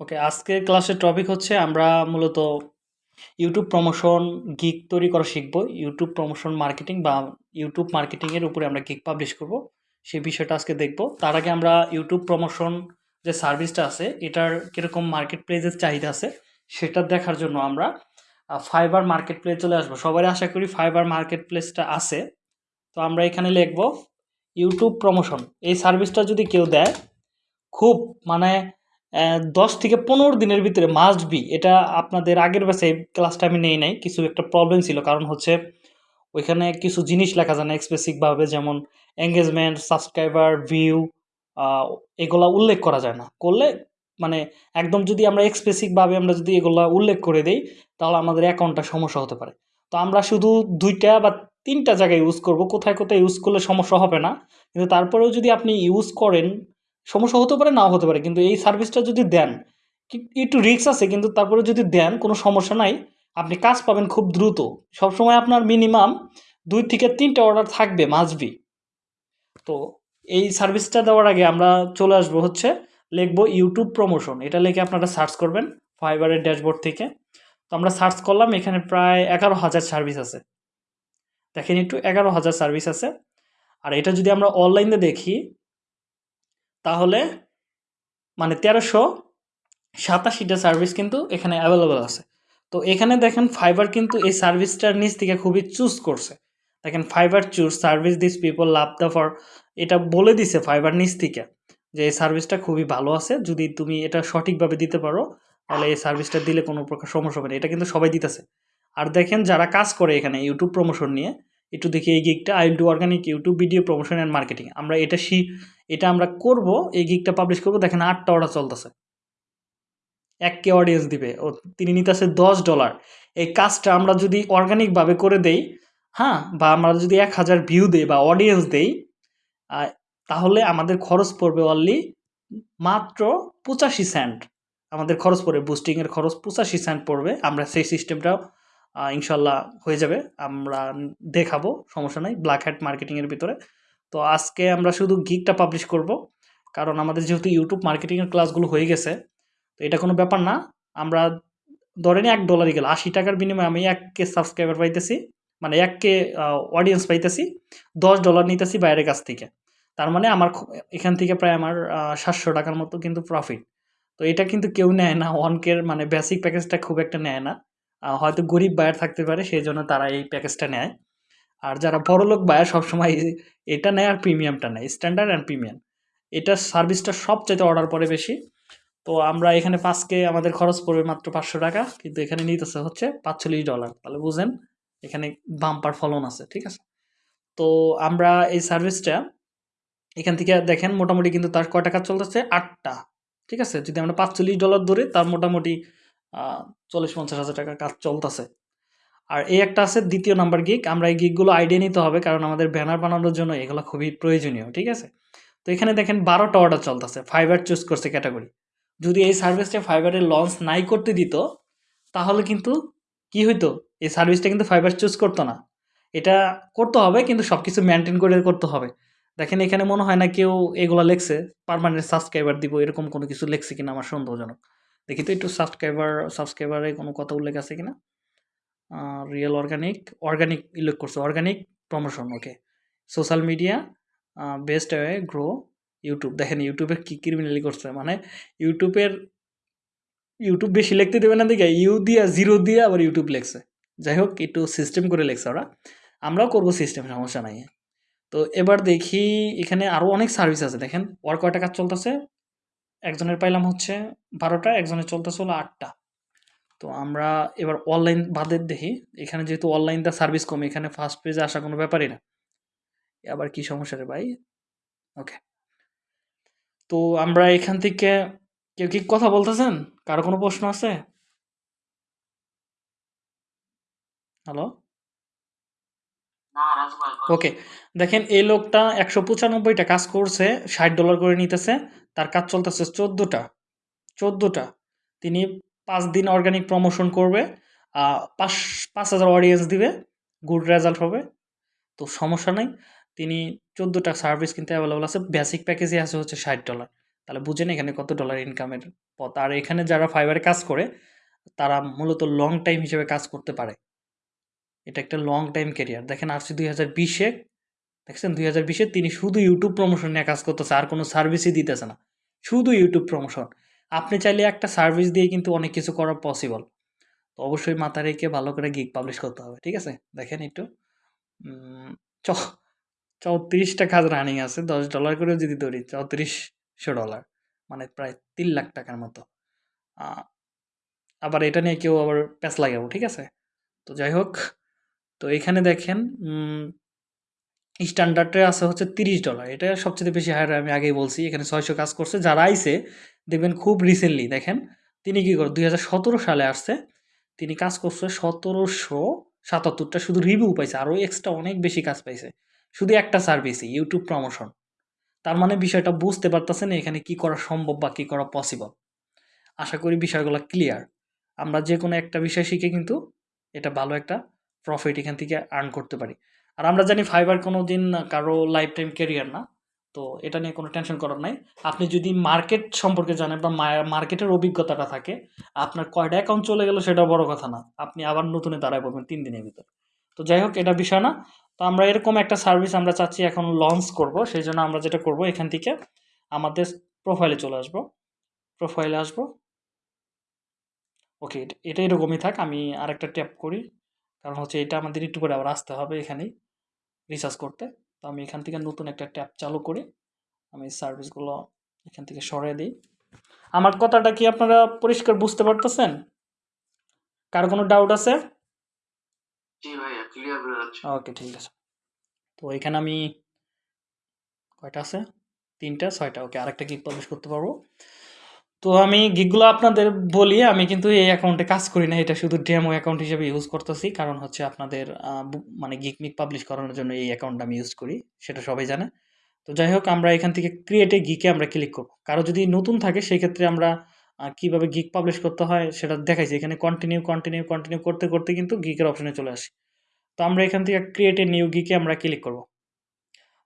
ওকে আজকের ক্লাসের টপিক হচ্ছে আমরা মূলত ইউটিউব প্রমোশন গিগ তৈরি করা শিখব। ইউটিউব প্রমোশন মার্কেটিং বা ইউটিউব মার্কেটিংয়ের উপরে আমরা গিগ পাবলিশ করব। সেই বিষয়টা আজকে দেখব। তার আগে আমরা ইউটিউব প্রমোশন যে সার্ভিসটা আছে, এটার কীরকম মার্কেট প্লেসের চাহিদা আছে, সেটা দেখার জন্য আমরা ফাইবার মার্কেট প্লেস চলে আসব। সবাই আশা করি ফাইবার মার্কেট প্লেসটা আছে। তো আমরা এখানে লিখব ইউটিউব প্রমোশন এই সার্ভিসটা যদি কেউ দেয়, খুব মানে দশ থেকে পনেরো দিনের ভিতরে মাস্ট বি এটা আপনাদের আগের ব্যাচে ক্লাসটা আমি নেই নাই, কিছু একটা প্রবলেম ছিল, কারণ হচ্ছে ওইখানে কিছু জিনিস লেখা যায় না এক্সপেসিকভাবে যেমন এঙ্গেজমেন্ট সাবস্ক্রাইবার ভিউ এগুলা উল্লেখ করা যায় না। করলে মানে একদম যদি আমরা এক্সপেসিকভাবে আমরা যদি এগুলা উল্লেখ করে দেই, তাহলে আমাদের অ্যাকাউন্টটা সমস্যা হতে পারে। তো আমরা শুধু দুইটা বা তিনটা জায়গায় ইউজ করব, কোথায় কোথায় ইউজ করলে সমস্যা হবে না, কিন্তু তারপরেও যদি আপনি ইউজ করেন সমস্যা হতে পারে, নাও হতে পারে, কিন্তু এই সার্ভিসটা যদি দেন একটু রিক্স আছে, কিন্তু তারপরে যদি দেন, কোনো সমস্যা নাই, আপনি কাজ পাবেন খুব দ্রুত। সবসময় আপনার মিনিমাম দুই থেকে তিনটে অর্ডার থাকবে মাসবি তো এই সার্ভিসটা দেওয়ার আগে আমরা চলে আসব হচ্ছে, লিখব ইউটিউব প্রমোশন এটা লিখে আপনারা সার্চ করবেন ফাইবারের ড্যাশবোর্ড থেকে। তো আমরা সার্চ করলাম, এখানে প্রায় এগারো হাজার সার্ভিস আছে। দেখেন একটু এগারো হাজার সার্ভিস আছে। আর এটা যদি আমরা অনলাইনে দেখি তাহলে মানে তেরোশো সাতাশিটা সার্ভিস কিন্তু এখানে অ্যাভেলেবেল আছে। তো এখানে দেখেন ফাইবার কিন্তু এই সার্ভিসটার নিচ থেকে খুবই চুজ করছে। দেখেন Fiverr choose service this people love the for এটা বলে দিছে ফাইবার নিচ থেকে যে এই সার্ভিসটা খুবই ভালো আছে, যদি তুমি এটা সঠিকভাবে দিতে পারো, তাহলে এই সার্ভিসটা দিলে কোনো প্রকার সমস্যা হবে না। এটা কিন্তু সবাই দিতেছে। আর দেখেন যারা কাজ করে এখানে ইউটিউব প্রমোশন নিয়ে, একটু দেখি এই গিকটা I will do organic YouTube video promotion and marketing আমরা এটা শি এটা আমরা করব, এই গিকটা পাবলিশ করব, দেখেন আটটা অর্ডার চলতেছে। এক কে অডিয়েন্স দিবে, ও তিনি নিতেছে দশ ডলার এই কাজটা আমরা যদি অর্গানিকভাবে করে দেই হ্যাঁ বা আমরা যদি এক হাজার ভিউ দেই বা অডিয়েন্স দেই তাহলে আমাদের খরচ পড়বে অনলি মাত্র পঁচাশি সেন্ট আমাদের খরচ পড়বে বুস্টিংয়ের খরচ পঁচাশি সেন্ট পড়বে। আমরা সেই সিস্টেমটাও ইনশাল্লাহ হয়ে যাবে। আমরা দেখাবো, সমস্যা নাই ব্ল্যাক হ্যাট মার্কেটিংয়ের ভিতরে। তো আজকে আমরা শুধু গিকটা পাবলিশ করব, কারণ আমাদের যেহেতু ইউটিউব মার্কেটিংয়ের ক্লাসগুলো হয়ে গেছে, তো এটা কোনো ব্যাপার না। আমরা ধরেন এক ডলারই গেল, আশি টাকার বিনিময়ে আমি এক কে সাবস্ক্রাইবার পাইতেছি মানে এক কে অডিয়েন্স পাইতেছি, দশ ডলার নিতেছি বাইরের কাছ থেকে। তার মানে আমার এখান থেকে প্রায় আমার সাতশো টাকার মতো কিন্তু প্রফিট তো এটা কিন্তু কেউ নেয় না ওয়ানকের মানে বেসিক প্যাকেজটা খুব একটা নেয় না। হয়তো গরিব বায়ার থাকতে পারে, সেই জন্য তারা এই প্যাকেজটা নেয়। আর যারা বড়লোক বায়ার সবসময় এটা নেয় আর প্রিমিয়ামটা নেয় স্ট্যান্ডার্ড অ্যান্ড প্রিমিয়াম এটা সার্ভিসটা সবচাইতে অর্ডার পরে বেশি। তো আমরা এখানে পাঁচকে আমাদের খরচ পড়বে মাত্র পাঁচশো টাকা, কিন্তু এখানে নিতেছে হচ্ছে পাঁচচল্লিশ ডলার তাহলে বুঝেন, এখানে বাম্পার ফলন আছে, ঠিক আছে? তো আমরা এই সার্ভিসটা এখান থেকে দেখেন মোটামুটি কিন্তু তার কয় টাকা চলতেছে? আটটা, ঠিক আছে? যদি আমরা পাঁচচল্লিশ ডলার ধরে, তার মোটামুটি চল্লিশ পঞ্চাশ হাজার টাকার কাজ চলতেছে। আর এই একটা আছে দ্বিতীয় নাম্বার গিক আমরা এই গিকগুলো আইডিয়া নিতে হবে কারণ আমাদের ব্যানার বানানোর জন্য এগুলো খুবই প্রয়োজনীয়, ঠিক আছে? তো এখানে দেখেন বারোটা অর্ডার চলতেছে ফাইবার চুজ করছে ক্যাটাগরি যদি এই সার্ভিসটা ফাইবারে লঞ্চ নাই করতে দিত, তাহলে কিন্তু কি হইতো? এই সার্ভিসটা কিন্তু ফাইবার চুজ করতো না। এটা করতে হবে কিন্তু সব কিছু মেনটেন করে করতে হবে। দেখেন এখানে মনে হয় না কেউ এগুলো লেখছে পারমানেন্ট সাবস্ক্রাইবার দিব, এরকম কোনো কিছু লেখছে কিনা আমার সন্দেহজনক। দেখি তো একটু সাবস্ক্রাইবার সাবস্ক্রাইবারে কোনো কথা উল্লেখ আছে কিনা? রিয়েল অর্গানিক অর্গানিক উল্লেখ করছে organic promotion okay social media best way grow YouTube দেখেন ইউটিউবের কী ক্রিমিনালি করছে মানে ইউটিউবের ইউটিউব বেশি লিখতে দেবে না দেখে, ইউ দিয়া, জিরো দিয়ে আবার ইউটিউব লেখছে। যাই হোক, একটু সিস্টেম করে লেখছে ওরা। আমরাও করব সিস্টেম সমস্যা নাই। তো এবার দেখি, এখানে আরও অনেক সার্ভিস আছে। দেখেন, ওর কয়টা কাজ চলতেছে? একজনের পাইলাম হচ্ছে বারোটা, একজনের চলতেছে হলো আটটা। তো আমরা এবার অনলাইন বাদের দেখি। এখানে যেহেতু অনলাইন দা সার্ভিস কম এখানে ফার্স্ট পেজে আসা কোনো ব্যাপারই না। আবার কি সমস্যা রে ভাই? ওকে তো আমরা এখান থেকে কেউ কি কথা বলতেছেন? কারও কোনো প্রশ্ন আছে? হ্যালো ওকে দেখেন এই লোকটা একশো পঁচানব্বইটা কাজ করছে ষাট ডলার করে নিতেছে। তার কাজ চলতেছে চোদ্দোটা। চোদ্দোটা। তিনি পাঁচ দিন অর্গানিক প্রমোশন করবে পাঁচ পাঁচ হাজার অডিয়েন্স দিবে গুড রেজাল্ট হবে। তো সমস্যা নেই, তিনি চোদ্দোটা সার্ভিস কিন্তু অ্যাভেলেবল আছে বেসিক প্যাকেজে আছে হচ্ছে ষাট ডলার তাহলে বুঝেন এখানে কত ডলার ইনকামের পথ। আর এখানে যারা ফাইবারে কাজ করে, তারা মূলত লং টাইম হিসেবে কাজ করতে পারে। এটা একটা লং টাইম ক্যারিয়ার দেখেন আসছে দুই হাজার বিশে দেখছেন? দুই হাজার বিশে তিনি শুধু ইউটিউব প্রমোশন নিয়ে কাজ করতেছে, আর কোনো সার্ভিসই দিতেছে না। শুধু ইউটিউব প্রমোশন আপনি চাইলে একটা সার্ভিস দিয়ে কিন্তু অনেক কিছু করা পসিবল তো অবশ্যই মাথা রেখে ভালো করে গিগ পাবলিশ করতে হবে, ঠিক আছে? দেখেন একটু। চ, চৌত্রিশটা কাজ রানিং আছে, দশ ডলার করেও যদি ধরি, চৌত্রিশশো ডলার মানে প্রায় তিন লাখ টাকার মতো। আবার এটা নিয়ে কেউ আবার প্যাচ লাগাবো, ঠিক আছে? তো যাই হোক, তো এখানে দেখেন স্ট্যান্ডার্ডে আছে হচ্ছে তিরিশ ডলার এটা সবচেয়ে বেশি হায়ার আমি আগেই বলছি, এখানে ছয়শো কাজ করছে, যারা আইছে দেখবেন খুব রিসেন্টলি দেখেন। তিনি কী করে, দুই সালে আসছে। তিনি কাজ করছে সতেরোশো সাতাত্তরটা শুধু রিভিউ পাইছে, আরও এক্সট্রা অনেক বেশি কাজ পাইছে। শুধু একটা সার্ভিসই ইউটিউব প্রমোশন তার মানে বিষয়টা বুঝতে পারতেছেন এখানে কি করা সম্ভব বা কী করা পসিবল আশা করি বিষয়গুলো ক্লিয়ার আমরা যে কোনো একটা বিষয় শিখে কিন্তু এটা ভালো একটা প্রফিট এখান থেকে আর্ন করতে পারি। আর আমরা জানি ফাইবার কোনো দিন কারও লাইফ টাইম ক্যারিয়ার না। তো এটা নিয়ে কোনো টেনশন করার নাই। আপনি যদি মার্কেট সম্পর্কে জানেন বা মার্কেটের অভিজ্ঞতাটা থাকে, আপনার কয়টা অ্যাকাউন্ট চলে গেল সেটা বড় কথা না। আপনি আবার নতুনে দাঁড়ায় পড়বেন তিন দিনের ভিতর। তো যাই হোক, এটা বিষয় না। তো আমরা এরকম একটা সার্ভিস আমরা চাচ্ছি এখন লঞ্চ করব। সেই জন্য আমরা যেটা করব এখান থেকে আমাদের প্রোফাইলে চলে আসব। প্রোফাইলে আসব। ওকে এটা এরকমই থাক। আমি আরেকটা ট্যাপ করি। কারণ হচ্ছে এটা আমাদের একটু করে আবার আসতে হবে এখানেই রিচার্জ করতে। তো আমি এখান থেকে নতুন একটা ট্যাপ চালু করি। আমি সার্ভিসগুলো এখান থেকে সরিয়ে দিই। আমার কথাটা কি আপনারা পরিষ্কার বুঝতে পারতেছেন? কার কোনো ডাউট আছে? ওকে ঠিক আছে। তো এখানে আমি কয়টা আছে? তিনটা ছয়টা। ওকে আরেকটা কি পাবলিশ করতে পারব? তো আমি গিগগুলো আপনাদের বলি, আমি কিন্তু এই অ্যাকাউন্টে কাজ করি না, এটা শুধু ডেমো অ্যাকাউন্ট হিসেবে ইউজ করতেছি, কারণ হচ্ছে আপনাদের মানে গিগ মিক পাবলিশ করানোর জন্য এই অ্যাকাউন্ট আমি ইউজ করি, সেটা সবাই জানে। তো যাই হোক, আমরা এখান থেকে ক্রিয়েটে গিকে আমরা ক্লিক করব। কারও যদি নতুন থাকে, সেই ক্ষেত্রে আমরা কীভাবে গিগ পাবলিশ করতে হয় সেটা দেখাইছি। এখানে কন্টিনিউ কন্টিনিউ কন্টিনিউ করতে করতে কিন্তু গিকের অপশনে চলে আসি। তো আমরা এখান থেকে ক্রিয়েটে নিউ গিকে আমরা ক্লিক করব।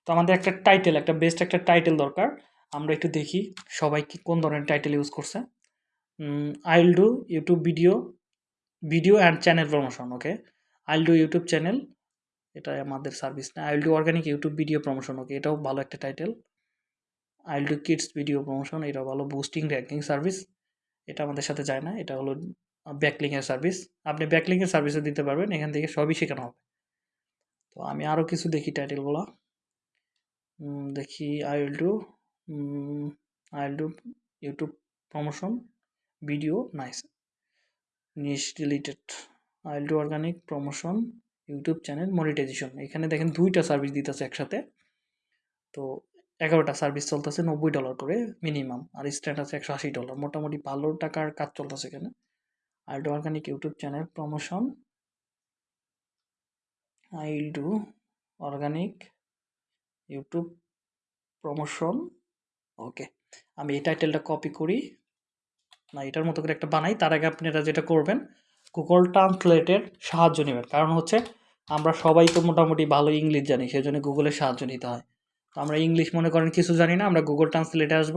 তো আমাদের একটা টাইটেল একটা বেস্ট একটা টাইটেল দরকার। আমরা একটু দেখি সবাই কি কোন ধরনের টাইটেল ইউজ করছে। I'll do YouTube video video and channel promotion okay I'll do YouTube channel এটা আমাদের সার্ভিস না। I'll do organic YouTube video promotion okay এটাও ভালো একটা title I'll do kids video promotion এটাও ভালো বুস্টিং র্যাঙ্কিং সার্ভিস এটা আমাদের সাথে যায় না, এটা হলো ব্যাকলিংয়ের সার্ভিস আপনি ব্যাকলিংয়ের সার্ভিসও দিতে পারবেন, এখান থেকে সবই শেখানো হবে। তো আমি আরও কিছু দেখি টাইটেলগুলো দেখি I will do I will do YouTube promotion video nice niche related I will do organic promotion YouTube channel monetization এখানে দেখেন দুইটা সার্ভিস দিতেছে একসাথে। তো এগারোটা সার্ভিস চলতেছে নব্বই ডলার করে মিনিমাম আর স্ট্যান্ড আছে একশো আশি ডলার মোটামুটি ভালো টাকার কাজ চলতেছে এখানে। I do organic YouTube channel promotion I do organic YouTube promotion okay আমি এই টাইটেলটা কপি করি। না, এটার মতো করে একটা বানাই। তার আগে আপনারা যেটা করবেন গুগল ট্রান্সলেটের সাহায্য নেবেন। কারণ হচ্ছে, আমরা সবাই তো মোটামুটি ভালো ইংলিশ জানি সেই জন্য গুগলের সাহায্য নিতে হয়। তো আমরা ইংলিশ মনে করেন কিছু জানি না, আমরা গুগল ট্রান্সলেটে আসব।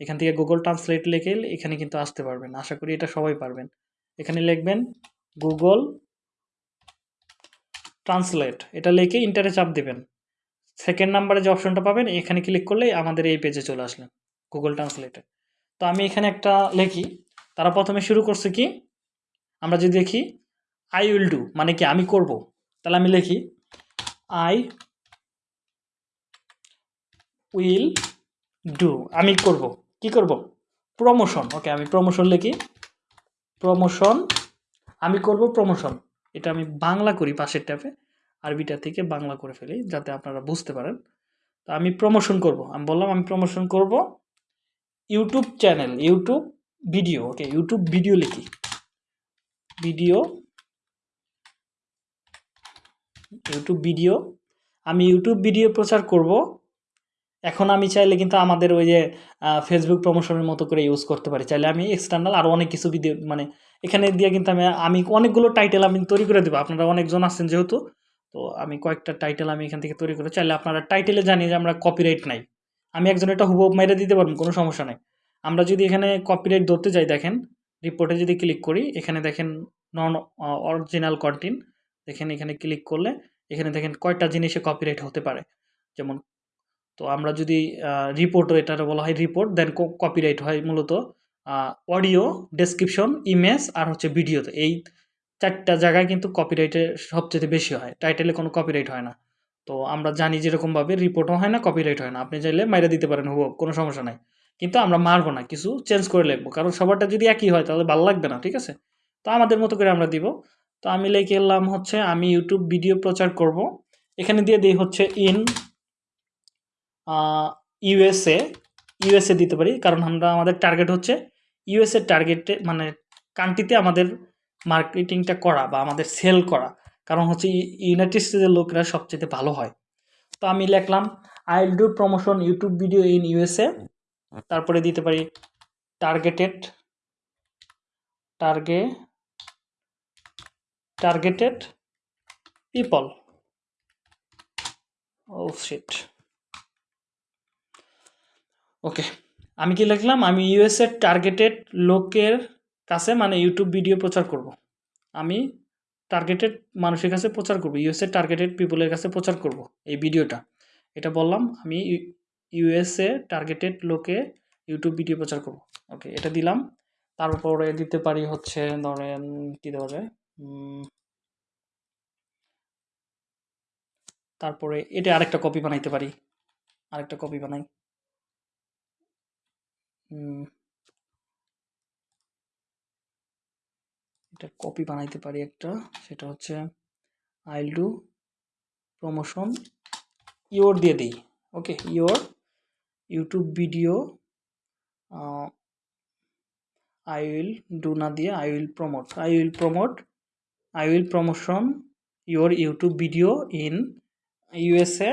এখান থেকে গুগল ট্রান্সলেট লিখে এখানে কিন্তু আসতে পারবেন। আশা করি এটা সবাই পারবেন। এখানে লিখবেন গুগল ট্রান্সলেট এটা লিখে ইন্টারে চাপ দেবেন। সেকেন্ড নাম্বারে যে অপশনটা পাবেন, এখানে ক্লিক করলেই আমাদের এই পেজে চলে আসলেন গুগল ট্রান্সলেটে তো আমি এখানে একটা লিখি, তারা প্রথমে শুরু করছে কি? আমরা যদি দেখি আই উইল ডু মানে কি আমি করব? তাহলে আমি লিখি আই উইল ডু আমি করব। কি করব? প্রমোশন ওকে আমি প্রমোশন লিখি প্রমোশন আমি করব প্রমোশন এটা আমি বাংলা করি পাশের ট্যাপে আরবিটা থেকে বাংলা করে ফেলি, যাতে আপনারা বুঝতে পারেন। তো আমি প্রমোশন করব। আমি বললাম, আমি প্রমোশন করব YouTube channel YouTube video okay YouTube video লিখি। ভিডিও ইউটিউব ভিডিও আমি ইউটিউব ভিডিও প্রচার করব। এখন আমি চাইলে কিন্তু আমাদের ওই যে ফেসবুক প্রমোশনের মতো করে ইউজ করতে পারি। চাইলে আমি এক্সটার্নাল আরও অনেক কিছু ভিডিও মানে এখানে দিয়ে কিন্তু আমি আমি অনেকগুলো টাইটেল আমি তৈরি করে দেবো। আপনারা অনেকজন আছেন যেহেতু। তো আমি কয়েকটা টাইটেল আমি এখান থেকে তৈরি করে চাইলে আপনারা টাইটেলে জানি যে আমরা কপিরাইট নাই। আমি একজন এটা হুবহু মেরে দিতে পারব, কোনো সমস্যা নেই। আমরা যদি এখানে কপিরাইট ধরতে যাই দেখেন রিপোর্টে যদি ক্লিক করি, এখানে দেখেন নন অরিজিনাল কন্টেন্ট দেখেন এখানে ক্লিক করলে এখানে দেখেন কয়টা জিনিসে কপিরাইট হতে পারে। যেমন, তো আমরা যদি রিপোর্টও এটা বলা হয় রিপোর্ট দেন কপিরাইট হয় মূলত অডিও ডেসক্রিপশন ইমেজ আর হচ্ছে ভিডিওতে এই চারটা জায়গায় কিন্তু কপিরাইটের সবচেয়ে বেশি হয়। টাইটেলে কোনো কপিরাইট হয় না। তো আমরা জানি যেরকমভাবে রিপোর্টও হয় না কপিরাইট হয় না। আপনি চাইলে মাইরে দিতে পারেন হুব কোনো সমস্যা নাই। কিন্তু আমরা মারবো না, কিছু চেঞ্জ করে লিখব। কারণ সবারটা যদি একই হয়, তাহলে ভালো লাগবে না, ঠিক আছে? তো আমাদের মতো করে আমরা দিব। তো আমি লিখে এলাম হচ্ছে, আমি ইউটিউব ভিডিও প্রচার করব। এখানে দিয়ে দিই হচ্ছে ইন ইউএসএ ইউএসএ দিতে পারি, কারণ আমরা আমাদের টার্গেট হচ্ছে ইউএসএ টার্গেটে মানে কান্ট্রিতে আমাদের মার্কেটিংটা করা বা আমাদের সেল করা। কারণ হচ্ছে ইউনাইটেড স্টেটের লোকরা সবচেয়ে ভালো হয়। তো আমি লিখলাম I will do promotion YouTube video in USA তারপরে দিতে পারি টার্গেটেড টার্গে টার্গেটেড পিপল ও শিট ওকে আমি কি লিখলাম? আমি ইউএসএর টার্গেটেড লোকের কাছে মানে ইউটিউব ভিডিও প্রচার করব। আমি টার্গেটেড মানুষের কাছে প্রচার করব ইউএসএ টার্গেটেড পিপুলের কাছে প্রচার করব এই ভিডিওটা এটা বললাম আমি ইউএসএ টার্গেটেড লোকে ইউটিউব ভিডিও প্রচার করব। ওকে এটা দিলাম। তারপরে দিতে পারি হচ্ছে ধরেন কি দেওয়া যায় তারপরে এটা আরেকটা কপি বানাইতে পারি। আরেকটা কপি বানাই। উম, এটা কপি বানাইতে পারি একটা, সেটা হচ্ছে আইল ডু প্রমোশন ইওর দিয়ে দিই okay your YouTube video I will do না দিয়ে I will promote I will promote I will promotion your YouTube video in USA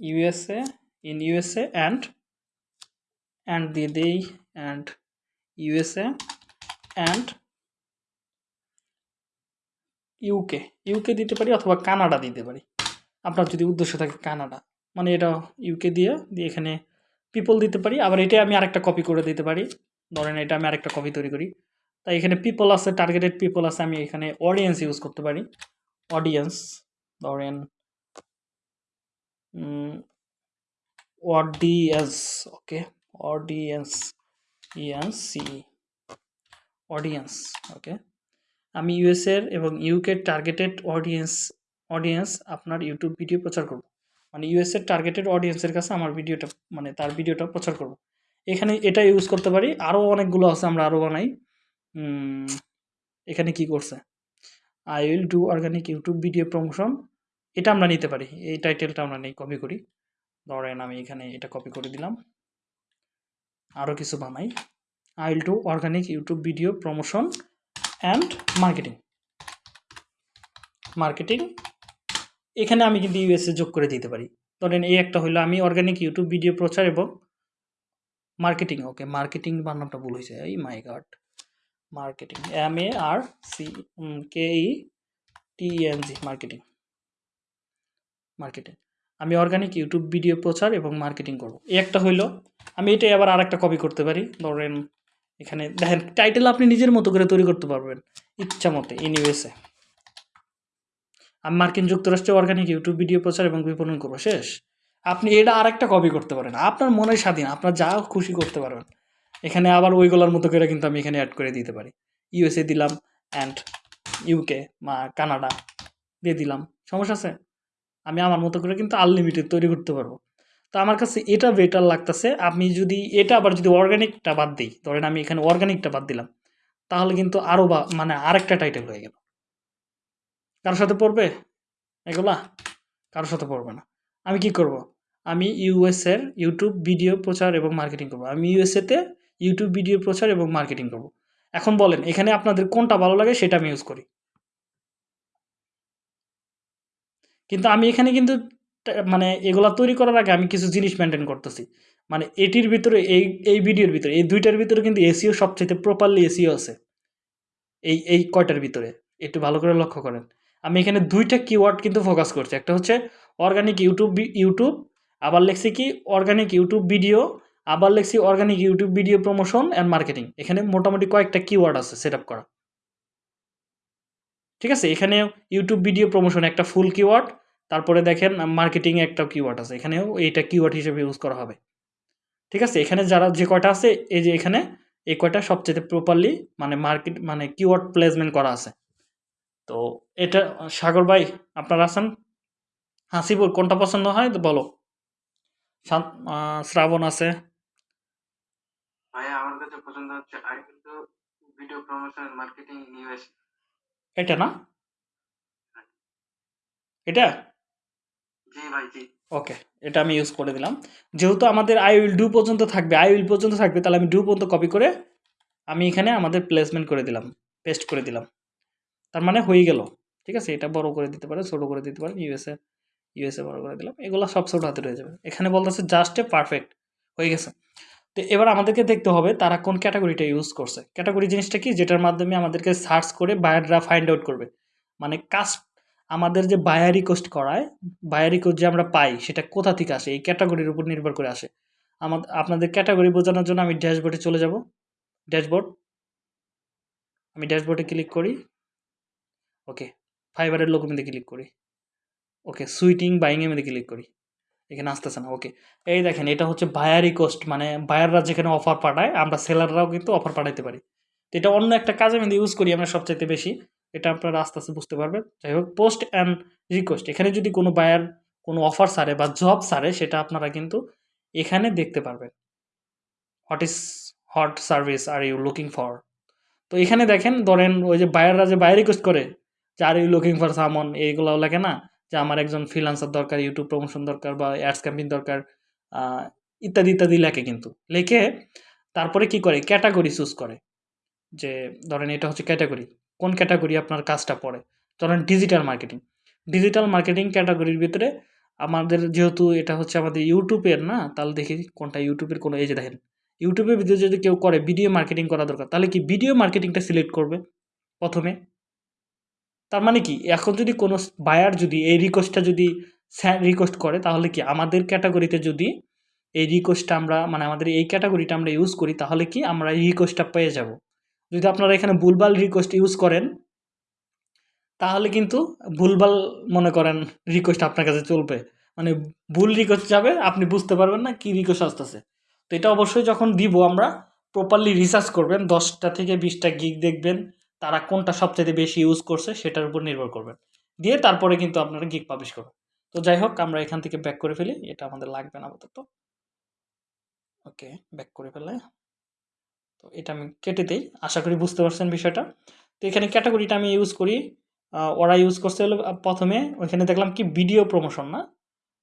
USA in USA and and দিয়ে দেই and USA and UK UK দিতে পারি অথবা Canada দিতে পারি। আপনার যদি উদ্দেশ্য থাকে কানাডা মানে এটা ইউকে দিয়ে দিয়ে এখানে পিপল দিতে পারি। আবার এটা আমি আরেকটা কপি করে দিতে পারি। ধরেন এটা আমি আরেকটা কপি তৈরি করি। তাই এখানে পিপল আছে টার্গেটেড পিপল আছে, আমি এখানে অডিয়েন্স ইউজ করতে পারি। অডিয়েন্স ধরেন audience okay audience E N C audience okay আমি ইউএসের এবং ইউকের টার্গেটেড অডিয়েন্স অডিয়েন্স আপনার ইউটিউব ভিডিও প্রচার করব। মানে ইউএসের টার্গেটেড অডিয়েন্সের কাছে আমার ভিডিওটা মানে তার ভিডিওটা প্রচার করব। এখানে এটা ইউজ করতে পারি। আরও অনেকগুলো আছে, আমরা আরও বানাই। এখানে কি করছে? I will do organic YouTube video promotion এটা আমরা নিতে পারি। এই টাইটেলটা আমরা নেই কপি করি। ধরেন আমি এখানে এটা কপি করে দিলাম। আরও কিছু বানাই। I will do organic YouTube video promotion and marketing marketing এখানে আমি কিন্তু ইউএসএ যোগ করে দিতে পারি। ধরেন এই একটা হলো আমি অর্গানিক ইউটিউব ভিডিও প্রচার এবং মার্কেটিং ওকে মার্কেটিং বানানটা ভুল হয়েছে এই my god marketing M A R C K E T N G marketing marketing আমি অর্গানিক ইউটিউব ভিডিও প্রচার এবং মার্কেটিং করব। এই একটা হইল, আমি এটাই আবার আরেকটা কপি করতে পারি, ধরেন এখানে দেখেন টাইটেল আপনি নিজের মতো করে তৈরি করতে পারবেন, ইচ্ছা মতে ইন আমি মার্কিন যুক্তরাষ্ট্রে অর্গানিক ইউটিউব ভিডিও প্রচার এবং বিপণন করব, শেষ। আপনি এটা আরেকটা কপি করতে পারেন। আপনার মনে স্বাধীন, আপনার যা খুশি করতে পারবেন। এখানে আবার ওইগুলোর মতো করে কিন্তু আমি এখানে অ্যাড করে দিতে পারি। ইউএসএ দিলাম অ্যান্ড ইউকে বা কানাডা দিয়ে দিলাম। সমস্যা আছে? আমি আমার মতো করে কিন্তু আনলিমিটেড তৈরি করতে পারব। তো আমার কাছে এটা বেটার লাগতেছে। আমি যদি এটা আবার যদি অর্গানিকটা বাদ দিই, ধরেন আমি এখানে অর্গানিকটা বাদ দিলাম, তাহলে কিন্তু আরও বা মানে আরেকটা টাইটেল হয়ে গেল। কারোর সাথে পড়বে? এগুলা? কারোর সাথে পড়বে না। আমি কি করব? আমি ইউএসের ইউটিউব ভিডিও প্রচার এবং মার্কেটিং করব। আমি ইউএসএতে ইউটিউব ভিডিও প্রচার এবং মার্কেটিং করব। এখন বলেন, এখানে আপনাদের কোনটা ভালো লাগে সেটা আমি ইউজ করি। কিন্তু আমি এখানে কিন্তু মানে এগুলা তৈরি করার আগে আমি কিছু জিনিস মেনটেন করতেছি। মানে এটির ভিতরে, এই এই ভিডিওর ভিতরে, এই দুইটার ভিতরে কিন্তু এসিও সবচেয়ে প্রপারলি এসিও আছে। এই এই কয়টার ভিতরে? একটু ভালো করে লক্ষ্য করেন। আমি এখানে দুইটা কিওয়ার্ড কিন্তু ফোকাস করছি। একটা হচ্ছে অর্গানিক ইউটিউব ইউটিউব আবার লেখছি কি অর্গানিক ইউটিউব ভিডিও আবার লেখছি organic YouTube video promotion and marketing এখানে মোটামুটি কয়েকটা কিওয়ার্ড আছে সেট করা। ঠিক আছে? এখানে ইউটিউব ভিডিও প্রমোশন একটা ফুল কিওয়ার্ড তারপরে দেখেন মার্কেটিং একটা কিওয়ার্ড আছে। এখানেও এইটা কিওয়ার্ড হিসেবে ইউজ করা হবে। ঠিক আছে? এখানে যারা যে কয়টা আছে এই যে এখানে এই কয়টা সবচেয়ে প্রপারলি মানে মার্কেট মানে কিওয়ার্ড প্লেসমেন্ট করা আছে। তো এটা সাগর ভাই আপনারা আছেন? হাসিবুর কোনটা পছন্দ হয়? তো বলো শ্রাবণ আছে। আমার কাছে পছন্দ হচ্ছে আই কিন্তু ভিডিও প্রমোশন মার্কেটিং ইউএস এটা না? এটা? ভাই জি ওকে এটা আমি ইউজ করে দিলাম। যেহেতু আমাদের আই উইল ডু পর্যন্ত থাকবে আই উইল পর্যন্ত থাকবে, তাহলে আমি ডু পর্যন্ত কপি করে আমি এখানে আমাদের প্লেসমেন্ট করে দিলাম পেস্ট করে দিলাম। তার মানে হয়ে গেল। ঠিক আছে, এটা বড় করে দিতে পারে, ছোটো করে দিতে পারে ইউএসএ ইউএসএ বড় করে দিলাম। এগুলো সব ছোট হাতে রয়ে যাবে। এখানে বলতেছে জাস্ট এ পারফেক্ট হয়ে গেছে। তো এবার আমাদেরকে দেখতে হবে তারা কোন ক্যাটাগরিটা ইউজ করছে। ক্যাটাগরি জিনিসটা কি? যেটার মাধ্যমে আমাদেরকে সার্চ করে বায়াররা ফাইন্ড আউট করবে। মানে কাজ আমাদের যে বায়ার রিকোয়েস্ট করায় বায়ার রিকোয়েস্ট যে আমরা পাই, সেটা কোথা থেকে আসে? এই ক্যাটাগরির উপর নির্ভর করে আসে। আমাদের আপনাদের ক্যাটাগরি বোঝানোর জন্য আমি ড্যাশবোর্ডে চলে যাব। ড্যাশবোর্ড আমি ড্যাশবোর্ডে ক্লিক করি। ওকে ফাইবারের লোক মধ্যে ক্লিক করি। ওকে সুইটিং বাইংয়ের মধ্যে ক্লিক করি। এখানে আসতেছে না ওকে এই দেখেন, এটা হচ্ছে বায়ার রিকোয়েস্ট মানে বায়াররা যেখানে অফার পাঠায়, আমরা সেলাররাও কিন্তু অফার পাঠাইতে পারি। তো এটা অন্য একটা কাজে মধ্যে ইউজ করি আমরা সবচাইতে বেশি। এটা আপনারা আস্তে আস্তে বুঝতে পারবেন। যাই হোক পোস্ট অ্যান্ড রিকোয়েস্ট এখানে যদি কোনো বায়ার কোনো অফার সারে বা জব সারে, সেটা আপনারা কিন্তু এখানে দেখতে পারবেন। What is hot service are you looking for তো এখানে দেখেন, ধরেন ওই যে বায়াররা যে বায়ার রিকোয়েস্ট করে যে আর ইউ লুকিং ফর সামন এইগুলো লাগে না, যে, আমার একজন ফ্রিলান্সার দরকার ইউটিউব প্রমোশন দরকার বা অ্যাডস ক্যাম্পিং দরকার ইত্যাদি ইত্যাদি লেখে কিন্তু। লেখে তারপরে কি করে? ক্যাটাগরি চুজ করে। যে, ধরেন এটা হচ্ছে ক্যাটাগরি কোন ক্যাটাগরি আপনার কাজটা পড়ে? ধরেন ডিজিটাল মার্কেটিং ডিজিটাল মার্কেটিং ক্যাটাগরির ভিতরে আমাদের যেহেতু এটা হচ্ছে আমাদের ইউটিউবের না, তাহলে দেখি কোনটা ইউটিউবের কোনো যে দেখেন। ইউটিউবের ভিতরে যদি কেউ করে ভিডিও মার্কেটিং করা দরকার, তাহলে কি ভিডিও মার্কেটিংটা সিলেক্ট করবে প্রথমে? তার মানে কি, এখন যদি কোনো বায়ার যদি এই রিকোয়েস্টটা যদি রিকোয়েস্ট করে, তাহলে কি আমাদের ক্যাটাগরিতে যদি এই রিকোয়েস্টটা আমরা মানে আমাদের এই ক্যাটাগরিটা আমরা ইউজ করি, তাহলে কি আমরা এই রিকোয়েস্টটা পেয়ে যাব? যদি আপনারা এখানে ভুলভাল রিকোয়েস্ট ইউজ করেন, তাহলে কিন্তু ভুলভাল মনে করেন রিকোয়েস্ট আপনার কাছে চলবে। মানে ভুল রিকোয়েস্ট যাবে, আপনি বুঝতে পারবেন না কি রিকোয়েস্ট আসতেছে। তো এটা অবশ্যই যখন দিব আমরা প্রপারলি রিসার্চ করবেন, দশটা থেকে বিশটা গিগ দেখবেন, তারা কোনটা সবচেয়ে বেশি ইউজ করছে, সেটার উপর নির্ভর করবেন। দিয়ে তারপরে কিন্তু আপনারা গিগ পাবলিশ করবেন। তো যাই হোক, আমরা এখান থেকে ব্যাক করে ফেলি, এটা আমাদের লাগবে না আপাতত। ওকে ব্যাক করে ফেলে। তো এটা আমি কেটে দিই। আশা করি বুঝতে পারছেন বিষয়টা। তো এখানে ক্যাটাগরিটা আমি ইউজ করি। ওরা ইউজ করছে হলো প্রথমে ওইখানে দেখলাম কি ভিডিও প্রমোশন না?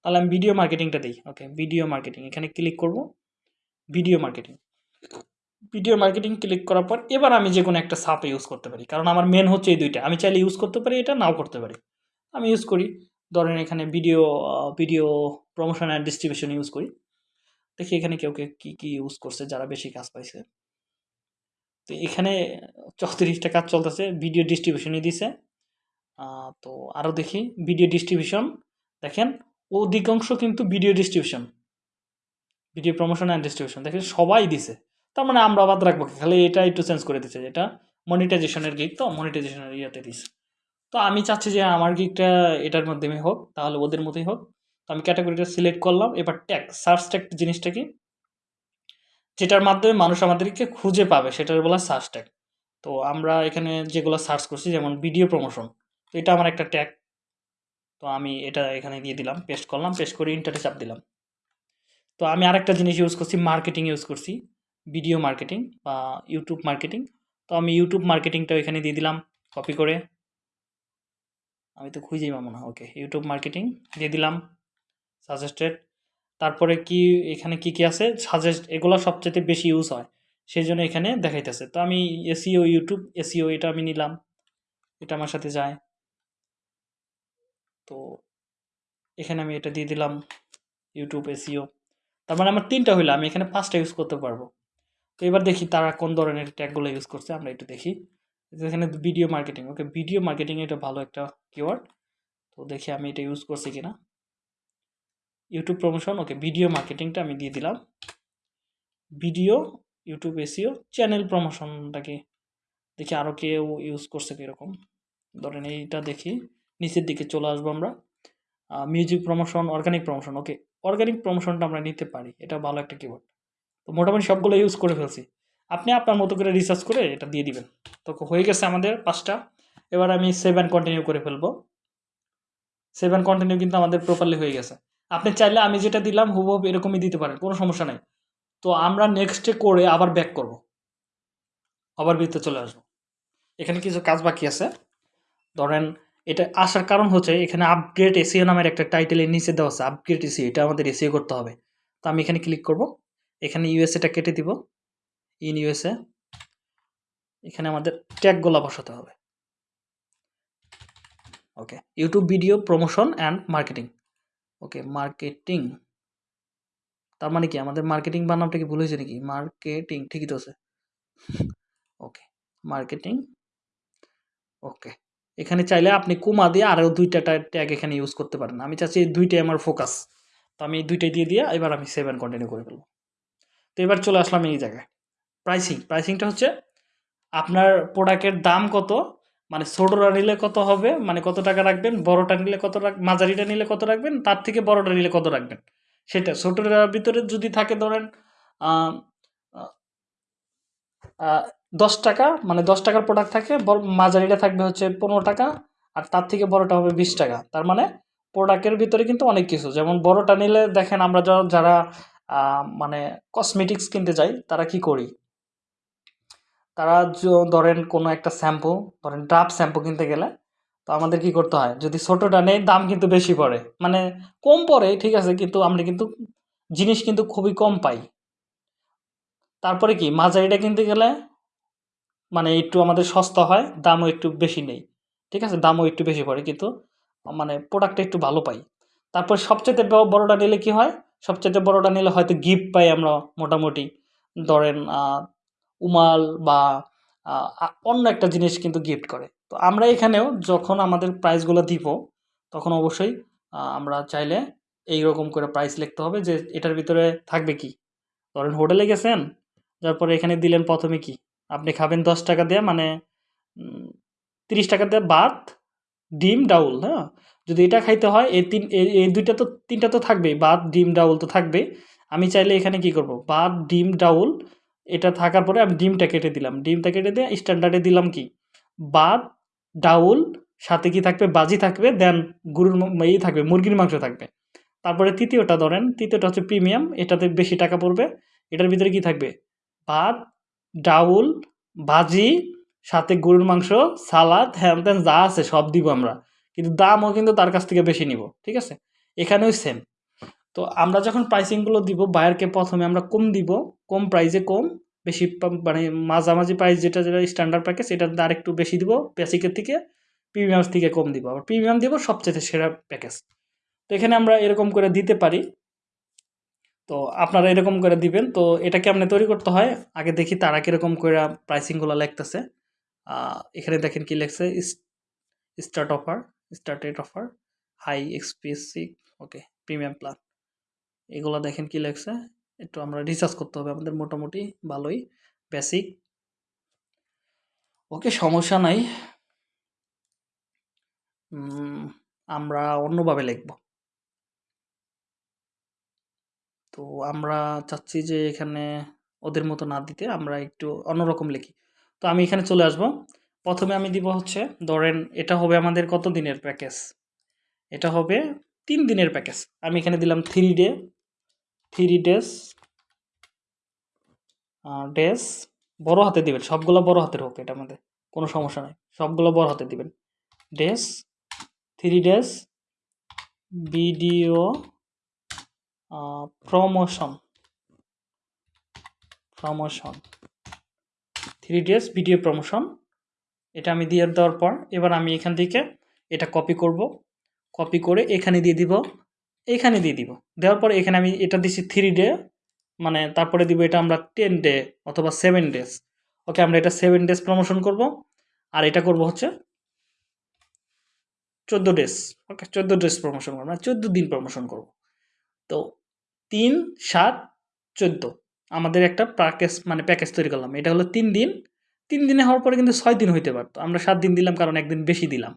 তাহলে আমি ভিডিও মার্কেটিংটা দিই। ওকে ভিডিও মার্কেটিং এখানে ক্লিক করব। Video marketing video marketing click করার পর এবার আমি যে কোনো একটা সাপ ইউজ করতে পারি। কারণ আমার মেন হচ্ছে এই দুইটা। আমি চাইলে ইউজ করতে পারি এটা, নাও করতে পারি। আমি ইউজ করি। ধরেন এখানে video video promotion and distribution use করি। দেখি এখানে কেউ কে কী কী ইউজ করছে, যারা বেশি কাজ পাইছে। তো এখানে চৌত্রিশটা কাজ চলতেছে ভিডিও ডিস্ট্রিবিউশনই দিছে। তো আরও দেখি ভিডিও ডিস্ট্রিবিউশন দেখেন, অধিকাংশ কিন্তু video distribution video promotion and distribution দেখেন, সবাই দিছে। তার মানে আমরা বাদ রাখব খালি এটা একটু চেঞ্জ করে দিচ্ছে যেটা মনিটাইজেশনের গিক তো মনিটাইজেশনের ইয়েতে দিছে। তো আমি চাচ্ছি যে আমার গিকটা এটার মাধ্যমে হোক, তাহলে ওদের মতোই হোক। তো আমি ক্যাটাগরিটা সিলেক্ট করলাম, এবার ট্যাগ সার্চ ট্যাগ জিনিসটা কি? যেটার মাধ্যমে মানুষ আমাদেরকে খুঁজে পাবে, সেটার বলা সার্চ ট্যাগ তো আমরা এখানে যেগুলো সার্চ করছি, যেমন ভিডিও প্রমোশন তো এটা আমার একটা ট্যাগ তো আমি এটা এখানে দিয়ে দিলাম পেস্ট করলাম পেস্ট করে ইন্টারে চাপ দিলাম। তো আমি আরেকটা জিনিস ইউজ করছি মার্কেটিং ইউজ করছি ভিডিও মার্কেটিং বা ইউটিউব মার্কেটিং তো আমি ইউটিউব মার্কেটিংটা এখানে দিয়ে দিলাম কপি করে। আমি তো খুঁজেই পাবো না ওকে ইউটিউব মার্কেটিং দিয়ে দিলাম সাজেস্টেড তারপরে কি, এখানে কি কি আছে? সাজেস্ট এগুলো সবচেয়ে বেশি ইউজ হয়। সেই জন্য এখানে দেখাইতেছে। তো আমি এসিও ইউটিউব এসিও এটা আমি নিলাম। এটা আমার সাথে যায়। তো এখানে আমি এটা দিয়ে দিলাম। ইউটিউব এসিও তার মানে আমার তিনটা হইল। আমি এখানে পাঁচটা ইউজ করতে পারব। তো এবার দেখি তারা কোন ধরনের ট্যাগগুলো ইউজ করছে। আমরা একটু দেখি। এখানে video marketing okay video marketing এটা ভালো একটা কিওয়ার্ড তো দেখি আমি এটা ইউজ করছি কিনা। ইউটিউব প্রমোশন ওকে ভিডিও মার্কেটিংটা আমি দিয়ে দিলাম। ভিডিও ইউটিউব এসিও চ্যানেল প্রমোশনটাকে দেখি আরও কেউ ইউজ করছে কীরকম। ধরেন এইটা দেখি, নিচের দিকে চলে আসব আমরা। Music promotion organic promotion okay organic প্রমোশনটা আমরা নিতে পারি, এটা ভালো একটা কিবোর্ড তো মোটামুটি সবগুলো ইউজ করে ফেলছি। আপনি আপনার মতো করে রিসার্চ করে এটা দিয়ে দিবেন। তো হয়ে গেছে আমাদের পাঁচটা। এবার আমি সেভেন কন্টিনিউ করে ফেলব। সেভেন কন্টিনিউ কিন্তু আমাদের প্রপারলি হয়ে গেছে। আপনি চাইলে আমি যেটা দিলাম হুবহু এরকমই দিতে পারেন, কোনো সমস্যা নাই। তো আমরা নেক্সটে করে আবার ব্যাক করব। আবার ভিতরে চলে আসব। এখানে কিছু কাজ বাকি আছে। ধরেন এটা আসার কারণ হচ্ছে এখানে আপগ্রেড এসিও নামের একটা টাইটেলের নিচে দেওয়া আছে আপগ্রেড এসিও এটা আমাদের এসিও করতে হবে। তো আমি এখানে ক্লিক করব। এখানে ইউএসএটা কেটে দিব। ইন ইউএসএ এখানে আমাদের ট্যাগগুলো বসাতে হবে। Okay YouTube video promotion and marketing okay, marketing. তার মানে কি? আমাদের মার্কেটিং বানামটা কি ভুল হয়েছে নাকি? মার্কেটিং, ঠিকই তো আছে। ওকে, মার্কেটিং। ওকে, এখানে চাইলে আপনি কুমা দিয়ে আরও দুইটা ট্যাগ এখানে ইউজ করতে পারেন। আমি চাচ্ছি দুইটাই আমার ফোকাস। তো আমি দুইটাই দিয়ে দিয়ে এবার আমি সেভেন কন্টিনিউ করে ফেলব। তো এবার চলে আসলাম এই জায়গায়। প্রাইসিং, প্রাইসিংটা হচ্ছে আপনার প্রোডাক্টের দাম কত? মানে ছোটোটা নিলে কত হবে? মানে কত টাকা রাখবেন? বড়টা নিলে কত রাখ, মাঝারিটা নিলে কত রাখবেন? তার থেকে বড়টা নিলে কত রাখবেন? সেটা ছোটোটার ভিতরে যদি থাকে ধরেন দশ টাকা মানে দশ টাকার প্রোডাক্ট থাকে মাঝারিটা থাকবে হচ্ছে পনেরো টাকা, আর তার থেকে বড়টা হবে বিশ টাকা। তার মানে প্রোডাক্টের ভিতরে কিন্তু অনেক কিছু। যেমন বড়টা নিলে দেখেন আমরা যারা মানে কসমেটিক্স কিনতে যাই, তারা কি করি? তারা ধরেন কোনো একটা শ্যাম্পু ধরেন ডাব শ্যাম্পু কিনতে গেলে, তো আমাদের কি করতে হয়? যদি ছোটোটা নেই, দাম কিন্তু বেশি পড়ে। মানে কম পড়ে, ঠিক আছে, কিন্তু আমরা কিন্তু জিনিস কিন্তু খুবই কম পাই। তারপরে কি, মাঝারিটা কিনতে গেলে মানে একটু আমাদের সস্তা হয়, দামও একটু বেশি নেই। ঠিক আছে, দামও একটু বেশি পড়ে, কিন্তু মানে প্রোডাক্টটা একটু ভালো পাই। তারপর সবচেয়ে বড়টা নিলে কি হয়? সবচেয়ে বড়টা নিলে হয়তো গিফট পাই আমরা মোটামুটি। ধরেন উমাল বা অন্য একটা জিনিস কিন্তু গিফট করে। তো আমরা এখানেও যখন আমাদের প্রাইসগুলো দিব, তখন অবশ্যই আমরা চাইলে এই রকম করে প্রাইস লিখতে হবে যে এটার ভিতরে থাকবে কি? ধরেন হোটেলে গেছেন তারপরে এখানে দিলেন প্রথমে কি? আপনি খাবেন দশ টাকা দিয়ে মানে তিরিশ টাকা দিয়ে ভাত, ডিম, ডাউল হ্যাঁ? যদি এটা খাইতে হয়, এই তিন এই- দুইটা তো, তিনটা তো থাকবেই, ভাত, ডিম, ডাউল তো থাকবেই। আমি চাইলে এখানে কি করব? ভাত, ডিম, ডাউল এটা থাকার পরে আমি ডিমটা কেটে দিলাম। ডিমটা কেটে দিয়ে স্ট্যান্ডার্ডে দিলাম কি? ভাত ডাউল, সাথে কি থাকবে? বাজি থাকবে দেন গরুর ম- ই থাকবে, মুরগির মাংস থাকবে। তারপরে তৃতীয়টা ধরেন, তৃতীয়টা হচ্ছে প্রিমিয়াম এটাতে বেশি টাকা পড়বে। এটার ভিতরে কি থাকবে? ভাত ডাউল ভাজি সাথে গরুর মাংস, সালাদ হ্যান ত্যান যা আছে সব দিব আমরা। কিন্তু দামও কিন্তু তার কাছ থেকে বেশি নিব, ঠিক আছে? এখানেও সেম তো আমরা যখন প্রাইসিংগুলো দিব বায়ারকে প্রথমে আমরা কম দিব, কম প্রাইসে কম, বেশি মানে মাঝামাঝি প্রাইস যেটা যেটা স্ট্যান্ডার্ড প্যাকেজ এটা আর একটু বেশি দিব বেসিকের থেকে প্রিমিয়াম থেকে কম দিব। আবার প্রিমিয়াম দিব সবচেয়ে সেরা প্যাকেজ তো এখানে আমরা এরকম করে দিতে পারি। তো আপনারা এরকম করে দিবেন। তো এটা কেমনে তৈরি করতে হয়। আগে দেখি তারা কীরকম করে প্রাইসিংগুলো লিখতেছে। এখানে দেখেন কি লেখছে start offer started offer high expensive okay premium plan এগুলো দেখেন কি লেখছে? একটু আমরা রিসার্চ করতে হবে, আমাদের মোটামুটি ভালোই বেসিক ওকে, সমস্যা নাই। আমরা অন্যভাবে লিখব। তো আমরা চাচ্ছি যে এখানে ওদের মতো না দিতে, আমরা একটু অন্যরকম লিখি। তো আমি এখানে চলে আসব। প্রথমে আমি দিব হচ্ছে, ধরেন এটা হবে আমাদের কত দিনের প্যাকেজ? এটা হবে তিন দিনের প্যাকেজ। আমি এখানে দিলাম three day three days days বড় হাতে দিবেন, সবগুলো বড় হাতের হোক এটা আমাদের, কোনো সমস্যা নাই, সবগুলো বড় হাতে দিবেন। Days three days video promotion promotion, three days video promotion, এটা আমি দিয়ে দেওয়ার পর, এবার আমি এখান থেকে এটা কপি করব কপি করে এখানে দিয়ে দিব এখানে দিয়ে দিব। দেওয়ার পর এখানে আমি এটা দিছি থ্রি ডে মানে তারপরে দিব এটা আমরা টেন ডে অথবা সেভেন ডেজ ওকে আমরা এটা সেভেন ডেজ প্রমোশন করব আর এটা করব হচ্ছে চোদ্দ ডেজ ওকে চোদ্দ ডেজ প্রমোশন করব মানে চোদ্দ দিন প্রমোশন করব। তো তিন, সাত, চোদ্দ। আমাদের একটা প্যাকেজ মানে প্যাকেজ তৈরি করলাম। এটা হলো তিন দিন। তিন দিনে হওয়ার পরে কিন্তু ছয় দিন হইতে পারতো। আমরা সাত দিন দিলাম, কারণ একদিন বেশি দিলাম।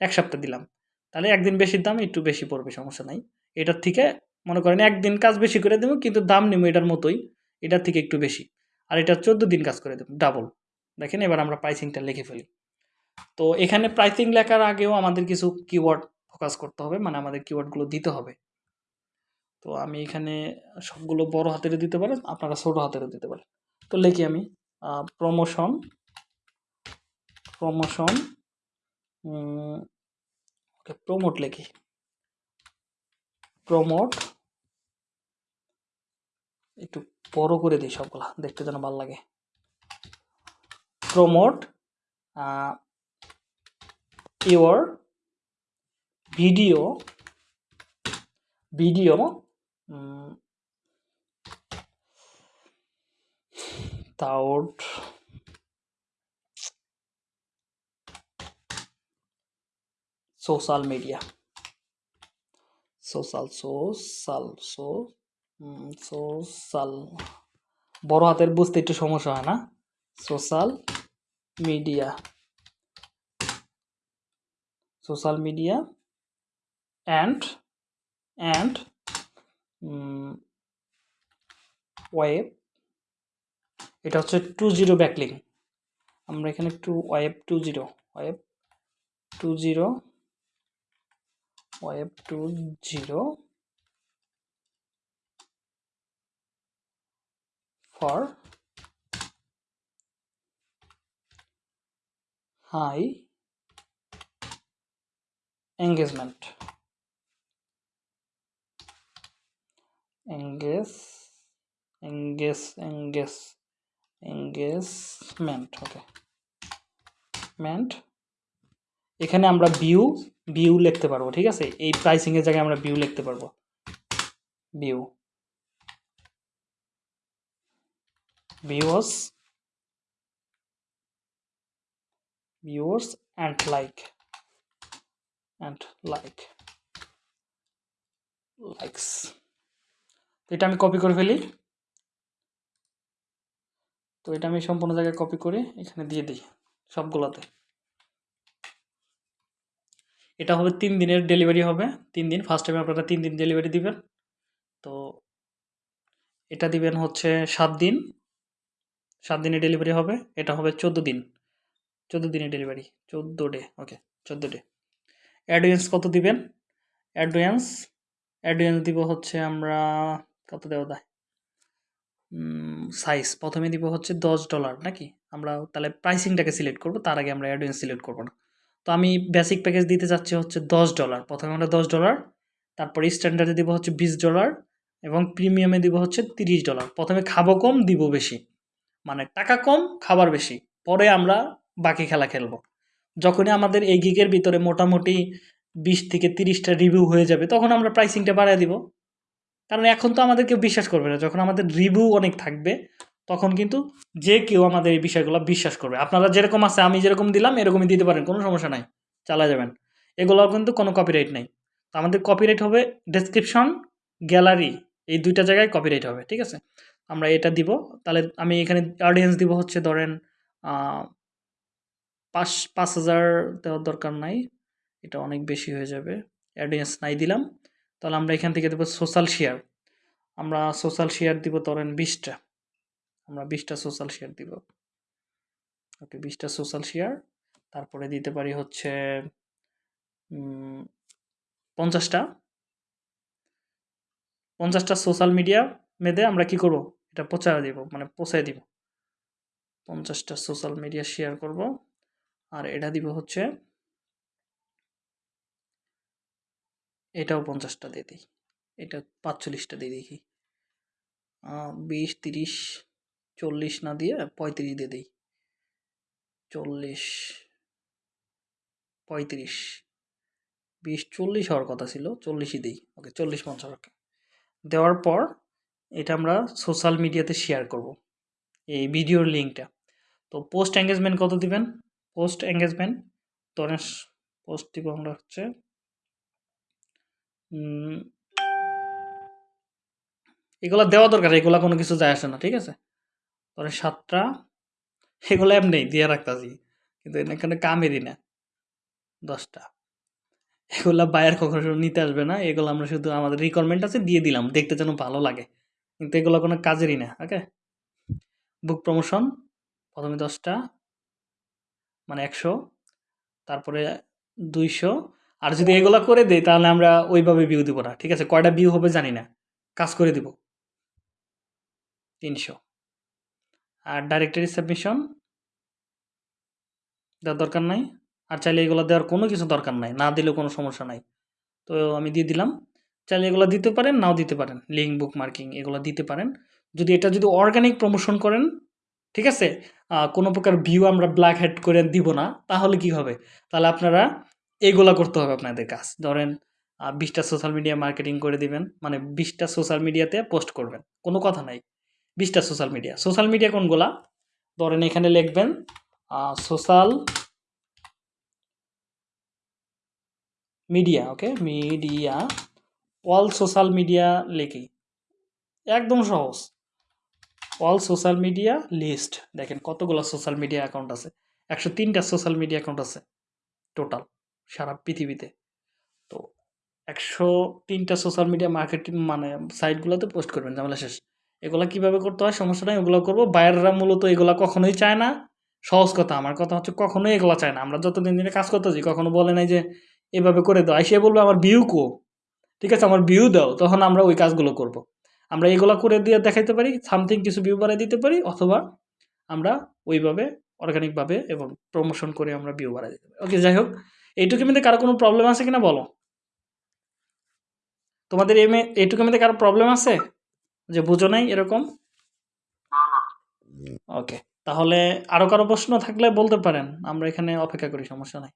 এক সপ্তাহ দিলাম। তাহলে একদিন বেশির দাম, একটু বেশি পড়বে, সমস্যা নাই। এটার থেকে মনে করেন একদিন কাজ বেশি করে দেবো, কিন্তু দাম নেব এটার মতোই, এটার থেকে একটু বেশি। আর এটা চোদ্দ দিন কাজ করে দেবো ডাবল দেখেন এবার আমরা প্রাইসিংটা লিখে ফেলি। তো এখানে প্রাইসিং লেখার আগেও আমাদের কিছু কিওয়ার্ড ফোকাস করতে হবে মানে আমাদের কিওয়ার্ডগুলো দিতে হবে। তো আমি এখানে সবগুলো বড় হাতেরও দিতে পারেন, আপনারা ছোট হাতেরও দিতে পারেন। তো লিখি আমি প্রমোশন প্রমোশন ওকে প্রমোট লিখি। প্রমোট একটু বড় করে দিই সবগুলা, দেখতে যেন ভালো লাগে। Promote your video video without social media social social so social বড় হাতের বুঝতে একটু সমস্যা হয় না? Social media social media and and web এটা হচ্ছে টু জিরো ব্যাকলিং আমরা এখানে two web two zero web two zero web 2.0 for high engagement engage engage engage engagement okay meant. এখানে আমরা ভিউ ভিউ লিখতে পারব, ঠিক আছে? এই প্রাইসিং এর জায়গায় আমরা ভিউ লিখতে পারব। View viewers viewers and like and like likes. তো এটা আমি কপি করে ফেলি। তো এটা আমি সম্পূর্ণ জায়গায় কপি করে এখানে দিয়ে দিই সবগুলোতে। এটা হবে তিন দিনের ডেলিভারি হবে। তিন দিন ফার্স্ট টাইমে আপনারা তিন দিন ডেলিভারি দিবেন। তো এটা দিবেন হচ্ছে সাত দিন। সাত দিনে ডেলিভারি হবে, এটা হবে চোদ্দ দিন। চোদ্দ দিনে ডেলিভারি চোদ্দ ডে ওকে চোদ্দ ডে অ্যাডভান্স কত দিবেন? অ্যাডভান্স অ্যাডভান্স দিব হচ্ছে আমরা, কত দেওয়া দেয় সাইজ প্রথমে দিব হচ্ছে দশ ডলার নাকি? আমরা তাহলে প্রাইসিংটাকে সিলেক্ট করব, তার আগে আমরা অ্যাডভান্স সিলেক্ট করব না। তো আমি বেসিক প্যাকেজ দিতে চাচ্ছি হচ্ছে দশ ডলার প্রথমে আমরা দশ ডলার তারপর স্ট্যান্ডার্ডে দিব হচ্ছে বিশ ডলার এবং প্রিমিয়ামে দিব হচ্ছে তিরিশ ডলার প্রথমে খাব কম, দিব বেশি। মানে টাকা কম, খাবার বেশি। পরে আমরা বাকি খেলা খেলব। যখনই আমাদের এই গিগের ভিতরে মোটামুটি বিশ থেকে তিরিশটা রিভিউ হয়ে যাবে, তখন আমরা প্রাইসিংটা বাড়ায় দিব। কারণ এখন তো আমাদের কেউ বিশ্বাস করবে না। যখন আমাদের রিভিউ অনেক থাকবে তখন কিন্তু যে কেউ আমাদের এই বিষয়গুলো বিশ্বাস করবে। আপনারা যেরকম আছে, আমি যেরকম দিলাম, এরকমই দিতে পারেন, কোনো সমস্যা নাই, চালা যাবেন। এগুলোও কিন্তু কোনো কপিরাইট নেই। তো আমাদের কপিরাইট হবে ডেসক্রিপশন গ্যালারি এই দুইটা জায়গায় কপিরাইট হবে, ঠিক আছে? আমরা এটা দিব, তাহলে আমি এখানে অডিয়েন্স দিব হচ্ছে ধরেন পাঁচ পাঁচ হাজার দেওয়ার দরকার নাই, এটা অনেক বেশি হয়ে যাবে অডিয়েন্স নাই দিলাম, তাহলে আমরা এখান থেকে দেবো সোশ্যাল শেয়ার আমরা সোশ্যাল শেয়ার দিব ধরেন বিশটা। আমরা বিশটা সোশ্যাল শেয়ার দিব। ওকে বিশটা সোশ্যাল শেয়ার তারপরে দিতে পারি হচ্ছে পঞ্চাশটা। পঞ্চাশটা সোশ্যাল মিডিয়া মেদে আমরা কি করব? এটা পচায় দিব মানে পচায় দিব। পঞ্চাশটা সোশ্যাল মিডিয়া শেয়ার করব, আর এটা দিব হচ্ছে, এটাও পঞ্চাশটা দিয়ে দিই। এটা পাঁচচল্লিশটা দিয়ে দেখি বিশ, তিরিশ চল্লিশ না দিয়ে পঁয়ত্রিশ দিয়ে দিই। চল্লিশ, পঁয়ত্রিশ, বিশ, চল্লিশ হওয়ার কথা ছিল, চল্লিশই দিই। ওকে, চল্লিশ পঞ্চাশ, ওকে। দেওয়ার পর এটা আমরা সোশ্যাল মিডিয়াতে শেয়ার করব, এই ভিডিওর লিঙ্কটা তো পোস্ট এঙ্গেজমেন্ট কত দিবেন? পোস্ট এঙ্গেজমেন্ট ধরেন পোস্ট দিব আমরা হচ্ছে এগুলা দেওয়া দরকার, এগুলা কোনো কিছু যায় আসে না, ঠিক আছে? পরে সাতটা, এগুলো এমনি দিয়ে রাখতাছি, কিন্তু এখানে কামেরই না, দশটা। এগুলা বায়ার কখনো নিতে আসবে না, এগুলো আমরা শুধু আমাদের রিকোয়ারমেন্ট আছে, দিয়ে দিলাম, দেখতে যেন ভালো লাগে, কিন্তু এগুলো কোনো কাজেরই না, ওকে? বুক প্রমোশন প্রথমে দশটা মানে একশো, তারপরে দুইশো, আর যদি এগুলো করে দেই, তাহলে আমরা ওইভাবে ভিউ দিব না, ঠিক আছে? কয়টা ভিউ হবে জানি না, কাজ করে দিব, তিনশো। আর ডাইরেক্টরি সাবমিশন দেওয়ার দরকার নাই? আর চাইলে এগুলো দেওয়ার কোনো কিছু দরকার নাই, না দিলেও কোনো সমস্যা নাই। তো আমি দিয়ে দিলাম। চাইলে এগুলো দিতে পারেন, নাও দিতে পারেন। লিঙ্ক বুক মার্কিং এগুলো দিতে পারেন। যদি এটা যদি অর্গানিক প্রমোশন করেন, ঠিক আছে? কোনো প্রকার ভিউ আমরা ব্ল্যাক হেড করে দিব না, তাহলে কি হবে? তাহলে আপনারা এগুলা করতে হবে আপনাদের কাজ। ধরেন বিশটা সোশ্যাল মিডিয়া মার্কেটিং করে দিবেন মানে বিশটা সোশ্যাল মিডিয়াতে পোস্ট করবেন। কোনো কথা নাই। বিশটা সোশ্যাল মিডিয়া সোশ্যাল মিডিয়া কোনগুলা? ধরেন এখানে লিখবেন social media okay media all social media লিখি। একদম সহজ। অল সোশ্যাল মিডিয়া লিস্ট দেখেন কতগুলো সোশ্যাল মিডিয়া অ্যাকাউন্ট আছে। একশো তিনটা সোশ্যাল মিডিয়া অ্যাকাউন্ট আছে টোটাল সারা পৃথিবীতে। তো একশো তিনটা সোশ্যাল মিডিয়া মার্কেটিং মানে সাইটগুলোতে পোস্ট করবেন, ঝামেলা শেষ। এগুলো কীভাবে করতে হয়? সমস্যা নেই, ওগুলো করব। বায়াররা মূলত এগুলো কখনোই চায় না। সহজ কথা, আমার কথা হচ্ছে কখনোই এগুলো চায় না। আমরা যতদিন দিনে কাজ করতেছি, কখনো বলে নাই যে এভাবে করে দাও। আইসিয়া বলবে, আমার ভিউ কো। ঠিক আছে, আমার ভিউ দাও। তখন আমরা ওই কাজগুলো করব। আমরা এগুলো করে দিয়ে দেখাইতে পারি সামথিং কিছু ভিউ বাড়াই দিতে পারি, অথবা আমরা ওইভাবে অর্গানিকভাবে এবং প্রমোশন করে আমরা ভিউ বাড়াই দিতে পারি। ওকে যাই হোক এইটুকু মধ্যে কারও কোনো প্রবলেম আছে কিনা বলো? তোমাদের এম এ এইটুকু মধ্যে কারও প্রবলেম আছে? যে বুঝো নাই এরকম? ওকে তাহলে আরও কারও প্রশ্ন থাকলে বলতে পারেন আমরা এখানে অপেক্ষা করি সমস্যা নাই।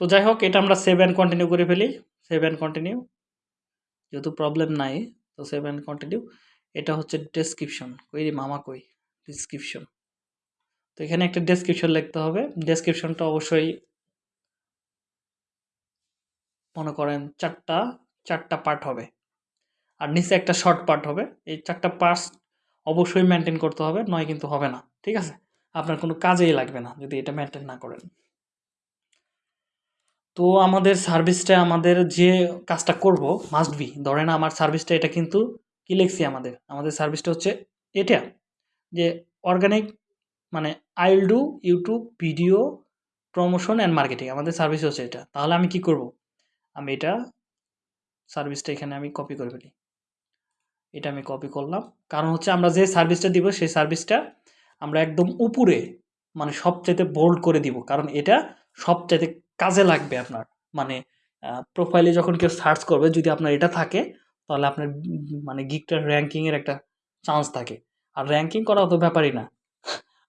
তো যাই হোক এটা আমরা সেভ অ্যান্ড কন্টিনিউ করে ফেলি সেভ অ্যান্ড কন্টিনিউ যেহেতু প্রবলেম নাই তো সেভ অ্যান্ড কন্টিনিউ এটা হচ্ছে ডেসক্রিপশন কই রে মামা কই? ডিসক্রিপশন তো এখানে একটা ডেসক্রিপশন লিখতে হবে। ডেসক্রিপশনটা অবশ্যই মনে করেন চারটা চারটা পার্ট হবে। আর নিচে একটা শর্ট পার্ট হবে। এই চারটা পার্টস অবশ্যই মেনটেন করতে হবে, নয় কিন্তু হবে না, ঠিক আছে? আপনার কোনো কাজেই লাগবে না যদি এটা মেনটেন না করেন। তো আমাদের সার্ভিসটা আমাদের যে কাজটা করব মাস্ট বি ধরেন আমার সার্ভিসটা এটা কিন্তু কি লিখছি আমাদের আমাদের সার্ভিসটা হচ্ছে এটা, যে অর্গানিক মানে I will do YouTube video promotion and marketing আমাদের সার্ভিস হচ্ছে এটা। তাহলে আমি কি করব? আমি এটা সার্ভিসটা এখানে আমি কপি করে ফেলি। এটা আমি কপি করলাম। কারণ হচ্ছে আমরা যে সার্ভিসটা দিব, সেই সার্ভিসটা আমরা একদম উপরে মানে সবচাইতে বোল্ড করে দিব। কারণ এটা সবচাইতে কাজে লাগবে আপনার। মানে প্রোফাইলে যখন কেউ সার্চ করবে, যদি আপনার এটা থাকে, তাহলে আপনার মানে গিকটার র্যাঙ্কিংয়ের একটা চান্স থাকে। আর র্যাঙ্কিং করা অত ব্যাপারই না।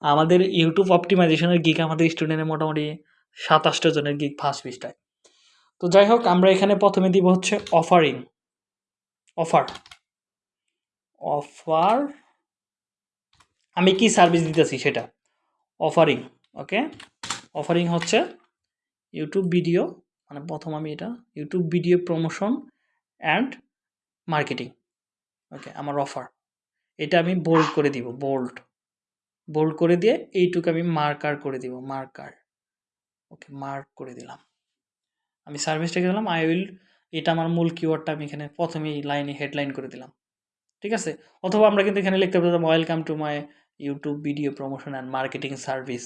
আমাদের ইউটিউব অপটিমাইজেশনের গিক আমাদের স্টুডেন্টের মোটামুটি সাতাশটা জনের গিক ফার্স্ট পৃষ্ঠায়। তো যাই হোক, আমরা এখানে প্রথমে দিব হচ্ছে অফারিং অফার অফার আমি কি সার্ভিস দিতেছি সেটা? অফারিং ওকে অফারিং হচ্ছে ইউটিউব ভিডিও মানে প্রথম আমি এটা YouTube video promotion and marketing okay আমার অফার এটা আমি বোল্ড করে দিব বোল্ড বোল্ড করে দিয়ে এইটুকু আমি মার্কার করে দিব মার্কার ওকে মার্ক করে দিলাম। আমি সার্ভিসটাকে দিলাম আই উইল এটা আমার মূল কিওয়ার্ডটা আমি এখানে প্রথমেই লাইনে হেডলাইন করে দিলাম। ঠিক আছে? অথবা আমরা কিন্তু এখানে লিখতে পারতাম welcome to my YouTube video promotion and marketing service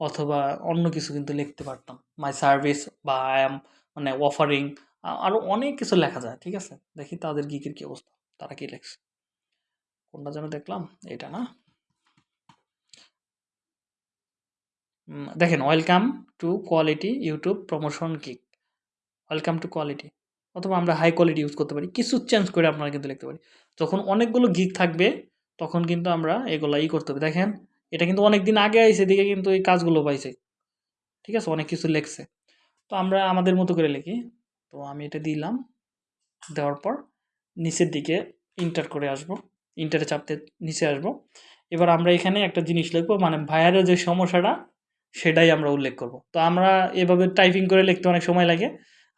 অথবা অন্য কিছু কিন্তু লিখতে পারতাম মাই সার্ভিস বা আই এম মানে অফারিং আরও অনেক কিছু লেখা যায়, ঠিক আছে? দেখি তাদের গিকের কী অবস্থা, তারা কি লেখছে? কোনটা যেন দেখলাম, এটা না। দেখেন welcome to quality YouTube promotion geek welcome to quality অথবা আমরা হাই কোয়ালিটি ইউজ করতে পারি। কিছু চেঞ্জ করে আপনারা কিন্তু লিখতে পারি। যখন অনেকগুলো গিক থাকবে, তখন কিন্তু আমরা এগুলো ই করতে হবে। দেখেন, এটা কিন্তু অনেক দিন আগে আইসে দিকে কিন্তু এই কাজগুলো পাইছে। ঠিক আছে? অনেক কিছু লেখছে। তো আমরা আমাদের মতো করে লিখি। তো আমি এটা দিলাম। দেওয়ার পর নিচের দিকে ইন্টার করে আসব। ইন্টারে চাপতে নিচে আসব। এবার আমরা এখানে একটা জিনিস লিখব। মানে ভাইয়ারের যে সমস্যাটা, সেটাই আমরা উল্লেখ করব। তো আমরা এভাবে টাইপিং করে লিখতে অনেক সময় লাগে।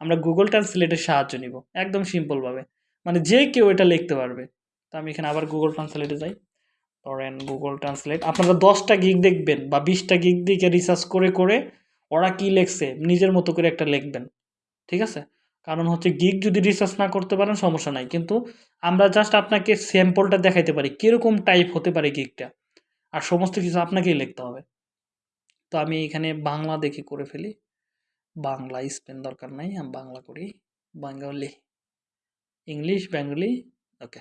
আমরা গুগল ট্রান্সলেটের সাহায্য নিব, একদম সিম্পলভাবে মানে যে কেউ এটা লিখতে পারবে। তো আমি এখানে আবার গুগল ট্রান্সলেটে যাই। ধরেন গুগল ট্রান্সলেট আপনারা দশটা গিগ দেখবেন বা বিশটা গিগ দিকে রিসার্চ করে করে ওরা কি লেখছে, নিজের মতো করে একটা লিখবেন। ঠিক আছে? কারণ হচ্ছে গিগ যদি রিসার্চ না করতে পারেন সমস্যা নাই। কিন্তু আমরা জাস্ট আপনাকে স্যাম্পলটা দেখাইতে পারি, কীরকম টাইপ হতে পারে গিগটা আর সমস্ত কিছু আপনাকেই লিখতে হবে। তো আমি এখানে বাংলা দেখে করে ফেলি। বাংলা স্পেন দরকার নাই, আমি বাংলা করি। Bengali English, Bengali, okay.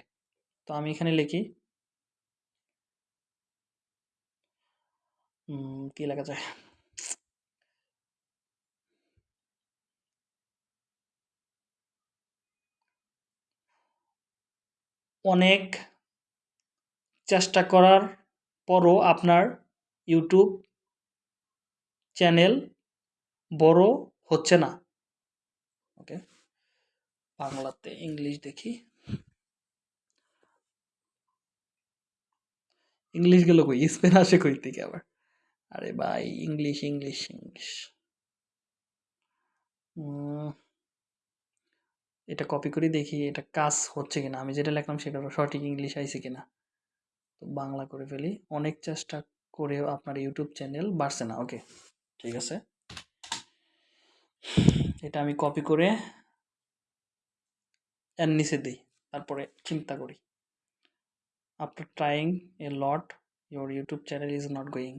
তো আমি এখানে লিখি। কি লেখা যায়? অনেক চেষ্টা করার পরও আপনার ইউটিউব চ্যানেল বড় হচ্ছে না। ওকে বাংলাতে ইংলিশ দেখি। ইংলিশ গেল কই? স্পেন আসে কই থেকে আবার? আরে ভাই ইংলিশ ইংলিশ ইংলিশ এটা কপি করে দেখি এটা কাজ হচ্ছে কিনা। আমি যেটা লিখলাম সেটা সঠিক ইংলিশ আইছে কিনা। তো বাংলা করে ফেলি। অনেক চেষ্টা করেও আপনার ইউটিউব চ্যানেল বাড়ছে না। ওকে ঠিক আছে? এটা আমি কপি করে এর নিচে দিই। তারপরে চিন্তা করি। After trying a lot your YouTube channel is not going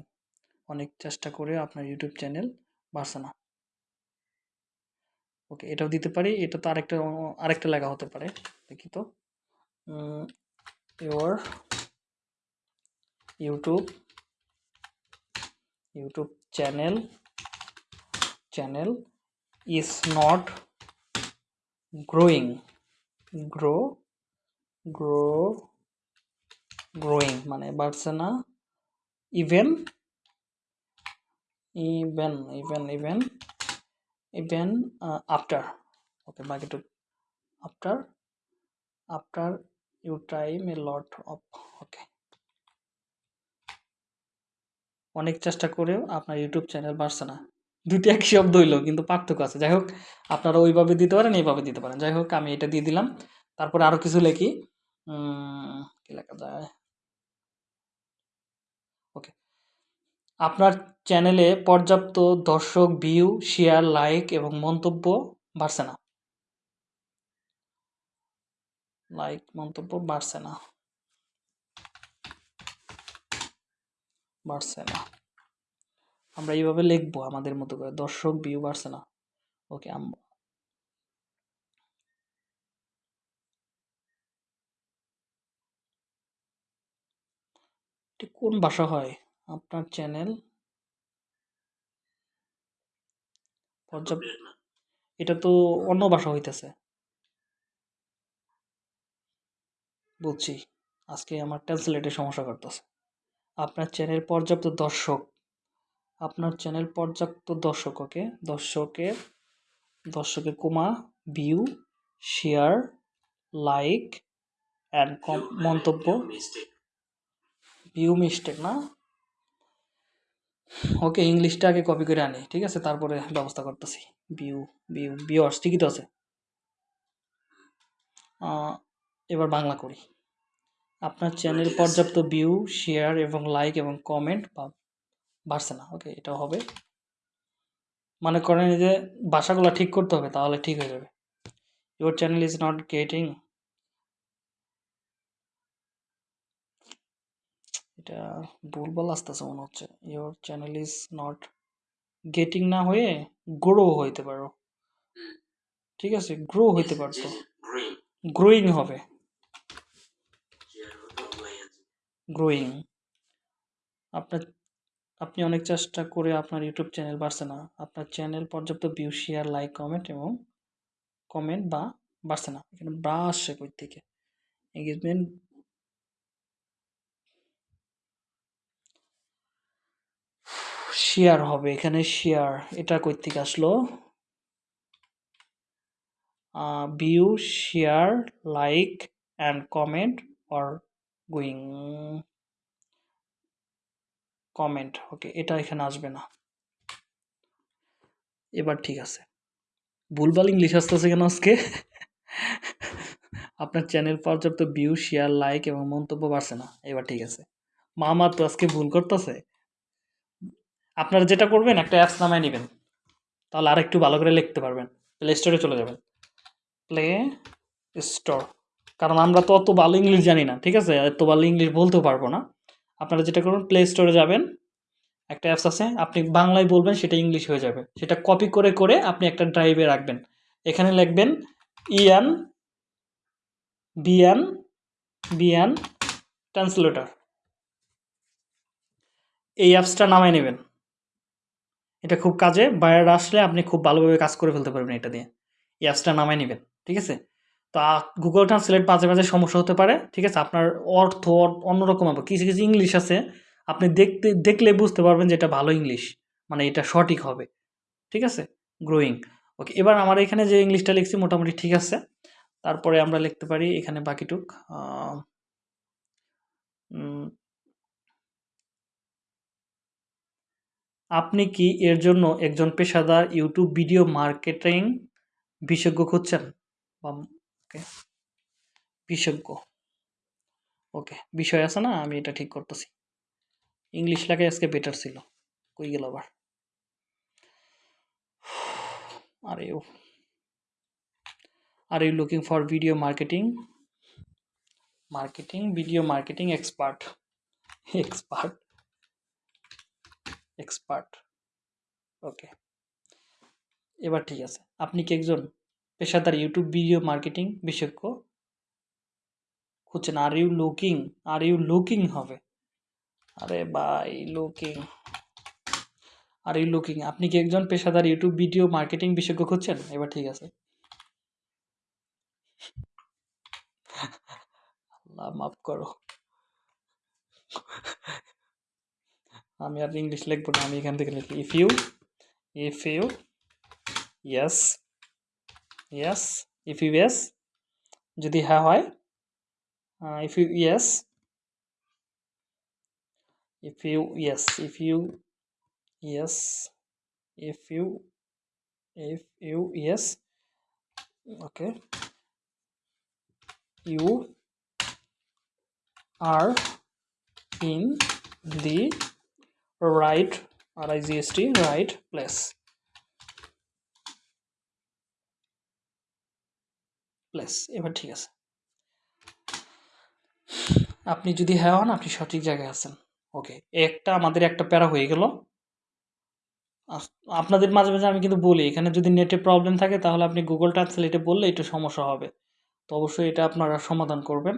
অনেক চেষ্টা করে আপনার ইউটিউব চ্যানেল বাড়ছে না। ওকে এটাও দিতে পারি, এটা তো আরেকটা আরেকটা লেখা হতে পারে, দেখি তো। Your YouTube YouTube channel channel is not growing grow grow growing মানে বাড়ছে না। Even even even even even after okay বাকিটু after after you time a lot of okay অনেক চেষ্টা করেও আপনার ইউটিউব চ্যানেল বাড়ছে না। দুটি এক শব্দ হইল, কিন্তু পার্থক্য আছে। যাই হোক, আপনারা ওইভাবে দিতে পারেন, এইভাবে দিতে পারেন। যাই হোক, আমি এটা দিয়ে দিলাম। তারপরে আরও কিছু লিখি। কি লেখা যায়? ওকে। আপনার চ্যানেলে পর্যাপ্ত দর্শক, ভিউ, শেয়ার, লাইক এবং মন্তব্য বাড়ছে না। লাইক, মন্তব্য বাড়ছে না। বাড়ছে না। আমরা এইভাবে লিখব আমাদের মতো করে। দর্শক ভিউ বাড়ছে না। ওকে কোন ভাষা হয়? আপনার চ্যানেল পর্যাপ্ত এটা তো অন্য ভাষা হইতেছে। বুঝছি আজকে আমার ট্রান্সলেটের সমস্যা করতেছে। আপনার চ্যানেল পর্যাপ্ত দর্শক আপনার চ্যানেল পর্যাপ্ত দর্শক ওকে দর্শকের দর্শকের comma view share like and মন্তব্য। ভিউ মিস্টেক না? ওকে ইংলিশটা আগে কপি করে আনি ঠিক আছে? তারপরে ব্যবস্থা করতেছি। ভিউ ভিউ ভিউয়ার্স ঠিকই তো আছে। এবার বাংলা করি। আপনার চ্যানেল পর্যাপ্ত ভিউ শেয়ার এবং লাইক এবং কমেন্ট বা বাড়ছে না ওকে এটা হবে। মনে করেন যে বাসাগুলো ঠিক করতে হবে, তাহলে ঠিক হয়ে যাবে। Your channel is not getting এটা ভুলভাল আসতেছে মনে হচ্ছে। Your channel is not getting না হয়ে গ্রো হইতে পারো। ঠিক আছে গ্রো হইতে পারতো গ্রোয়িং হবে। গ্রোয়িং আপনার আপনি অনেক চেষ্টা করে আপনার ইউটিউব চ্যানেল বাড়ছে না। আপনার চ্যানেল পর্যাপ্ত ভিউ শেয়ার লাইক কমেন্ট এবং কমেন্ট বা বাড়ছে না। এখানে বা আসছে কই থেকে এঙ্গেজমেন্ট শেয়ার হবে। এখানে শেয়ার এটা কই থেকে আসলো view share like and comment or going comment okay এটা এখানে আসবে না। এবার ঠিক আছে। ভুলভাল ইংলিশ আসতেছে কেন আজকে? আপনার চ্যানেল পর্যাপ্ত ভিউ শেয়ার লাইক এবং মন্তব্য বাড়ছে না। এবার ঠিক আছে। মামা তো আজকে ভুল করতেছে। আপনারা যেটা করবেন, একটা অ্যাপস নামায় নেবেন। তাহলে আর একটু ভালো করে লিখতে পারবেন। প্লে স্টোরে চলে যাবেন। প্লে স্টোর কারণ আমরা তো অত ভালো ইংলিশ জানি না, ঠিক আছে? এত ভালো ইংলিশ বলতেও পারব না। আপনারা যেটা করবেন প্লে স্টোরে যাবেন। একটা অ্যাপস আছে, আপনি বাংলায় বলবেন, সেটা ইংলিশ হয়ে যাবে। সেটা কপি করে করে আপনি একটা ড্রাইভে রাখবেন। এখানে লিখবেন ইয়ান বিয়ান বিয়ান ট্রান্সলেটর এই অ্যাপসটা নামায় নেবেন। এটা খুব কাজে বাইরে আসলে আপনি খুব ভালোভাবে কাজ করে ফেলতে পারবেন এটা দিয়ে। এই অ্যাপসটা নামায় নেবেন, ঠিক আছে? তো গুগল ট্রান্সলেট মাঝে মাঝে সমস্যা হতে পারে, ঠিক আছে? আপনার অর্থ অন্যরকম হবে। কিছু কিছু ইংলিশ আছে, আপনি দেখতে, দেখলে বুঝতে পারবেন যে এটা ভালো ইংলিশ মানে এটা সঠিক হবে, ঠিক আছে? গ্রোয়িং ওকে এবার আমার এখানে যে ইংলিশটা লিখছি মোটামুটি ঠিক আছে। তারপরে আমরা লিখতে পারি এখানে বাকিটুক আপনি কি এর জন্য একজন পেশাদার ইউটিউব ভিডিও মার্কেটিং বিশেষজ্ঞ খুঁজছেন? বা ওকে? বিশেষজ্ঞ ওকে, বিষয় আছে না, আমি এটা ঠিক করতেছি। ইংলিশ লেখায় আজকে বেটার ছিল। কই গেল আবার? আরে ও are you looking for video marketing marketing video marketing expert expert expert okay এবার ঠিক আছে। আপনি কি একজন পেশাদার ইউটিউব ভিডিও মার্কেটিং বিশেষজ্ঞ খুঁজছেন are you looking are you looking হবে। আরে ভাই লুকিং আর ইউ লুকিং আপনি কি একজন পেশাদার ইউটিউব ভিডিও মার্কেটিং বিশেষজ্ঞ খুঁজছেন? এবার ঠিক আছে। আল্লাহ মাফ করো। আমি আর ইংলিশ লিখব না, আমি এখান থেকে লিখি। If you if you yes yes if you yes যদি হ্যাঁ হয় if you yes if you yes if you yes if you if you yes okay you are in the right r-i-g-s-t right place Place, এবার ঠিক আছে। আপনি যদি হ্যাঁ হন, আপনি সঠিক জায়গায় আছেন। ওকে, একটা আমাদের একটা প্যারা হয়ে গেল। আপনাদের মাঝে মাঝে আমি কিন্তু বলি, এখানে যদি নেটে প্রবলেম থাকে, তাহলে আপনি গুগল ট্রান্সলেটে বললে একটু সমস্যা হবে। তো অবশ্যই এটা আপনারা সমাধান করবেন।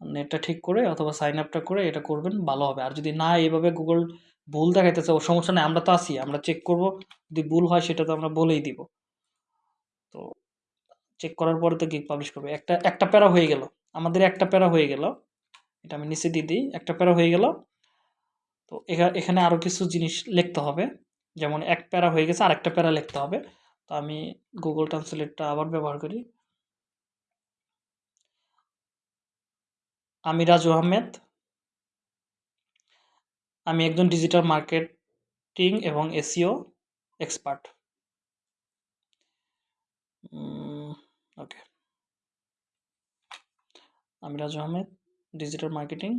নেটটা ঠিক করে অথবা সাইন আপটা করে এটা করবেন, ভালো হবে। আর যদি না এভাবে গুগল ভুল দেখাইতেছে, ও সমস্যা নেই, আমরা তো আছি, আমরা চেক করব। যদি ভুল হয়, সেটা তো আমরা বলেই দিব। তো চেক করার পরে তো গিক পাবলিশ করবে। একটা একটা প্যারা হয়ে গেল। আমাদের একটা প্যারা হয়ে গেল। এটা আমি নিচে দিয়ে দিই। একটা প্যারা হয়ে গেল। তো এখানে আরও কিছু জিনিস লিখতে হবে। যেমন এক প্যারা হয়ে গেছে, আরেকটা প্যারা লিখতে হবে। তো আমি গুগল ট্রান্সলেটটা আবার ব্যবহার করি। আমি রাজু আহমেদ। আমি একজন ডিজিটাল মার্কেটিং এবং এসিও এক্সপার্ট ওকে আমি Raju Ahmed digital marketing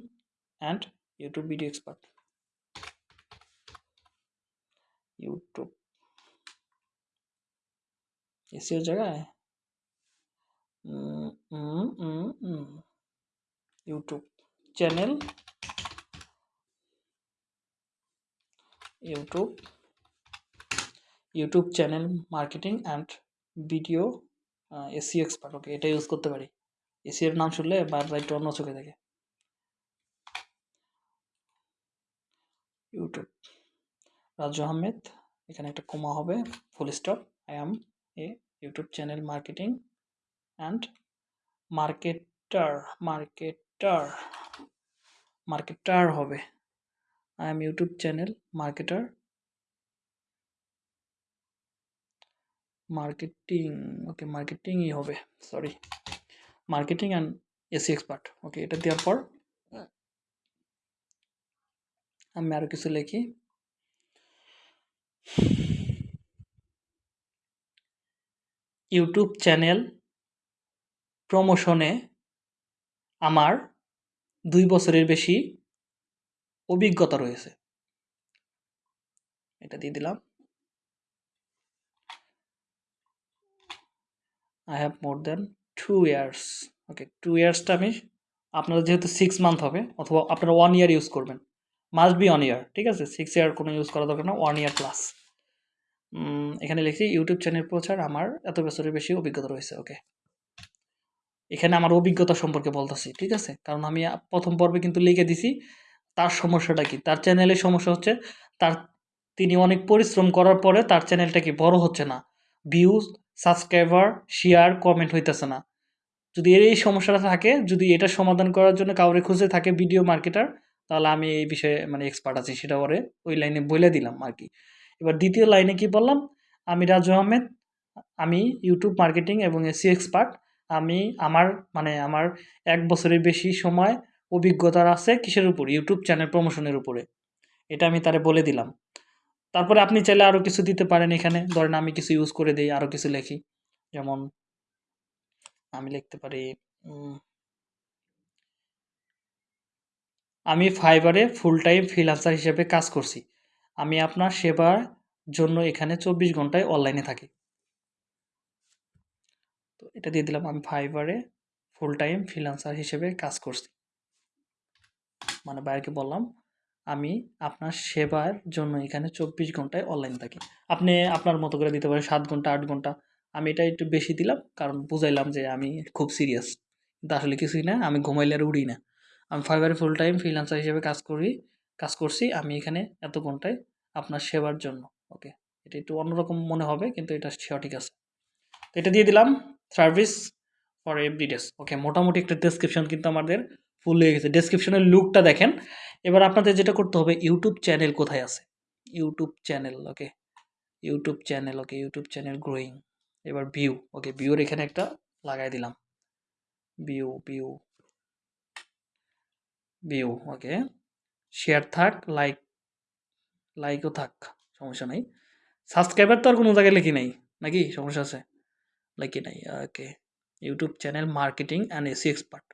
and YouTube video expert YouTube SEO জায়গায় um, um, um, um. YouTube channel YouTube YouTube channel marketing and video SEO expert okay এটা ইউজ করতে পারি। AC এর নাম শুনলে বারবার একটু অন্য চোখে দেখে। ইউটিউব রাজু আহমেদ, এখানে একটা কমা হবে full stop I am a YouTube channel marketing and marketer marketer marketer হবে। I'm YouTube channel marketer marketing okay মার্কেটিংই হবে sorry marketing and SEO expert okay এটা দেওয়ার পর আমি আরও কিছু লিখি। ইউটিউব চ্যানেল প্রমোশনে আমার দুই বছরের বেশি অভিজ্ঞতা রয়েছে। এটা দিয়ে দিলাম। I have more then two years okay two ইয়ার্সটা আমি আপনারা যেহেতু সিক্স মান্থ হবে, অথবা আপনারা ওয়ান ইয়ার ইউজ করবেন। মাস্ট বি ওয়ান ইয়ার ঠিক আছে? সিক্স ইয়ার কোনো ইউজ করা দরকার না ওয়ান ইয়ার প্লাস এখানে লিখছি ইউটিউব চ্যানেল প্রচার আমার এত বছরের বেশি অভিজ্ঞতা রয়েছে ওকে এখানে আমার অভিজ্ঞতা সম্পর্কে বলতেছি, ঠিক আছে? কারণ আমি প্রথম পর্বে কিন্তু লিখে দিছি, তার সমস্যাটা কি? তার চ্যানেলের সমস্যা হচ্ছে, তার, তিনি অনেক পরিশ্রম করার পরে তার চ্যানেলটা কি বড় হচ্ছে না? ভিউজ সাবস্ক্রাইবার শেয়ার কমেন্ট হইতেছে না। যদি এর এই সমস্যাটা থাকে, যদি এটা সমাধান করার জন্য কাউরে খুঁজে থাকে ভিডিও মার্কেটার তাহলে আমি এই বিষয়ে মানে এক্সপার্ট আছি, সেটা ওরে ওই লাইনে বলে দিলাম আর কি। এবার দ্বিতীয় লাইনে কি বললাম? আমি রাজু আহমেদ, আমি ইউটিউব মার্কেটিং এবং এসি এক্সপার্ট আমি আমার মানে আমার এক বছরের বেশি সময় অভিজ্ঞতা আছে কিসের উপর? ইউটিউব চ্যানেল প্রমোশনের উপরে। এটা আমি তারে বলে দিলাম। তারপরে আপনি চাইলে আরও কিছু দিতে পারেন এখানে। ধরেন আমি কিছু ইউজ করে দিই আরও কিছু লিখি। যেমন আমি লিখতে পারি আমি ফাইবারে ফুল টাইম ফ্রিল্যান্সার হিসেবে কাজ করছি। আমি আপনার সেবার জন্য এখানে চব্বিশ ঘন্টায় অনলাইনে থাকি। তো এটা দিয়ে দিলাম, আমি ফাইবারে ফুল টাইম ফ্রিল্যান্সার হিসেবে কাজ করছি। মানে বাইরকে বললাম আমি আপনার সেবার জন্য এখানে চব্বিশ ঘন্টায় অনলাইন থাকি। আপনি আপনার মতো করে দিতে পারেন, সাত ঘণ্টা, আট ঘণ্টা। আমি এটা একটু বেশি দিলাম কারণ বুঝাইলাম যে আমি খুব সিরিয়াস কিন্তু আসলে কিছুই না, আমি ঘুমাইলে আর উড়ি না। আমি ফাইবারে ফুল টাইম ফ্রিল্যান্সার হিসেবে কাজ করি, কাজ করছি আমি এখানে এত ঘন্টায় আপনার সেবার জন্য ওকে এটা একটু অন্যরকম মনে হবে কিন্তু এটা সঠিক আছে। তো এটা দিয়ে দিলাম সার্ভিস ফর এভরি ডেস ওকে মোটামুটি একটা ডেসক্রিপশন কিন্তু আমাদের ফুল হয়ে গেছে। ডেসক্রিপশনের লুকটা দেখেন। এবার আপনাদের যেটা করতে হবে ইউটিউব চ্যানেল কোথায় আছে? YouTube channel okay YouTube channel okay YouTube channel growing এবার ভিউ ওকে ভিউর এখানে একটা লাগাই দিলাম। View view view okay share থাক লাইক লাইকও থাক, সমস্যা নাই। সাবস্ক্রাইবার তো আর কোনো জায়গায় লিখি নাই, নাকি? সমস্যা আছে? লিখি নাই okay YouTube channel marketing and SEO expert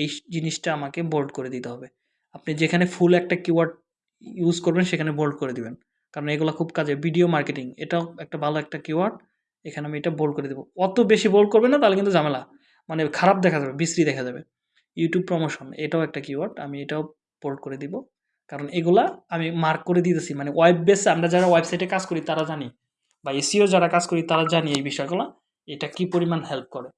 এই জিনিসটা আমাকে বোল্ড করে দিতে হবে। আপনি যেখানে ফুল একটা কিওয়ার্ড ইউজ করবেন, সেখানে বোল্ড করে দিবেন। কারণ এগুলো খুব কাজে ভিডিও মার্কেটিং এটাও একটা ভালো একটা কিওয়ার্ড এখানে আমি এটা বোল্ড করে দেবো। অত বেশি বোল্ড করবেন না, তাহলে কিন্তু ঝামেলা। মানে খারাপ দেখা যাবে, বিশ্রী দেখা যাবে। ইউটিউব প্রমোশন এটাও একটা কিওয়ার্ড আমি এটাও বোল্ড করে দিব। কারণ এগুলা আমি মার্ক করে দিতেছি। মানে ওয়েব বেস আমরা যারা ওয়েবসাইটে কাজ করি, তারা জানি। বা এসিও যারা কাজ করি, তারা জানি এই বিষয়গুলো, এটা কি পরিমাণ হেল্প করে।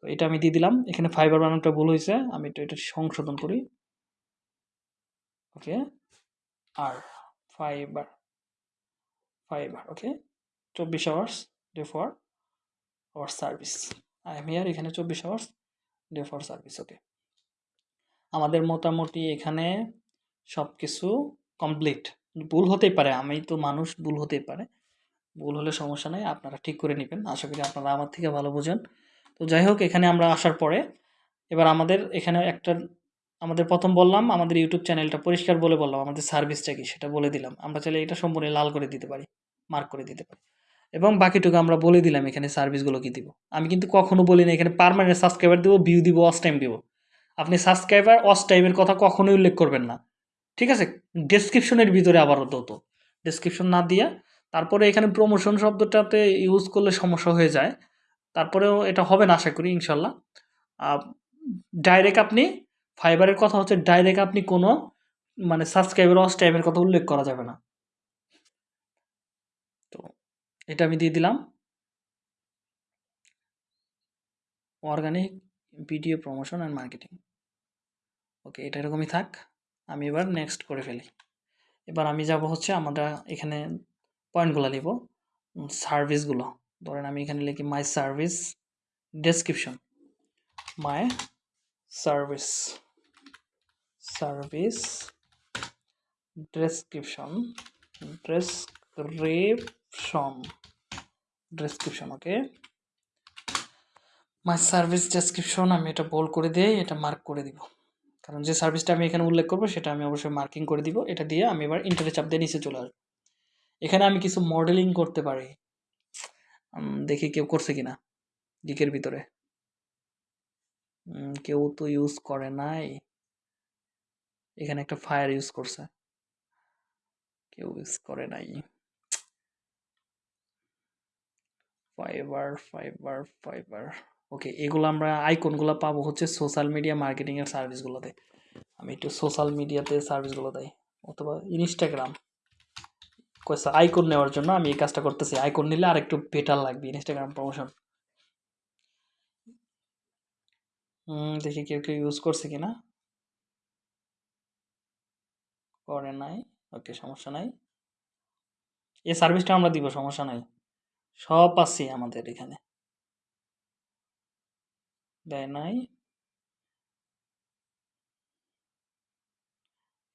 তো এটা আমি দিয়ে দিলাম। এখানে ফাইবার বানানোটা ভুল হয়েছে, আমি এটা এটা সংশোধন করি। ওকে? আর ফাইবার ফাইবার ওকে? চব্বিশ hours day for hour service I'm here এখানে চব্বিশ hours day for service okay? আমাদের মোটামুটি এখানে সব কিছু কমপ্লিট ভুল হতেই পারে, আমি তো মানুষ, ভুল হতেই পারে। ভুল হলে সমস্যা নেই, আপনারা ঠিক করে নেবেন। আশা করি আপনারা আমার থেকে ভালো বোঝেন। তো যাই হোক, এখানে আমরা আসার পরে, এবার আমাদের এখানে একটা আমাদের প্রথম বললাম, আমাদের ইউটিউব চ্যানেলটা পরিষ্কার বলে বললাম, আমাদের সার্ভিসটা কি সেটা বলে দিলাম। আমরা চাইলে এটা সম্পূর্ণ লাল করে দিতে পারি মার্ক করে দিতে পারি। এবং বাকিটুকু আমরা বলে দিলাম এখানে সার্ভিসগুলো কি দিব। আমি কিন্তু কখনো বলি না, এখানে পারমানেন্ট সাবস্ক্রাইবার দিব ভিউ দিব অস টাইম দিব। আপনি সাবস্ক্রাইবার অস টাইমের কথা কখনোই উল্লেখ করবেন না। ঠিক আছে? ডেসক্রিপশনের ভিতরে আবারও তো। ডেসক্রিপশন না দিয়ে, তারপরে এখানে প্রমোশন শব্দটাতে ইউজ করলে সমস্যা হয়ে যায়। তারপরেও এটা হবে না, আশা করি, ইনশাল্লাহ। ডাইরেক্ট আপনি ফাইবারের কথা হচ্ছে ডাইরেক্ট আপনি কোনো মানে সাবস্ক্রাইবার অস টাইমের কথা উল্লেখ করা যাবে না। তো এটা আমি দিয়ে দিলাম। Organic video promotion and marketing okay এটা এরকমই থাক। আমি এবার নেক্সট করে ফেলি। এবার আমি যাব হচ্ছে আমরা এখানে পয়েন্টগুলো নিব। সার্ভিসগুলো ধরেন আমি এখানে লিখি my service description my service service description description description okay my service description আমি এটা বোল্ড করে দিয়ে এটা মার্ক করে দিব। কারণ যে সার্ভিসটা আমি এখানে উল্লেখ করব, সেটা আমি অবশ্যই মার্কিং করে দিব। এটা দিয়ে আমি এবার ইন্টারে চাপ দিয়ে নিচে চলে আসব। এখানে আমি কিছু মডেলিং করতে পারি। দেখি কেউ করছে কিনা গিকের ভিতরে। কেউ তো ইউজ করে নাই। এখানে একটা ফায়ার ইউজ করছে। কেউ ইউজ করে নাই। ফাইবার ফাইবার ফাইবার ওকে এগুলো আমরা আইকনগুলো পাবো হচ্ছে সোশ্যাল মিডিয়া মার্কেটিং এর সার্ভিসগুলোতে আমি একটু সোশ্যাল মিডিয়াতে সার্ভিসগুলো দেয় অথবা ইনস্টাগ্রাম কয়েছে আইকন নেওয়ার জন্য আমি এই কাজটা করতেছি। আইকন নিলে আর একটু বেটার লাগবে ইনস্টাগ্রাম প্রমোশন দেখি কেউ কেউ ইউজ করছে কিনা। করে নাই। ওকে সমস্যা নাই। এই সার্ভিসটা আমরা দিব, সমস্যা নাই। সব পাচ্ছি আমাদের এখানে। দেয় নাই।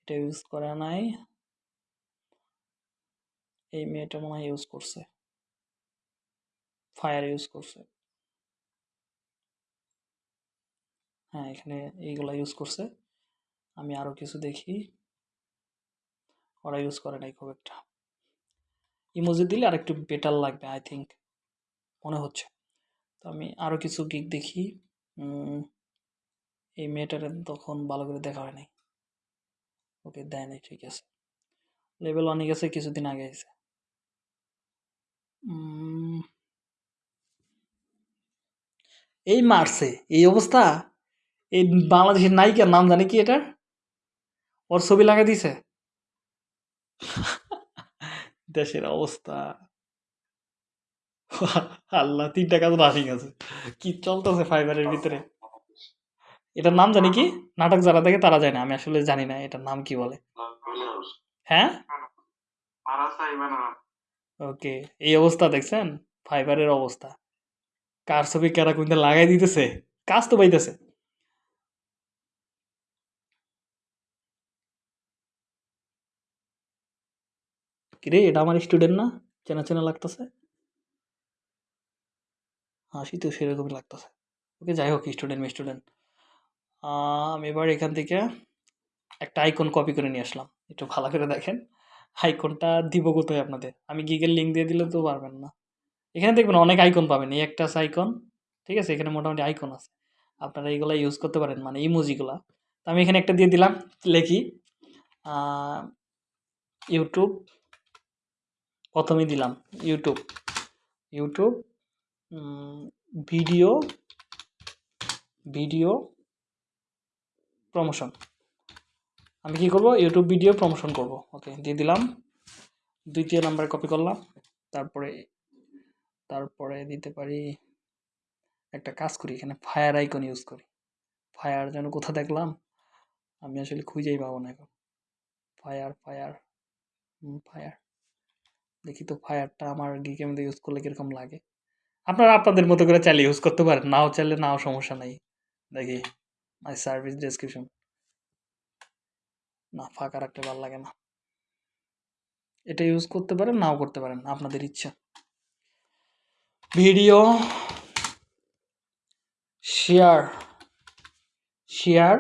এটা ইউজ করে নাই। এই মেয়েটা মনে হয় ইউজ করছে। ফায়ার ইউজ করছে। হ্যাঁ এখানে এইগুলা ইউজ করছে। আমি আরও কিছু দেখি। ওরা ইউজ করে নাই খুব একটা। ইমোজি দিলে আর একটু বেটার লাগবে আই থিঙ্ক মনে হচ্ছে। তো আমি আরও কিছু গিক দেখি। এই মেয়েটার তখন ভালো করে দেখা হয় নাই। ওকে দেয় নাই, ঠিক আছে। লেভেল অনেক গেছে, কিছুদিন আগে এসে এই মারছে, এই অবস্থা? এই বাংলাদেশের নায়িকার নাম জানে কি এটা ওর ছবি লাগা দিছে? দেশের অবস্থা। আল্লাহ, তিনটা কাজ রানিং আছে কি চলতেছে ফাইবারের ভিতরে? এটার নাম জানি কি? নাটক যারা দেখে তারা জানে, আমি আসলে জানি না এটার নাম কি বলে। হ্যাঁ? ওকে, এই অবস্থা দেখছেন? ফাইবারের অবস্থা। কার ছবি কারা কোনটা লাগাই দিতেছে? কাজ তো পাইতেছে। কিরে, এটা আমার স্টুডেন্ট না? চেনা চেনা লাগতেছে? হাসি তো সেরকমই লাগতেছে। ওকে, যাই হোক স্টুডেন্ট স্টুডেন্ট আমি, এবার এখান থেকে একটা আইকন কপি করে নিয়ে আসলাম। একটু ভালো করে দেখেন। আইকনটা দিব কোথায় আপনাদের? আমি গিগের লিঙ্ক দিয়ে দিলে তো পারবেন না। এখানে দেখবেন অনেক আইকন পাবেন। এই একটা আছে আইকন ঠিক আছে? এখানে মোটামুটি আইকন আছে। আপনারা এইগুলা ইউজ করতে পারেন মানে ইমোজিগুলা তো আমি এখানে একটা দিয়ে দিলাম, লেখি ইউটিউব প্রথমেই দিলাম YouTube YouTube video video promotion আমি কি করব? ইউটিউব ভিডিও প্রমোশন করব। ওকে দিয়ে দিলাম। দ্বিতীয় নাম্বার কপি করলাম। তারপরে তারপরে দিতে পারি একটা কাজ করি, এখানে ফায়ার আইকন ইউজ করি। ফায়ার যেন কোথা দেখলাম, আমি আসলে খুঁজেই পাবো না এখন। ফায়ার ফায়ার ফায়ার দেখি তো ফায়ারটা আমার গিকের মধ্যে ইউজ করলে কীরকম লাগে? আপনারা আপনাদের মতো করে চালিয়ে ইউজ করতে পারেন, নাও চাইলে নাও সমস্যা নাই। দেখি মাই সার্ভিস ডেসক্রিপশন না, ফাঁকা রাখতে ভালো লাগে না। এটা ইউজ করতে পারেন, নাও করতে পারেন, আপনাদের ইচ্ছা। Video share share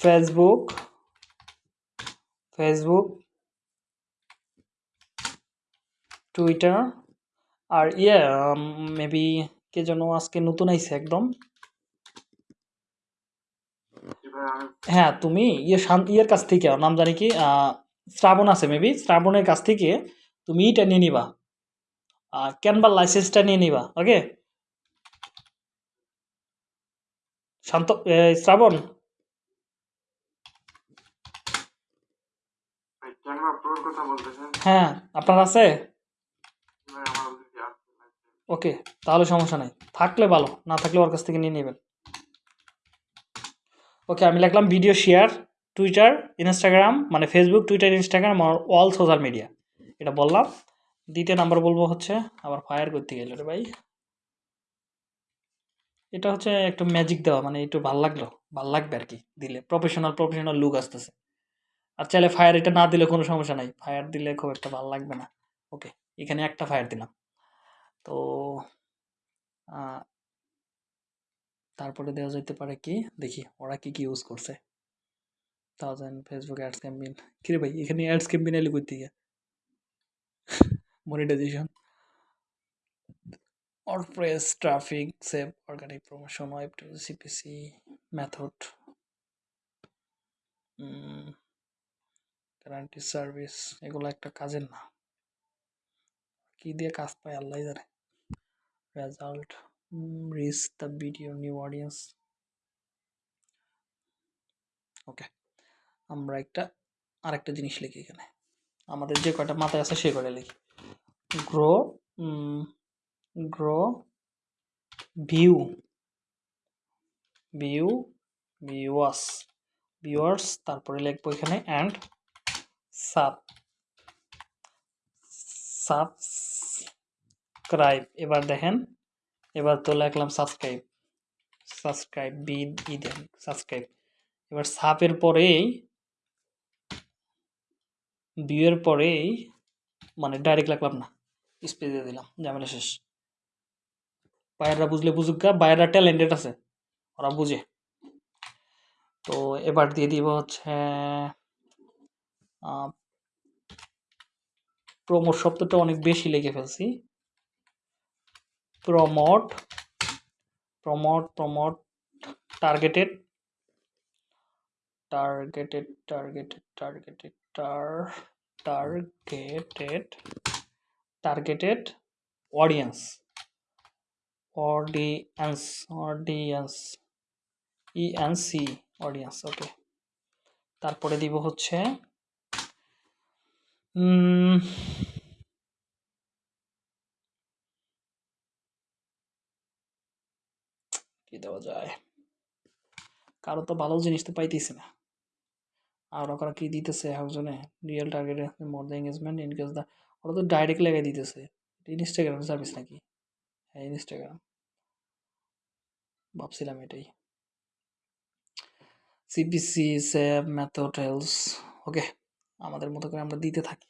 Facebook Facebook Twitter আর ইয়ে মেবি কে যেন আজকে নতুন আইছে একদম। হ্যাঁ তুমি ইয়ে শান্ত ইয়ের কাছ থেকে নাম জানি কি শ্রাবণ আছে মেবি শ্রাবণের কাছ থেকে তুমি ইটা নিয়ে নিবা। ক্যানভার লাইসেন্সটা নিয়ে নিবা ওকে শান্ত শ্রাবণ? হ্যাঁ আপনার আছে ভাই আমার ওদিকে আছে ওকে, তাহলে সমস্যা নাই। থাকলে ভালো, না থাকলে ওর কাছ থেকে নিয়ে নেবেন। ওকে, আমি লিখলাম ভিডিও শেয়ার টুইটার ইনস্টাগ্রাম মানে ফেসবুক টুইটার ইনস্টাগ্রাম আর অল সোশ্যাল মিডিয়া এটা বললাম। দ্বিতীয় নাম্বার বলব হচ্ছে, আবার ফায়ার করতে গেল রে ভাই। এটা হচ্ছে একটু ম্যাজিক দেওয়া মানে একটু ভালো লাগল, ভালো লাগবে আর কি দিলে। প্রফেশনাল প্রফেশনাল লুক আসতেছে। আর চাইলে ফায়ার এটা না দিলে কোনো সমস্যা নাই। ফায়ার দিলে খুব একটা ভালো লাগবে না। ওকে, এখানে একটা ফায়ার দিলাম। তো তারপরে দেওয়া যেতে পারে কি? দেখি ওরা কি কি ইউজ করছে? থাউজেন্ড ফেসবুক অ্যাডস ক্যাম্পেইন কিরে ভাই এখানে অ্যাডস ক্যাম্পেইন এলে কই থেকে monetization WordPress, traffic, save, organic promotion, web to CPC, method, guarantee service এগুলো একটা কাজের না কি দিয়ে কাজ পায় আল্লাহ জানে। Result reach the video new audience okay আমরা একটা, আরেকটা জিনিস লিখি এখানে। আমাদের যে কয়টা মাথায় আছে সে কয়টা লিখি। Grow grow view view viewers viewers তারপরে লিখব এখানে অ্যান্ড সাব সাবস্ক্রাইব এবার দেখেন। এবার তো লিখলাম সাবস্ক্রাইব সাবস্ক্রাইব বি ই দেন সাবস্ক্রাইব এবার সাপের পরেই বিয়ের পরেই মানে ডাইরেক্ট লাগলাম না স্পেস দিয়ে দিলাম, ঝামেলা শেষ। বাইররা বুঝলে বুঝুক গা, বাইররা ট্যালেন্টেড আছে, ওরা বুঝে। তো এবার দিয়ে দিব হচ্ছে প্রমোট শব্দটা অনেক বেশি লেগে ফেলছি। Promote promote promote targeted targeted targeted targeted টার targeted targeted audience audience audience ENC audience okay তারপরে দিব হচ্ছে কি দেওয়া যায়? কারও তো ভালো জিনিস তো পাইতেছি না। আর ওরা কি দিতেছে একজনে? Real target more the engagement in case the ওরা তো ডাইরেক্ট লেগে দিতেছে। ইনস্টাগ্রাম সার্ভিস নাকি? হ্যাঁ ইনস্টাগ্রাম ভাবছিলাম এটাই। সিপিসি স্যাপ মেথড হেলস ওকে আমাদের মতো করে আমরা দিতে থাকি।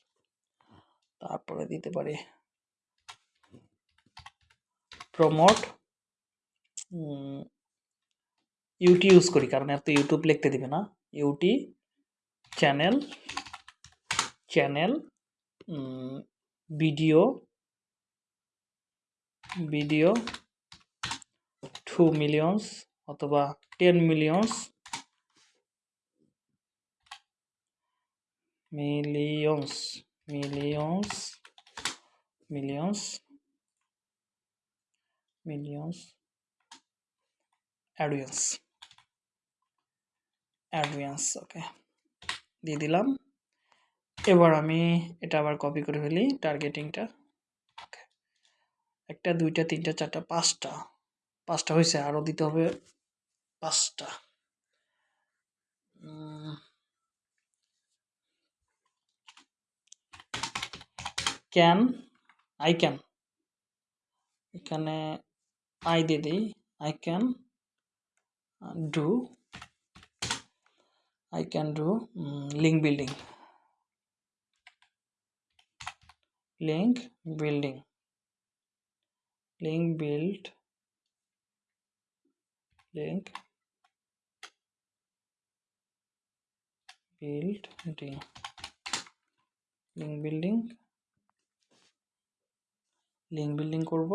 তারপরে দিতে পারি। প্রমোট ইউটি ইউজ করি, কারণ এত ইউটিউব লিখতে দিবে না। UT channel channel video video two millions অথবা ten millions millions millions millions millions audience audience okay দিয়ে দিলাম। এবার আমি এটা আবার কপি করে ফেলি টার্গেটিংটা ওকে একটা, দুইটা, তিনটা, চারটা, পাঁচটা। পাঁচটা হয়েছে আরও দিতে হবে পাঁচটা। ক্যান আই ক্যান এখানে আই দিয়ে দিই। I can do I can do um, link building link building link build link building link building link building করব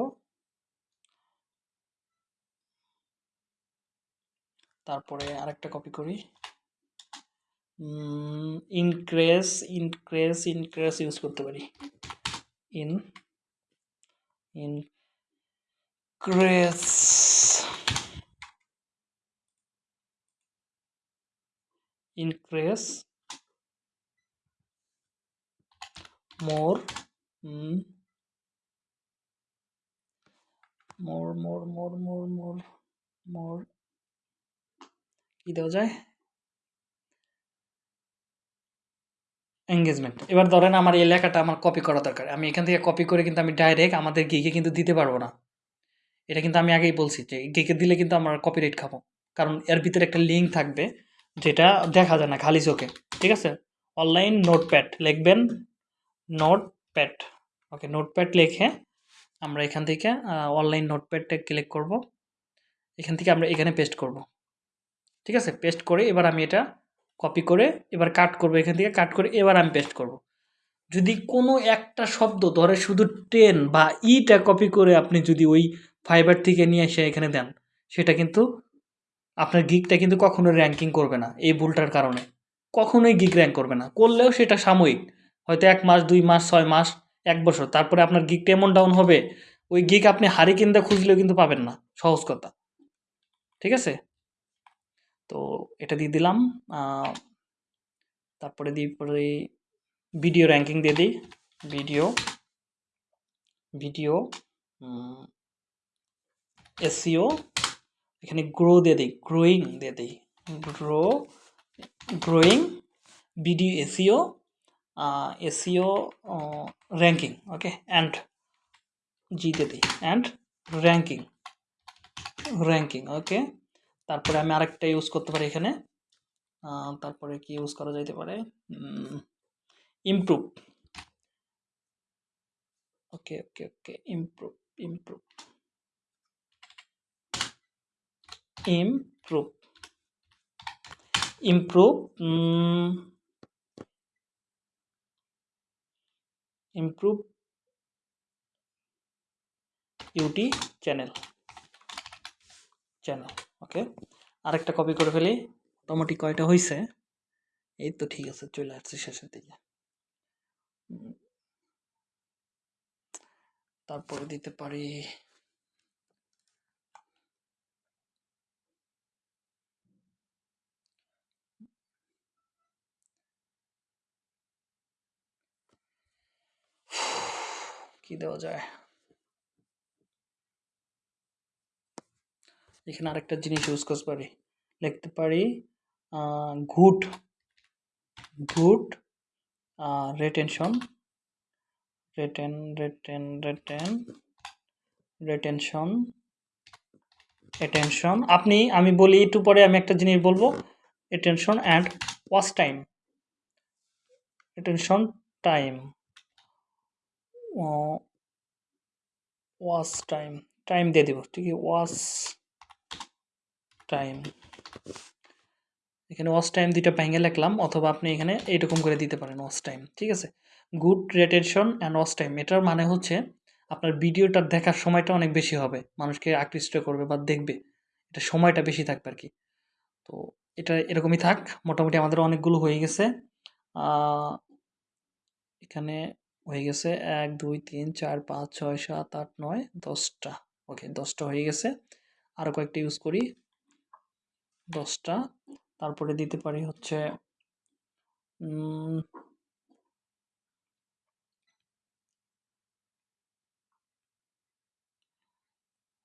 তারপরে আরেকটা কপি করি। ইনক্রেস ইনক্রেস ইনক্রেস ইউজ করতে পারি। In increase increase more more more more more more more কি দেওয়া যায়? Engagement এবার ধরেন আমার এই লেখাটা আমার কপি করা দরকার। আমি এখান থেকে কপি করে কিন্তু আমি ডাইরেক্ট আমাদের গিকে কিন্তু দিতে পারব না। এটা কিন্তু আমি আগেই বলছি যে গিকে দিলে কিন্তু আমরা কপিরাইট খাব। কারণ এর ভিতরে একটা লিঙ্ক থাকবে যেটা দেখা যায় না, খালি চোখে। ঠিক আছে? অনলাইন নোটপ্যাড লিখবেন নোটপ্যাড ওকে নোটপ্যাড লিখে আমরা এখান থেকে অনলাইন নোটপ্যাডটা ক্লিক করব। এখান থেকে আমরা এখানে পেস্ট করব। ঠিক আছে? পেস্ট করে এবার আমি এটা কপি করে এবার কাট করব এখান থেকে কাট করে এবার আমি পেস্ট করব। যদি কোনো একটা শব্দ, ধরে শুধু টেন বা ইটা কপি করে আপনি যদি ওই ফাইবার থেকে নিয়ে এসে এখানে দেন, সেটা কিন্তু আপনার গিকটা কিন্তু কখনো র্যাঙ্কিং করবে না এই ভুলটার কারণে। কখনোই গিক র্যাঙ্ক করবে না। করলেও সেটা সাময়িক। হয়তো এক মাস, দুই মাস, ছয় মাস, এক বছর। তারপরে আপনার গিকটা এমন ডাউন হবে, ওই গিক আপনি হারি কিনতে খুঁজলেও কিন্তু পাবেন না। সহজ কথা। ঠিক আছে? তো এটা দিয়ে দিলাম। তারপরে দিয়ে পরে ভিডিও র্যাঙ্কিং দিয়ে দিই। ভিডিও ভিডিও এসিও এখানে গ্রো দিয়ে দিই গ্রোয়িং দিয়ে দিই। Grow growing video SEO SEO ranking okay and G দিয়ে দিই অ্যান্ড র্যাঙ্কিং র্যাঙ্কিং ওকে তারপরে আমি আরেকটা ইউজ করতে পারি এখানে। তারপরে কি ইউজ করা যাইতে পারে? Improve okay okay okay improve improve improve improve improve UT channel channel okay, আরেকটা কপি করে ফেলি। মোটামুটি কয়টা হয়েছে এই তো ঠিক আছে, চলে আসছে শেষের দিকে। তারপরে দিতে পারি। কি দেওয়া যায়? এখানে আরেকটা জিনিস ইউজ করতে পারি। লিখতে পারি গুড গুড রেটেনশন রেটেন রেটেন রেটেন রেটেনশন অ্যাটেনশন আপনি, আমি বলি একটু পরে আমি একটা জিনিস বলব attention and watch time attention time watch time time দিয়ে দিব ঠিক আছে ওয়াচ টাইম এখানে ওয়াচ টাইম দুইটা ভেঙে লিখলাম, অথবা আপনি এখানে এইরকম করে দিতে পারেন ওয়াচ টাইম ঠিক আছে? Good retention and watch time এটার মানে হচ্ছে আপনার ভিডিওটা দেখার সময়টা অনেক বেশি হবে, মানুষকে আকৃষ্ট করবে বা দেখবে, এটা সময়টা বেশি থাকবে আর কি তো এটা এরকমই থাক, মোটামুটি আমাদের অনেকগুলো হয়ে গেছে। এখানে হয়ে গেছে এক, দুই, তিন, চার, পাঁচ, ছয়, সাত, আট, নয়, দশটা ওকে দশটা হয়ে গেছে। আরও কয়েকটা ইউজ করি। দশটা। তারপরে দিতে পারি হচ্ছে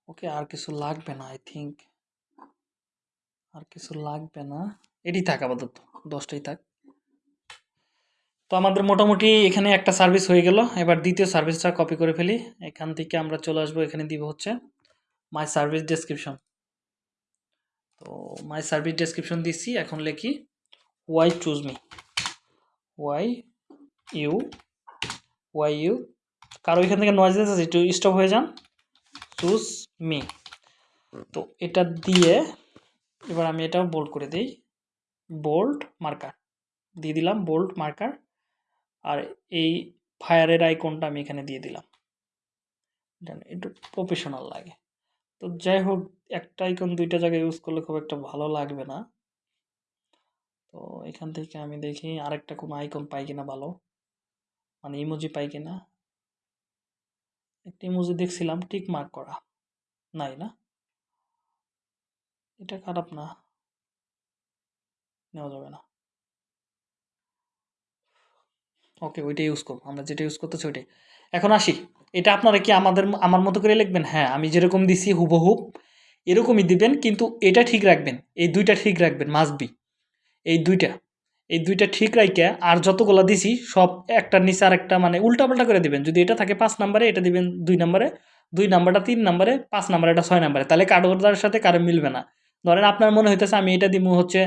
ওকে আর কিছু লাগবে না আই থিঙ্ক আর কিছু লাগবে না। এটি থাক আপাতত, দশটাই থাক। তো আমাদের মোটামুটি এখানে একটা সার্ভিস হয়ে গেল। এবার দ্বিতীয় সার্ভিসটা কপি করে ফেলি। এখান থেকে আমরা চলে আসব, এখানে দিব হচ্ছে মাই সার্ভিস ডেসক্রিপশন তো মাই সার্ভিস ডেসক্রিপশন দিচ্ছি এখন লিখি why choose me why you why you কারও এখান থেকে নয়েজ আছে একটু স্টপ হয়ে যান। চুজ মি তো এটা দিয়ে এবার আমি এটাও বোল্ড করে দিই। বোল্ড মার্কার দিয়ে দিলাম বোল্ড মার্কার আর এই ফায়ারের আইকনটা আমি এখানে দিয়ে দিলাম। একটু প্রফেশনাল লাগে। তো যাই হোক, একটা আইকন দুইটা জায়গায় ইউজ করলে খুব একটা ভালো লাগবে না। তো এখান থেকে আমি দেখি আরেকটা কোনো আইকন পাই কিনা ভালো। মানে ইমোজি পাই কিনা? একটা ইমোজি দেখছিলাম টিক মার্ক করা। নাই না? এটা খারাপ না। নেওয়া যাবে না। ওকে ওইটা ইউজ করব। আমরা যেটা ইউজ করতেছি ওইটাই। এখন আসি। এটা আপনারা কি আমাদের আমার মতো করে লিখবেন? হ্যাঁ আমি যেরকম দিছি হুবহুব এরকমই দিবেন, কিন্তু এটা ঠিক রাখবেন। এই দুইটা ঠিক রাখবেন মাস্ট বি এই দুইটা। এই দুইটা ঠিক রাইকে আর যতগুলো দিছি, সব একটার নিচে আর একটা মানে উল্টাপাল্টা করে দিবেন। যদি এটা থাকে পাঁচ নাম্বারে, এটা দিবেন দুই নাম্বারে, দুই নাম্বারটা তিন নাম্বারে, পাঁচ নাম্বারে এটা ছয় নাম্বারে। তাহলে কারোর সাথে কারও মিলবে না। ধরেন আপনার মনে হইতেছে আমি এটা দিব হচ্ছে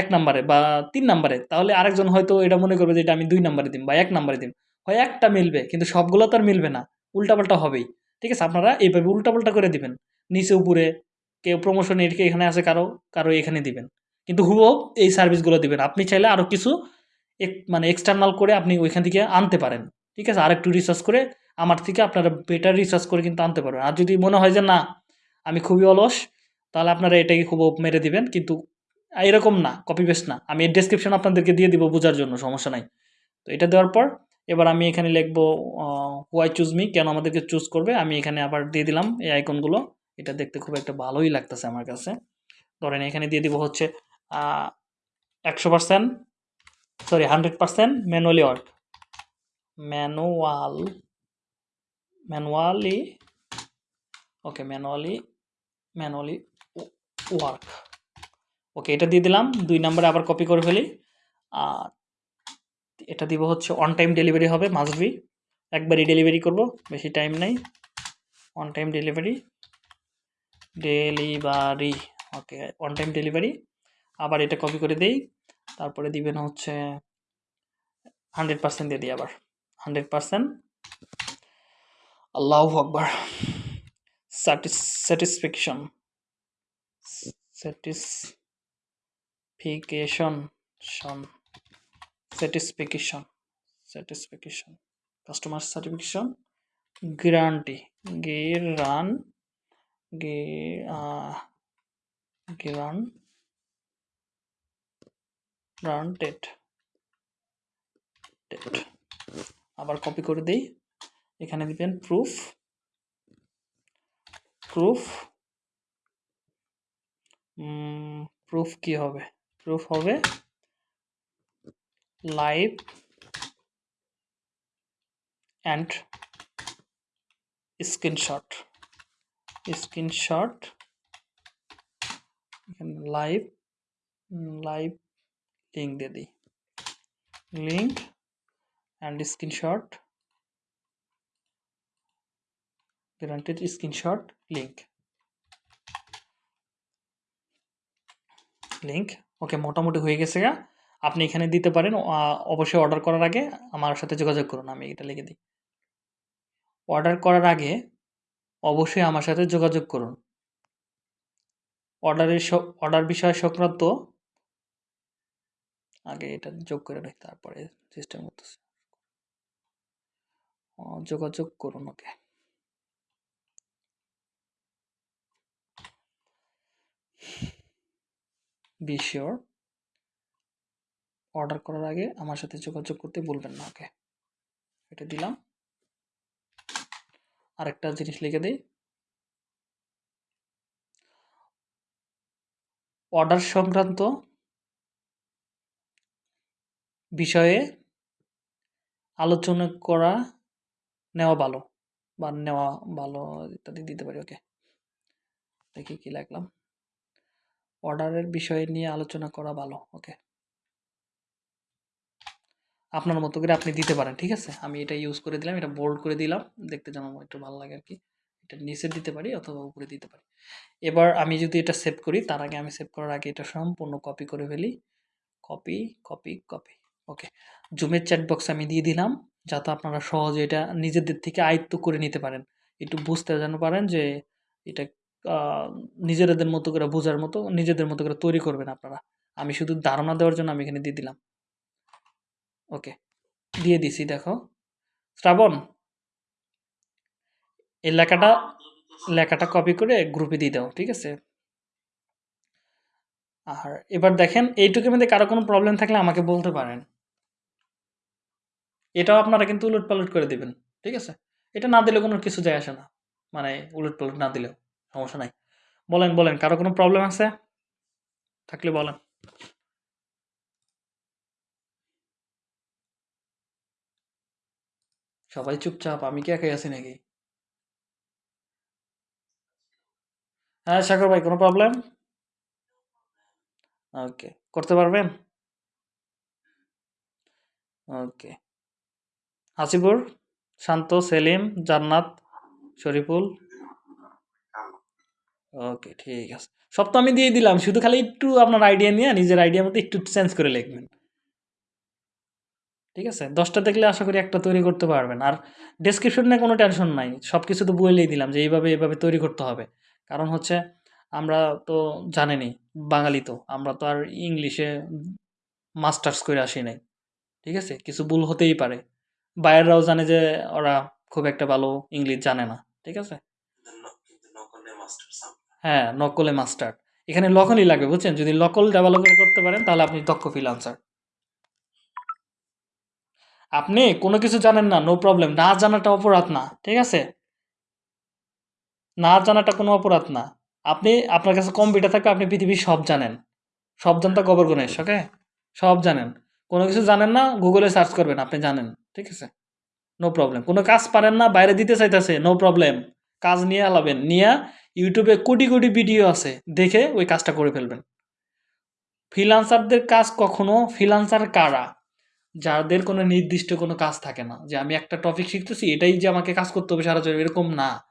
এক নাম্বারে বা তিন নাম্বারে। তাহলে আরেকজন হয়তো এটা মনে করবে যে এটা আমি দুই নাম্বারে দিম বা এক নাম্বারে দিম। হয় একটা মিলবে, কিন্তু সবগুলো তো আর মিলবে না। উল্টাপাল্টা হবেই। ঠিক আছে, আপনারা এইভাবে উল্টাপাল্টা করে দিবেন। নিচে, উপরে, কেউ প্রমোশন এখানে আছে, কারও কারও এখানে দিবেন। কিন্তু হুবহুব এই সার্ভিসগুলো দিবেন। আপনি চাইলে আরও কিছু এক মানে এক্সটার্নাল করে আপনি ওইখান থেকে আনতে পারেন। ঠিক আছে, আরেকটু রিসার্চ করে আমার থেকে আপনারা বেটার রিসার্চ করে কিন্তু আনতে পারবেন। আর যদি মনে হয় যে না, আমি খুবই অলস, তাহলে আপনারা এটাকে খুব মেরে দিবেন। কিন্তু এরকম না কপি পেস্ট না। আমি এর ডেসক্রিপশন আপনাদেরকে দিয়ে দিব বোঝার জন্য, সমস্যা নাই। তো এটা দেওয়ার পর এবার আমি এখানে লিখব হোয়াই চুজ মি কেন আমাদেরকে চুজ করবে? আমি এখানে আবার দিয়ে দিলাম এই আইকনগুলো। এটা দেখতে খুব একটা ভালোই লাগতেছে আমার কাছে। ধরেন এখানে দিয়ে দিব হচ্ছে একশো percent sorry hundred percent manually work manual manually okay manually manually work okay এটা দিয়ে দিলাম। দুই নম্বরে আবার কপি করে ফেলি। আর এটা দিব হচ্ছে অন টাইম ডেলিভারি হবে মাস্ট বি একবারই ডেলিভারি করব, বেশি টাইম নেই। On time delivery delivery okay on time delivery আবার এটা কপি করে দেই। তারপরে দিবেন হচ্ছে হান্ড্রেড পার্সেন্ট দিয়ে দিই আবার। হান্ড্রেড পার্সেন্ট আল্লাহ আকবার। স্যাটিসফ্যাকশন স্যাটিসফিকেশন শন satisfaction satisfaction customer certification guarantee গেরান গেরান গ্রান্টেড আবার কপি করে দিই। এখানে দিবেন প্রুফ প্রুফ প্রুফ কি হবে? প্রুফ হবে live and screenshot screenshot live live link দিয়ে দিই। Link and screenshot guaranteed screenshot link link okay মোটামুটি হয়ে গেছে গা। আপনি এখানে দিতে পারেন। অবশ্যই অর্ডার করার আগে আমার সাথে যোগাযোগ করুন, আমি এটা লিখে দিই। অর্ডার করার আগে অবশ্যই আমার সাথে যোগাযোগ করুন। অর্ডারের অর্ডার বিষয় সংক্রান্ত, আগে এটা যোগ করে রাখি, তারপরে সিস্টেম করতেছে। যোগাযোগ করুন ওকে। বি শিওর অর্ডার করার আগে আমার সাথে যোগাযোগ করতে বলবেন না ওকে এটা দিলাম। আরেকটা জিনিস লিখে দিই। অর্ডার সংক্রান্ত বিষয়ে আলোচনা করা নেওয়া ভালো বা নেওয়া ভালো ইত্যাদি দিতে পারি ওকে দেখি কি লাগলাম অর্ডারের বিষয় নিয়ে আলোচনা করা ভালো ওকে আপনার মতো করে আপনি দিতে পারেন, ঠিক আছে? আমি এটা ইউজ করে দিলাম, এটা বোল্ড করে দিলাম, দেখতে যেন একটু ভালো লাগে আর কি এটা নিচে দিতে পারি অথবা উপরে দিতে পারি। এবার আমি যদি এটা সেভ করি, তার আগে আমি সেভ করার আগে এটা সম্পূর্ণ কপি করে ফেলি। কপি কপি কপি ওকে জুমের চ্যাট বক্স আমি দিয়ে দিলাম, যাতে আপনারা সহজে এটা নিজেদের থেকে আয়ত্ত করে নিতে পারেন। একটু বুঝতে যেন পারেন যে এটা নিজেদের মতো করে বোঝার মতো, নিজেদের মতো করে তৈরি করবেন আপনারা। আমি শুধু ধারণা দেওয়ার জন্য আমি এখানে দিয়ে দিলাম। ওকে, দিয়ে দিছি, দেখো। শ্রাবণ, এই লেখাটা লেখাটা কপি করে গ্রুপে দিয়ে দাও, ঠিক আছে? আর এবার দেখেন, এইটুকুর মধ্যে কারও কোনো প্রবলেম থাকলে আমাকে বলতে পারেন। এটাও আপনারা কিন্তু উলট পালট করে দিবেন, ঠিক আছে? এটা না দিলে কোনো কিছু যায় আসে না। মানে উলট পালট না দিলেও সমস্যা নাই। বলেন বলেন, কারও কোনো প্রবলেম আছে? থাকলে বলেন। সবাই চুপচাপ, আমি কি একাই আছি নাকি? হ্যাঁ সাগর ভাই, কোনো প্রবলেম ওকে করতে পারবেন? ওকে হাসিপুর শান্ত, সেলিম, জান্নাত, শরীফুল? ওকে ঠিক আছে। সব তো আমি দিয়ে দিলাম, শুধু খালি একটু আপনার আইডিয়া নিয়ে, নিজের আইডিয়া মতো একটু চেঞ্জ করে লিখবেন। ঠিক আছে? দশটা দেখলে আশা করি একটা তৈরি করতে পারবেন। আর ডেসক্রিপশন কোনো টেনশন নাই। সব কিছু তো বলেই দিলাম যে এইভাবে এইভাবে তৈরি করতে হবে। কারণ হচ্ছে আমরা তো জানেনি বাঙালি তো। আমরা তো আর ইংলিশে মাস্টার্স করে আসি নাই। ঠিক আছে? কিছু ভুল হতেই পারে। বাইরেরাও জানে যে ওরা খুব একটা ভালো ইংলিশ জানে না। ঠিক আছে? হ্যাঁ নকলে মাস্টার এখানে লকলই লাগবে বুঝছেন? যদি লকল ডেভেলপ করতে পারেন, তাহলে আপনি দক্ষ ফ্রিল্যান্সার আপনি কোনো কিছু জানেন না নো প্রবলেম না জানাটা অপরাধ না, ঠিক আছে? না জানাটা কোনো অপরাধ না। আপনি, আপনার কাছে কম্পিউটার থাকলে আপনি পৃথিবীর সব জানেন। সব জানতা গোবর গণেশ, ওকে? সব জানেন। কোনো কিছু জানেন না গুগলে সার্চ করবেন, আপনি জানেন, ঠিক আছে? নো প্রবলেম কোনো কাজ পারেন না, বাইরে দিতে চাইতেছে নো প্রবলেম কাজ নিয়ে আলাবেন, নিয়ে ইউটিউবে কোটি কোটি ভিডিও আছে, দেখে ওই কাজটা করে ফেলবেন। ফ্রিলান্সারদের কাজ কখনো ফ্রিলান্সার কারা? যাদের কোনো নির্দিষ্ট কোনো কাজ থাকে না, যে আমি একটা টপিক শিখতেছি, এটাই যে আমাকে কাজ করতে হবে সারা জীবন, এরকম না।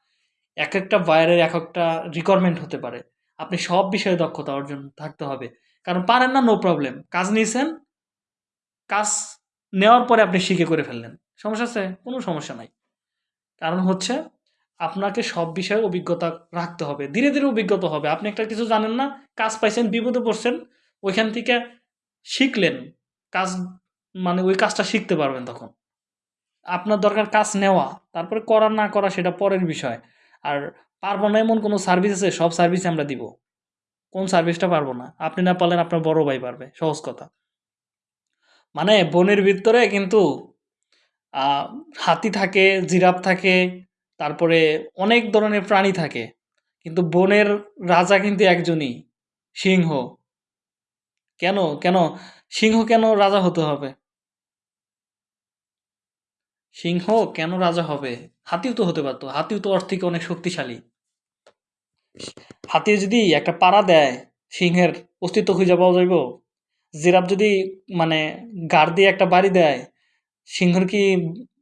এক একটা বাইরের এক একটা রিকোয়ারমেন্ট হতে পারে। আপনি সব বিষয়ে দক্ষতা অর্জন থাকতে হবে। কারণ পারেন না নো প্রবলেম কাজ নিয়েছেন, কাজ নেওয়ার পরে আপনি শিখে করে ফেললেন। সমস্যা আছে? কোনো সমস্যা নাই। কারণ হচ্ছে, আপনাকে সব বিষয়ে অভিজ্ঞতা রাখতে হবে। ধীরে ধীরে অভিজ্ঞতা হবে। আপনি একটা কিছু জানেন না, কাজ পাইছেন, বিপদে পড়ছেন, ওইখান থেকে শিখলেন, কাজ মানে ওই কাজটা শিখতে পারবেন তখন। আপনার দরকার কাজ নেওয়া, তারপরে করা না করা সেটা পরের বিষয়। আর পারব না এমন কোনো সার্ভিস আছে, সব সার্ভিস আমরা দিব। কোন সার্ভিসটা পারব না? আপনি না পারলেন আপনার বড় ভাই পারবে, সহজ কথা। মানে বনের ভিতরে কিন্তু হাতি থাকে, জিরাফ থাকে, তারপরে অনেক ধরনের প্রাণী থাকে। কিন্তু বনের রাজা কিন্তু একজনই, সিংহ। কেন? কেন? সিংহ কেন রাজা হতে হবে? সিংহ, কেন রাজা হবে? হাতিও তো হতে পারতো। হাতিও তো ওর থেকে অনেক শক্তিশালী। হাতি যদি একটা পাড়া দেয়, সিংহের অস্তিত্ব খুঁজে পাওয়া যাইব। জিরাফ যদি মানে গাড় দিয়ে একটা বাড়ি দেয়, সিংহের কি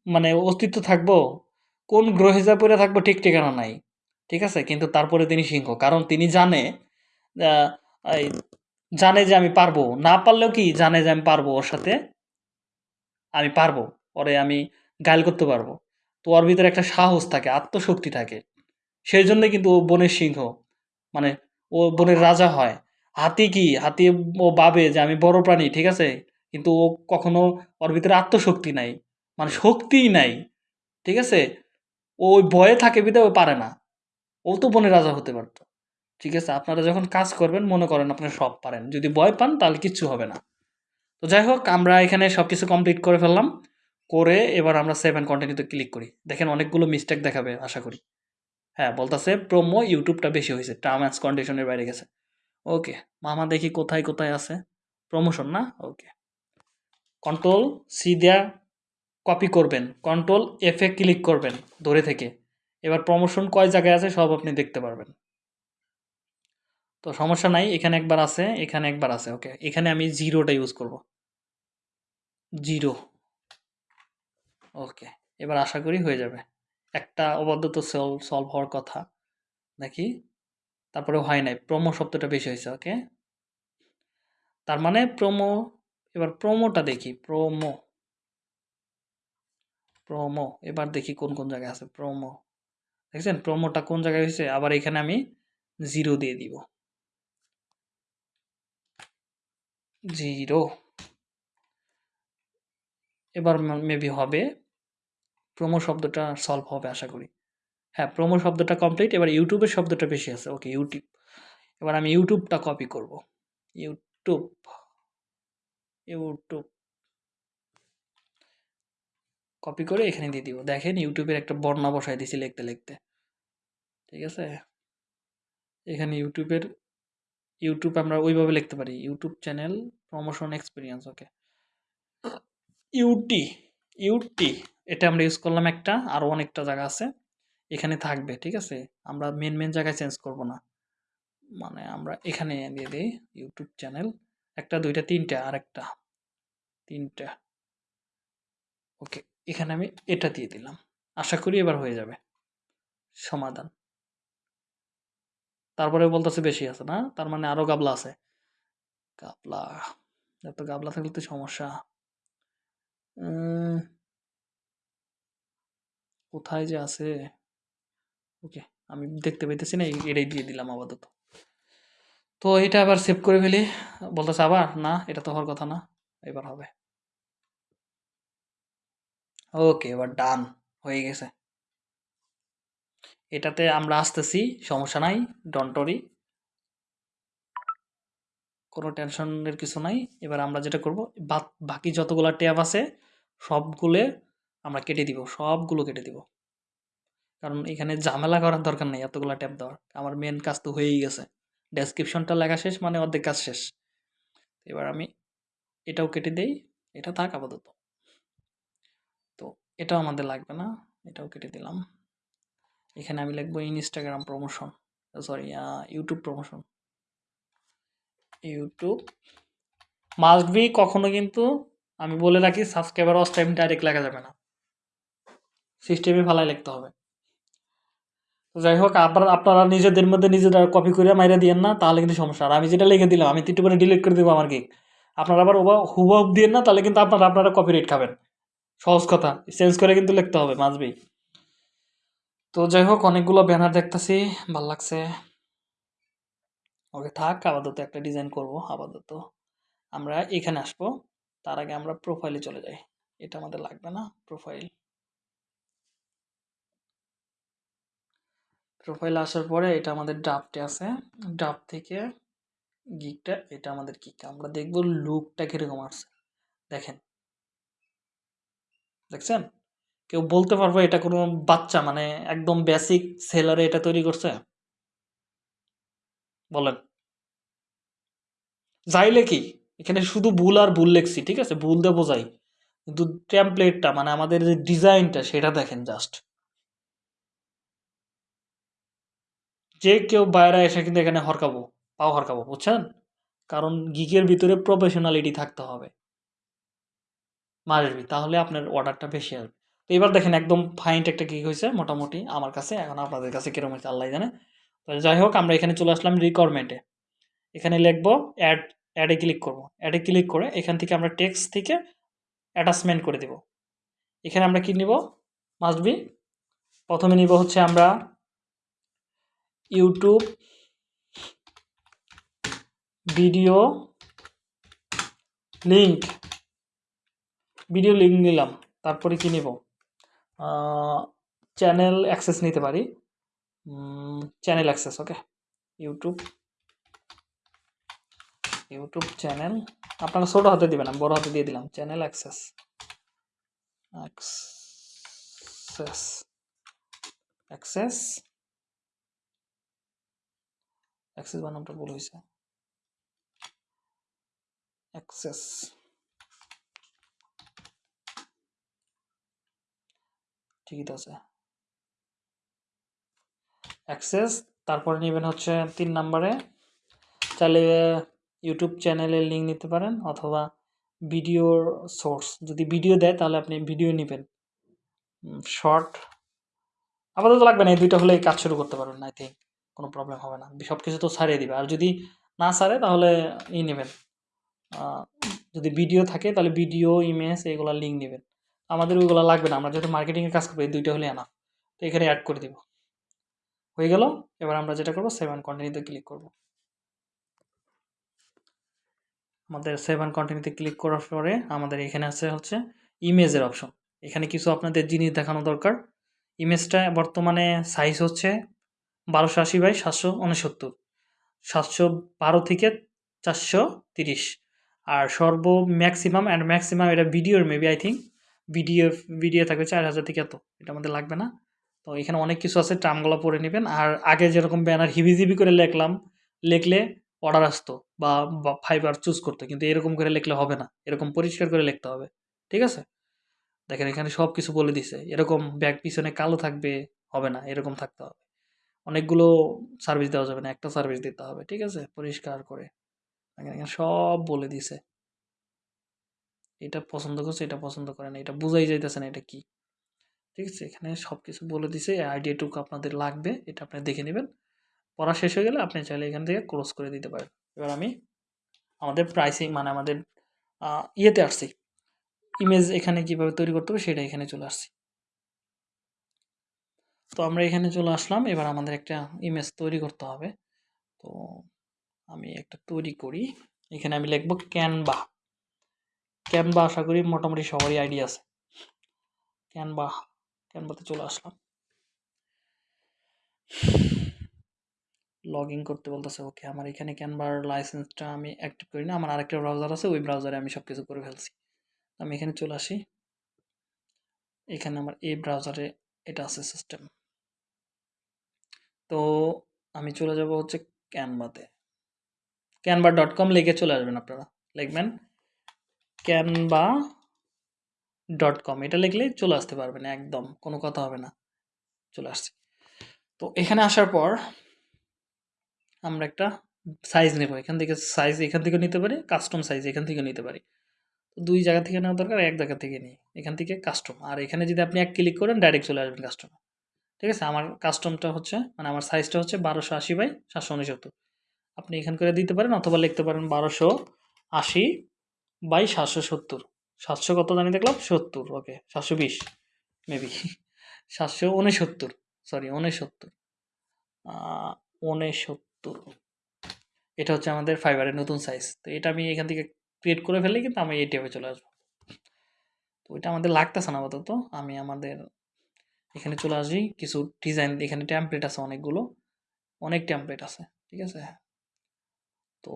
মানে অস্তিত্ব থাকব? কোন গ্রহে যা পড়ে থাকব ঠিক ঠিকানা নাই। ঠিক আছে? কিন্তু তারপরে তিনি সিংহ। কারণ তিনি জানে জানে যে আমি পারব। না পারলেও কি জানে যে আমি পারব ওর সাথে? আমি পারব। পরে আমি গাইল করতে পারব। তো ওর ভিতরে একটা সাহস থাকে, আত্মশক্তি থাকে। সেই জন্য কিন্তু ও বনের সিংহ মানে ও বনের রাজা হয়। হাতি কি? হাতি ও ভাবে যে আমি বড় প্রাণী, ঠিক আছে? কিন্তু ও কখনো ওর ভিতরে আত্মশক্তি নাই মানে শক্তিই নাই, ঠিক আছে? ও ওই ভয়ে থাকে বিধায় ও পারে না। ও তো বনের রাজা হতে পারতো। ঠিক আছে? আপনারা যখন কাজ করবেন, মনে করেন আপনারা সব পারেন। যদি ভয় পান, তাহলে কিচ্ছু হবে না। তো যাই হোক, আমরা এখানে সব কিছু কমপ্লিট করে ফেললাম। করে এবার আমরা সেভ অ্যান্ড কন্টিনিউতে ক্লিক করি। দেখেন অনেকগুলো মিস্টেক দেখাবে, আশা করি। হ্যাঁ বলতেছে প্রোমো ইউটিউবটা বেশি হয়েছে টার্ম অ্যান্ড কন্ডিশনের বাইরে গেছে। ওকে মামা দেখি কোথায় কোথায় আছে? প্রমোশন না? ওকে কন্ট্রোল সি দেয়া কপি করবেন। কন্ট্রোল এফ ক্লিক করবেন ধরে থেকে। এবার প্রমোশন কয় জায়গায় আছে সব আপনি দেখতে পারবেন। তো সমস্যা নাই, এখানে একবার আছে, এখানে একবার আছে ওকে এখানে আমি জিরোটা ইউজ করব। জিরো ওকে এবার আশা করি হয়ে যাবে। একটা অবাধ্য তো সলভ সলভ হওয়ার কথা। নাকি? তারপরে হয় নাই। প্রোমো শব্দটা বেশি হয়েছে ওকে তার মানে প্রোমো এবার প্রোমোটা দেখি। প্রোমো প্রোমো এবার দেখি কোন কোন জায়গায় আছে প্রোমো দেখছেন? প্রোমোটা কোন জায়গায় হয়েছে? আবার এখানে আমি জিরো দিয়ে দিব। জিরো এবার মেবি হবে প্রোমো শব্দটা সলভ হবে, আশা করি। হ্যাঁ প্রোমো শব্দটা কমপ্লিট এবার ইউটিউবের শব্দটা বেশি আছে। ওকে ইউটিউব এবার আমি ইউটিউবটা কপি করব। ইউটিউব ইউটিউব কপি করে এখানে দিয়ে দিব। দেখেন ইউটিউবের একটা বর্ণা বসায় দিছি লিখতে লিখতে। ঠিক আছে? এখানে ইউটিউবের ইউটিউব আমরা ওইভাবে লিখতে পারি। YouTube channel promotion experience okay UT ইউটি এটা আমরা ইউজ করলাম একটা আরও অনেকটা জায়গা আছে। এখানে থাকবে, ঠিক আছে? আমরা মেন মেন জায়গায় চেঞ্জ করব না। মানে আমরা এখানে দিয়ে দিই ইউটিউব চ্যানেল একটা, দুইটা, তিনটা আর একটা তিনটা। ওকে এখানে আমি এটা দিয়ে দিলাম। আশা করি এবার হয়ে যাবে। সমাধান। তারপরে বলতেছে বেশি আছে না? তার মানে আরও গাবলা আছে। গাবলা। এত গাবলা থাকলে তো সমস্যা। কোথায় যে আছে? ওকে আমি দেখতে পাইতেছি না এটাই দিয়ে দিলাম আপাতত। তো এটা আবার সেভ করে ফেলি। বলতেছে আবার, না, এটা তো হওয়ার কথা না, এবার হবে। ওকে এবার ডান হয়ে গেছে। এটাতে আমরা আসতেছি, সমস্যা নাই ডন্টরি কোনো টেনশনের কিছু নাই। এবার আমরা যেটা করব বাকি যতগুলো ট্যাব আছে, সবগুলো আমরা কেটে দিব, সবগুলো কেটে দিব। কারণ এখানে ঝামেলা করার দরকার নেই এতগুলো ট্যাব দেওয়ার। আমার মেন কাজ তো হয়েই গেছে। ডেসক্রিপশনটা লেখা শেষ মানে অর্ধেক কাজ শেষ। এবার আমি এটাও কেটে দেই, এটা থাক আপাতত। তো এটাও আমাদের লাগবে না, এটাও কেটে দিলাম। এখানে আমি লিখব Instagram promotion sorry YouTube promotion YouTube must be কখনো কিন্তু আমি বলে রাখি সাবস্ক্রাইবার অস টাইম ডাইরেক্ট লেখা যাবে না। সিস্টেমে ফালাই লিখতে হবে। যাই হোক আবার আপনারা নিজেদের মধ্যে নিজেরা কপি করে মাইরা দিয়েন না, তাহলে কিন্তু সমস্যা। আর আমি যেটা লিখে দিলাম, আমি তিনটে করে ডিলিট করে দেবো আমার কি আপনারা আবার ওবা হুবহুব দিয়েন না, তাহলে কিন্তু আপনারা আপনারা কপি রেট খাবেন। সহজ কথা চেঞ্জ করে কিন্তু লিখতে হবে মাসবি তো যাই হোক, অনেকগুলো ব্যানার দেখতেছি, ভালো লাগছে। ওকে থাক, আপাতত একটা ডিজাইন করব, আপাতত। আমরা এখানে আসব, তার আগে আমরা প্রোফাইলে চলে যাই। এটা আমাদের লাগবে না প্রোফাইল প্রোফাইল আসার পরে এটা আমাদের ড্রাফটে আছে। ড্রাফট থেকে গিকটা এটা আমাদের কি আমরা দেখব লুকটা কীরকম আসছে। দেখেন। দেখছেন? কেউ বলতে পারব এটা কোনো বাচ্চা মানে একদম বেসিক সেলারে এটা তৈরি করছে? বলেন। যাইলে কি? এখানে শুধু ভুল আর ভুল লেখছি, ঠিক আছে? ভুল দেবো যাই কিন্তু টেমপ্লেটটা মানে আমাদের যে ডিজাইনটা সেটা দেখেন জাস্ট যে কেউ বাইরে এসে কিন্তু এখানে হরকাবো, পাও হরকাবো, বুঝছেন? কারণ গিকের ভিতরে প্রফেশনালিটি থাকতে হবে। মারবি তাহলে আপনার অর্ডারটা বেশি আসবে। তো এবার দেখেন একদম ফাইন্ট একটা গিক হয়েছে মোটামুটি আমার কাছে, এখন আপনাদের কাছে কীরকম হয়েছে আল্লাহ জানে। তো যাই হোক, আমরা এখানে চলে আসলাম রিকোয়ারমেন্টে এখানে লিখব অ্যাড অ্যাডে ক্লিক করব। অ্যাডে ক্লিক করে এখান থেকে আমরা টেক্সট থেকে অ্যাটাচমেন্ট করে দেব। এখানে আমরা কি নিব? মাস্ট বি প্রথমে নিব হচ্ছে আমরা YouTube video link video link নিলাম, তারপরে কি নিব? চ্যানেল অ্যাক্সেস নিতে পারি। Channel access, okay? YouTube YouTube channel. আপনারা ছোটো হাতে দিবেন, আমি বড়ো হাতে দিয়ে দিলাম। Channel access access access. Access বানামটা ভুল হয়েছে অ্যাক্সেস ঠিকই তো আছে অ্যাক্সেস তারপরে নেবেন হচ্ছে তিন নম্বরে চাইলে ইউটিউব চ্যানেলের লিঙ্ক নিতে পারেন, অথবা ভিডিওর সোর্স যদি ভিডিও দেয়, তাহলে আপনি ভিডিও নেবেন। শর্ট আপাতত লাগবে না, এই দুইটা হলে কাজ শুরু করতে পারবেন আই থিঙ্ক কোনো প্রবলেম হবে না। সব কিছু তো ছাড়িয়ে দিবে। আর যদি না ছাড়ে, তাহলে ই নেবেন। যদি ভিডিও থাকে, তাহলে ভিডিও ইমেজ এগুলো লিঙ্ক নেবেন। আমাদের ওইগুলো লাগবে না। আমরা যেহেতু মার্কেটিংয়ের কাজ করব এই দুইটা হলে আনা তো এখানে অ্যাড করে দিব। হয়ে গেল। এবার আমরা যেটা করব সেভেন কন্টিনিউতে ক্লিক করব। আমাদের সেভেন কন্টিনিউতে ক্লিক করার পরে আমাদের এখানে আছে হচ্ছে ইমেজের অপশন এখানে কিছু আপনাদের জিনিস দেখানো দরকার। ইমেজটা বর্তমানে সাইজ হচ্ছে বারোশো আশি বাই সাতশো উনসত্তর। সাতশো বারো থেকে চারশো তিরিশ। আর সর্ব ম্যাক্সিমাম অ্যান্ড ম্যাক্সিমাম এটা ভিডিওর maybe I think video video থাকবে চার হাজার থেকে এত। এটা আমাদের লাগবে না। তো এখানে অনেক কিছু আছে, টার্মগুলো পড়ে নেবেন। আর আগে যেরকম ব্যানার হিবিজিবি করে লিখলাম, লিখলে অর্ডার আসতো বা ফাইবার চুজ করতো। কিন্তু এরকম করে লিখলে হবে না। এরকম পরিষ্কার করে লিখতে হবে। ঠিক আছে? দেখেন এখানে সব কিছু বলে দিছে। এরকম ব্যাগ পিছনে কালো থাকবে, হবে না। এরকম থাকতে হবে। অনেকগুলো সার্ভিস দেওয়া যাবে না, একটা সার্ভিস দিতে হবে, ঠিক আছে? পরিষ্কার করে। সব বলে দিছে। এটা পছন্দ করছে, এটা পছন্দ করে না, এটা বুঝাই যাইতেছে না এটা কি। ঠিক আছে? এখানে সব কিছু বলে দিছে আইডিয়াটুকু আপনাদের লাগবে, এটা আপনি দেখে নেবেন। পড়া শেষ হয়ে গেলে আপনি চাইলে এখান থেকে ক্লোজ করে দিতে পারেন। এবার আমি আমাদের প্রাইসিং মানে আমাদের ইয়েতে আসছি। ইমেজ এখানে কীভাবে তৈরি করতে হবে সেটা এখানে চলে আসছি। তো আমরা এখানে চলে আসলাম। এবার আমাদের একটা ইমেজ তৈরি করতে হবে। তো আমি একটা তৈরি করি। এখানে আমি লিখব ক্যানভা ক্যানভা আশা করি মোটামুটি সবারই আইডিয়া আছে। ক্যানভা ক্যানভাতে চলে আসলাম। লগ ইন করতে বলতেছে ওকে আমার এখানে ক্যানভার লাইসেন্সটা আমি অ্যাক্টিভ করি না। আমার আরেকটা ব্রাউজার আছে, ওই ব্রাউজারে আমি সব কিছু করে ফেলছি। আমি এখানে চলে আসি। এখানে আমার এই ব্রাউজারে এটা আছে সিস্টেম তো আমি চলে যাব হচ্ছে ক্যানভাতে ক্যানভা ডট কম লিখে চলে আসবেন আপনারা। লিখবেন ক্যানভা ডট কম এটা লিখলেই চলে আসতে পারবেন একদম, কোনো কথা হবে না। চলে আসছি। তো এখানে আসার পর আমরা একটা সাইজ নেব। এখান থেকে সাইজ এখান থেকে নিতে পারি কাস্টম সাইজ এখান থেকে নিতে পারি। তো দুই জায়গা থেকে নেওয়া দরকার, এক জায়গা থেকে নিই। এখান থেকে কাস্টম আর এখানে যদি আপনি এক ক্লিক করেন ডাইরেক্ট চলে আসবেন কাস্টম ঠিক আছে? আমার কাস্টমটা হচ্ছে মানে আমার সাইজটা হচ্ছে বারোশো আশি বাই সাতশো উনসত্তর। আপনি এখান করে দিতে পারেন অথবা লিখতে পারেন বারোশো আশি বাই সাতশো সত্তর। সাতশো কত জানি দেখলাম? সত্তর ওকে সাতশো বিশ মেবি সাতশো উনসত্তর সরি উনসত্তর। উনসত্তর। এটা হচ্ছে আমাদের ফাইবারের নতুন সাইজ তো এটা আমি এখান থেকে ক্রিয়েট করে ফেললে কিন্তু আমি এই ট্যাবে চলে আসব। তো এটা আমাদের লাগতেছে না আপাতত। আমি আমাদের এখানে চলে আসি, কিছু ডিজাইন এখানে ট্যাম্পলেট আছে অনেকগুলো। অনেক ট্যাম্পলেট আছে, ঠিক আছে? তো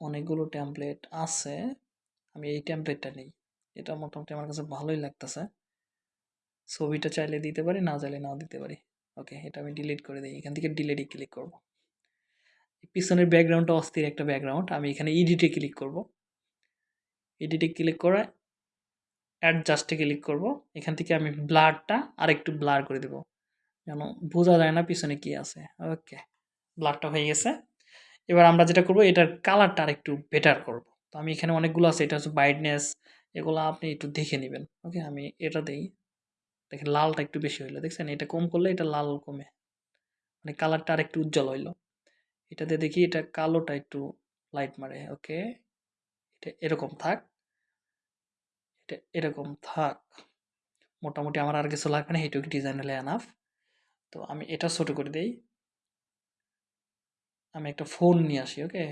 অনেকগুলো ট্যাম্পলেট আছে, আমি এই ট্যাম্পলেটটা নিই। এটা মোটামুটি আমার কাছে ভালোই লাগতেছে। ছবিটা চাইলে দিতে পারি, না চাইলে নাও দিতে পারি। ওকে এটা আমি ডিলিট করে দিই, এখান থেকে ডিলিটই ক্লিক করব। পিছনের ব্যাকগ্রাউন্ডটা অস্থির একটা ব্যাকগ্রাউন্ড আমি এখানে এডিটে ক্লিক করব। এডিটে ক্লিক করে অ্যাডজাস্টে ক্লিক করব। এখান থেকে আমি ব্লারটা আরেকটু ব্লার করে দেব। যেন বোঝা যায় না পিছনে কি আছে। ওকে ব্লারটা হয়ে গেছে। এবার আমরা যেটা করব, এটার কালারটা আরেকটু বেটার করব। তো আমি এখানে অনেকগুলো আছে, এটা হচ্ছে ব্রাইটনেস এগুলো আপনি একটু দেখে নেবেন। ওকে আমি এটা দেই। দেখেন লালটা একটু বেশি হইল। দেখছেন? এটা কম করলে এটা লাল কমে। মানে কালারটা আরেকটু উজ্জ্বল হইল। এটাতে দেখি, এটা কালোটা একটু লাইট মারে। ওকে এটা এরকম থাক। এরকম থাক। মোটামুটি আমার আর কিছু লাগবে না এইটুকু ডিজাইন হলে এনাফ তো আমি এটা ছোট করে দেই। আমি একটা ফোন নিয়ে আসি okay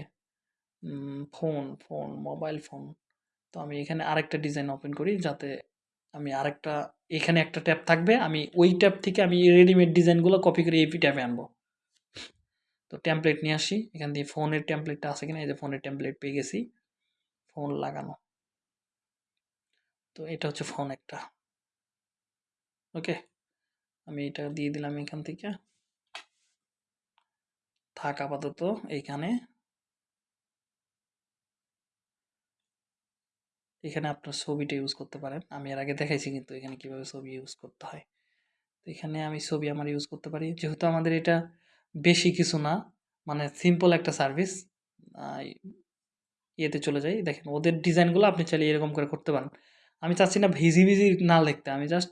phone phone mobile phone তো আমি এখানে আরেকটা ডিজাইন ওপেন করি যাতে আমি আরেকটা, এখানে একটা ট্যাব থাকবে। আমি ওই ট্যাব থেকে আমি রেডিমেড ডিজাইনগুলো কপি করে এপি ট্যাবে আনব। তো টেমপ্লেট নিয়ে আসি। এখান দিয়ে ফোনের টেমপ্লেটটা আছে কিনা? এই যে ফোনের টেমপ্লেট পেয়ে গেছি। ফোন লাগানো। তো এটা হচ্ছে ফোন একটা। ওকে আমি এটা দিয়ে দিলাম এখান থেকে। থাক আপাতত এইখানে এখানে আপনার ছবিটা ইউজ করতে পারেন। আমি এর আগে দেখাইছি কিন্তু এখানে কীভাবে ছবি ইউজ করতে হয়। তো এখানে আমি ছবি আমার ইউজ করতে পারি। যেহেতু আমাদের এটা বেশি কিছু না মানে সিম্পল একটা সার্ভিস ইয়েতে চলে যাই। দেখেন ওদের ডিজাইনগুলো আপনি চাইলে এরকম করে করতে পারেন। আমি চাচ্ছি না ভিজি ভিজি না লিখতে, আমি just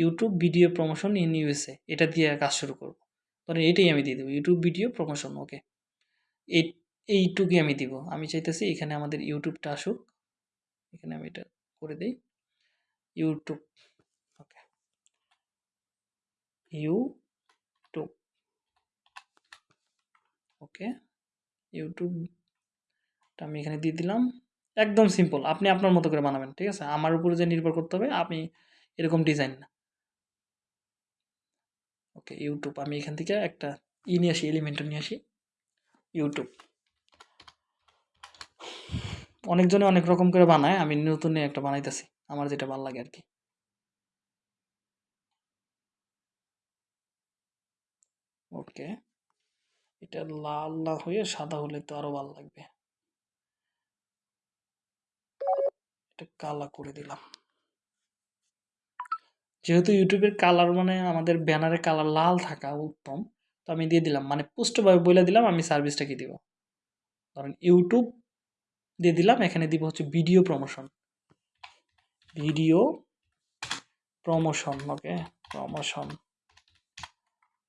YouTube video promotion in USA এটা দিয়ে কাজ শুরু করব। ধরেন এটাই আমি দিয়ে দেবো ইউটিউব ভিডিও প্রমোশন ওকে এই, এইটুকুই আমি দিব। আমি চাইতেছি এখানে আমাদের ইউটিউবটা আসুক, এখানে আমি এটা করে দিই। ইউটিউব ওকে ইউটিউব ওকে ইউটিউবটা আমি এখানে দিয়ে দিলাম। একদম সিম্পল আপনি আপনার মতো করে বানাবেন, ঠিক আছে? আমার উপরে যে নির্ভর করতে হবে আমি এরকম ডিজাইন না। ওকে ইউটিউব আমি এখান থেকে একটা ই নিয়ে আসি এলিমেন্টও নিয়ে আসি। ইউটিউব অনেকজনে অনেক রকম করে বানায়, আমি নতুন একটা বানাইতেছি, আমার যেটা ভালো লাগে আর কি ওকে এটা লাল না হয়ে সাদা হলে তো আরও ভালো লাগবে। এটা কালা করে দিলাম। যেহেতু ইউটিউবের কালার মানে আমাদের ব্যানারে কালার লাল থাকা উত্তম, তো আমি দিয়ে দিলাম। মানে পুষ্টভাবে বলে দিলাম, আমি সার্ভিসটা কি দিব। ধরেন ইউটিউব দিয়ে দিলাম, এখানে দিব হচ্ছে video promotion video promotion okay promotion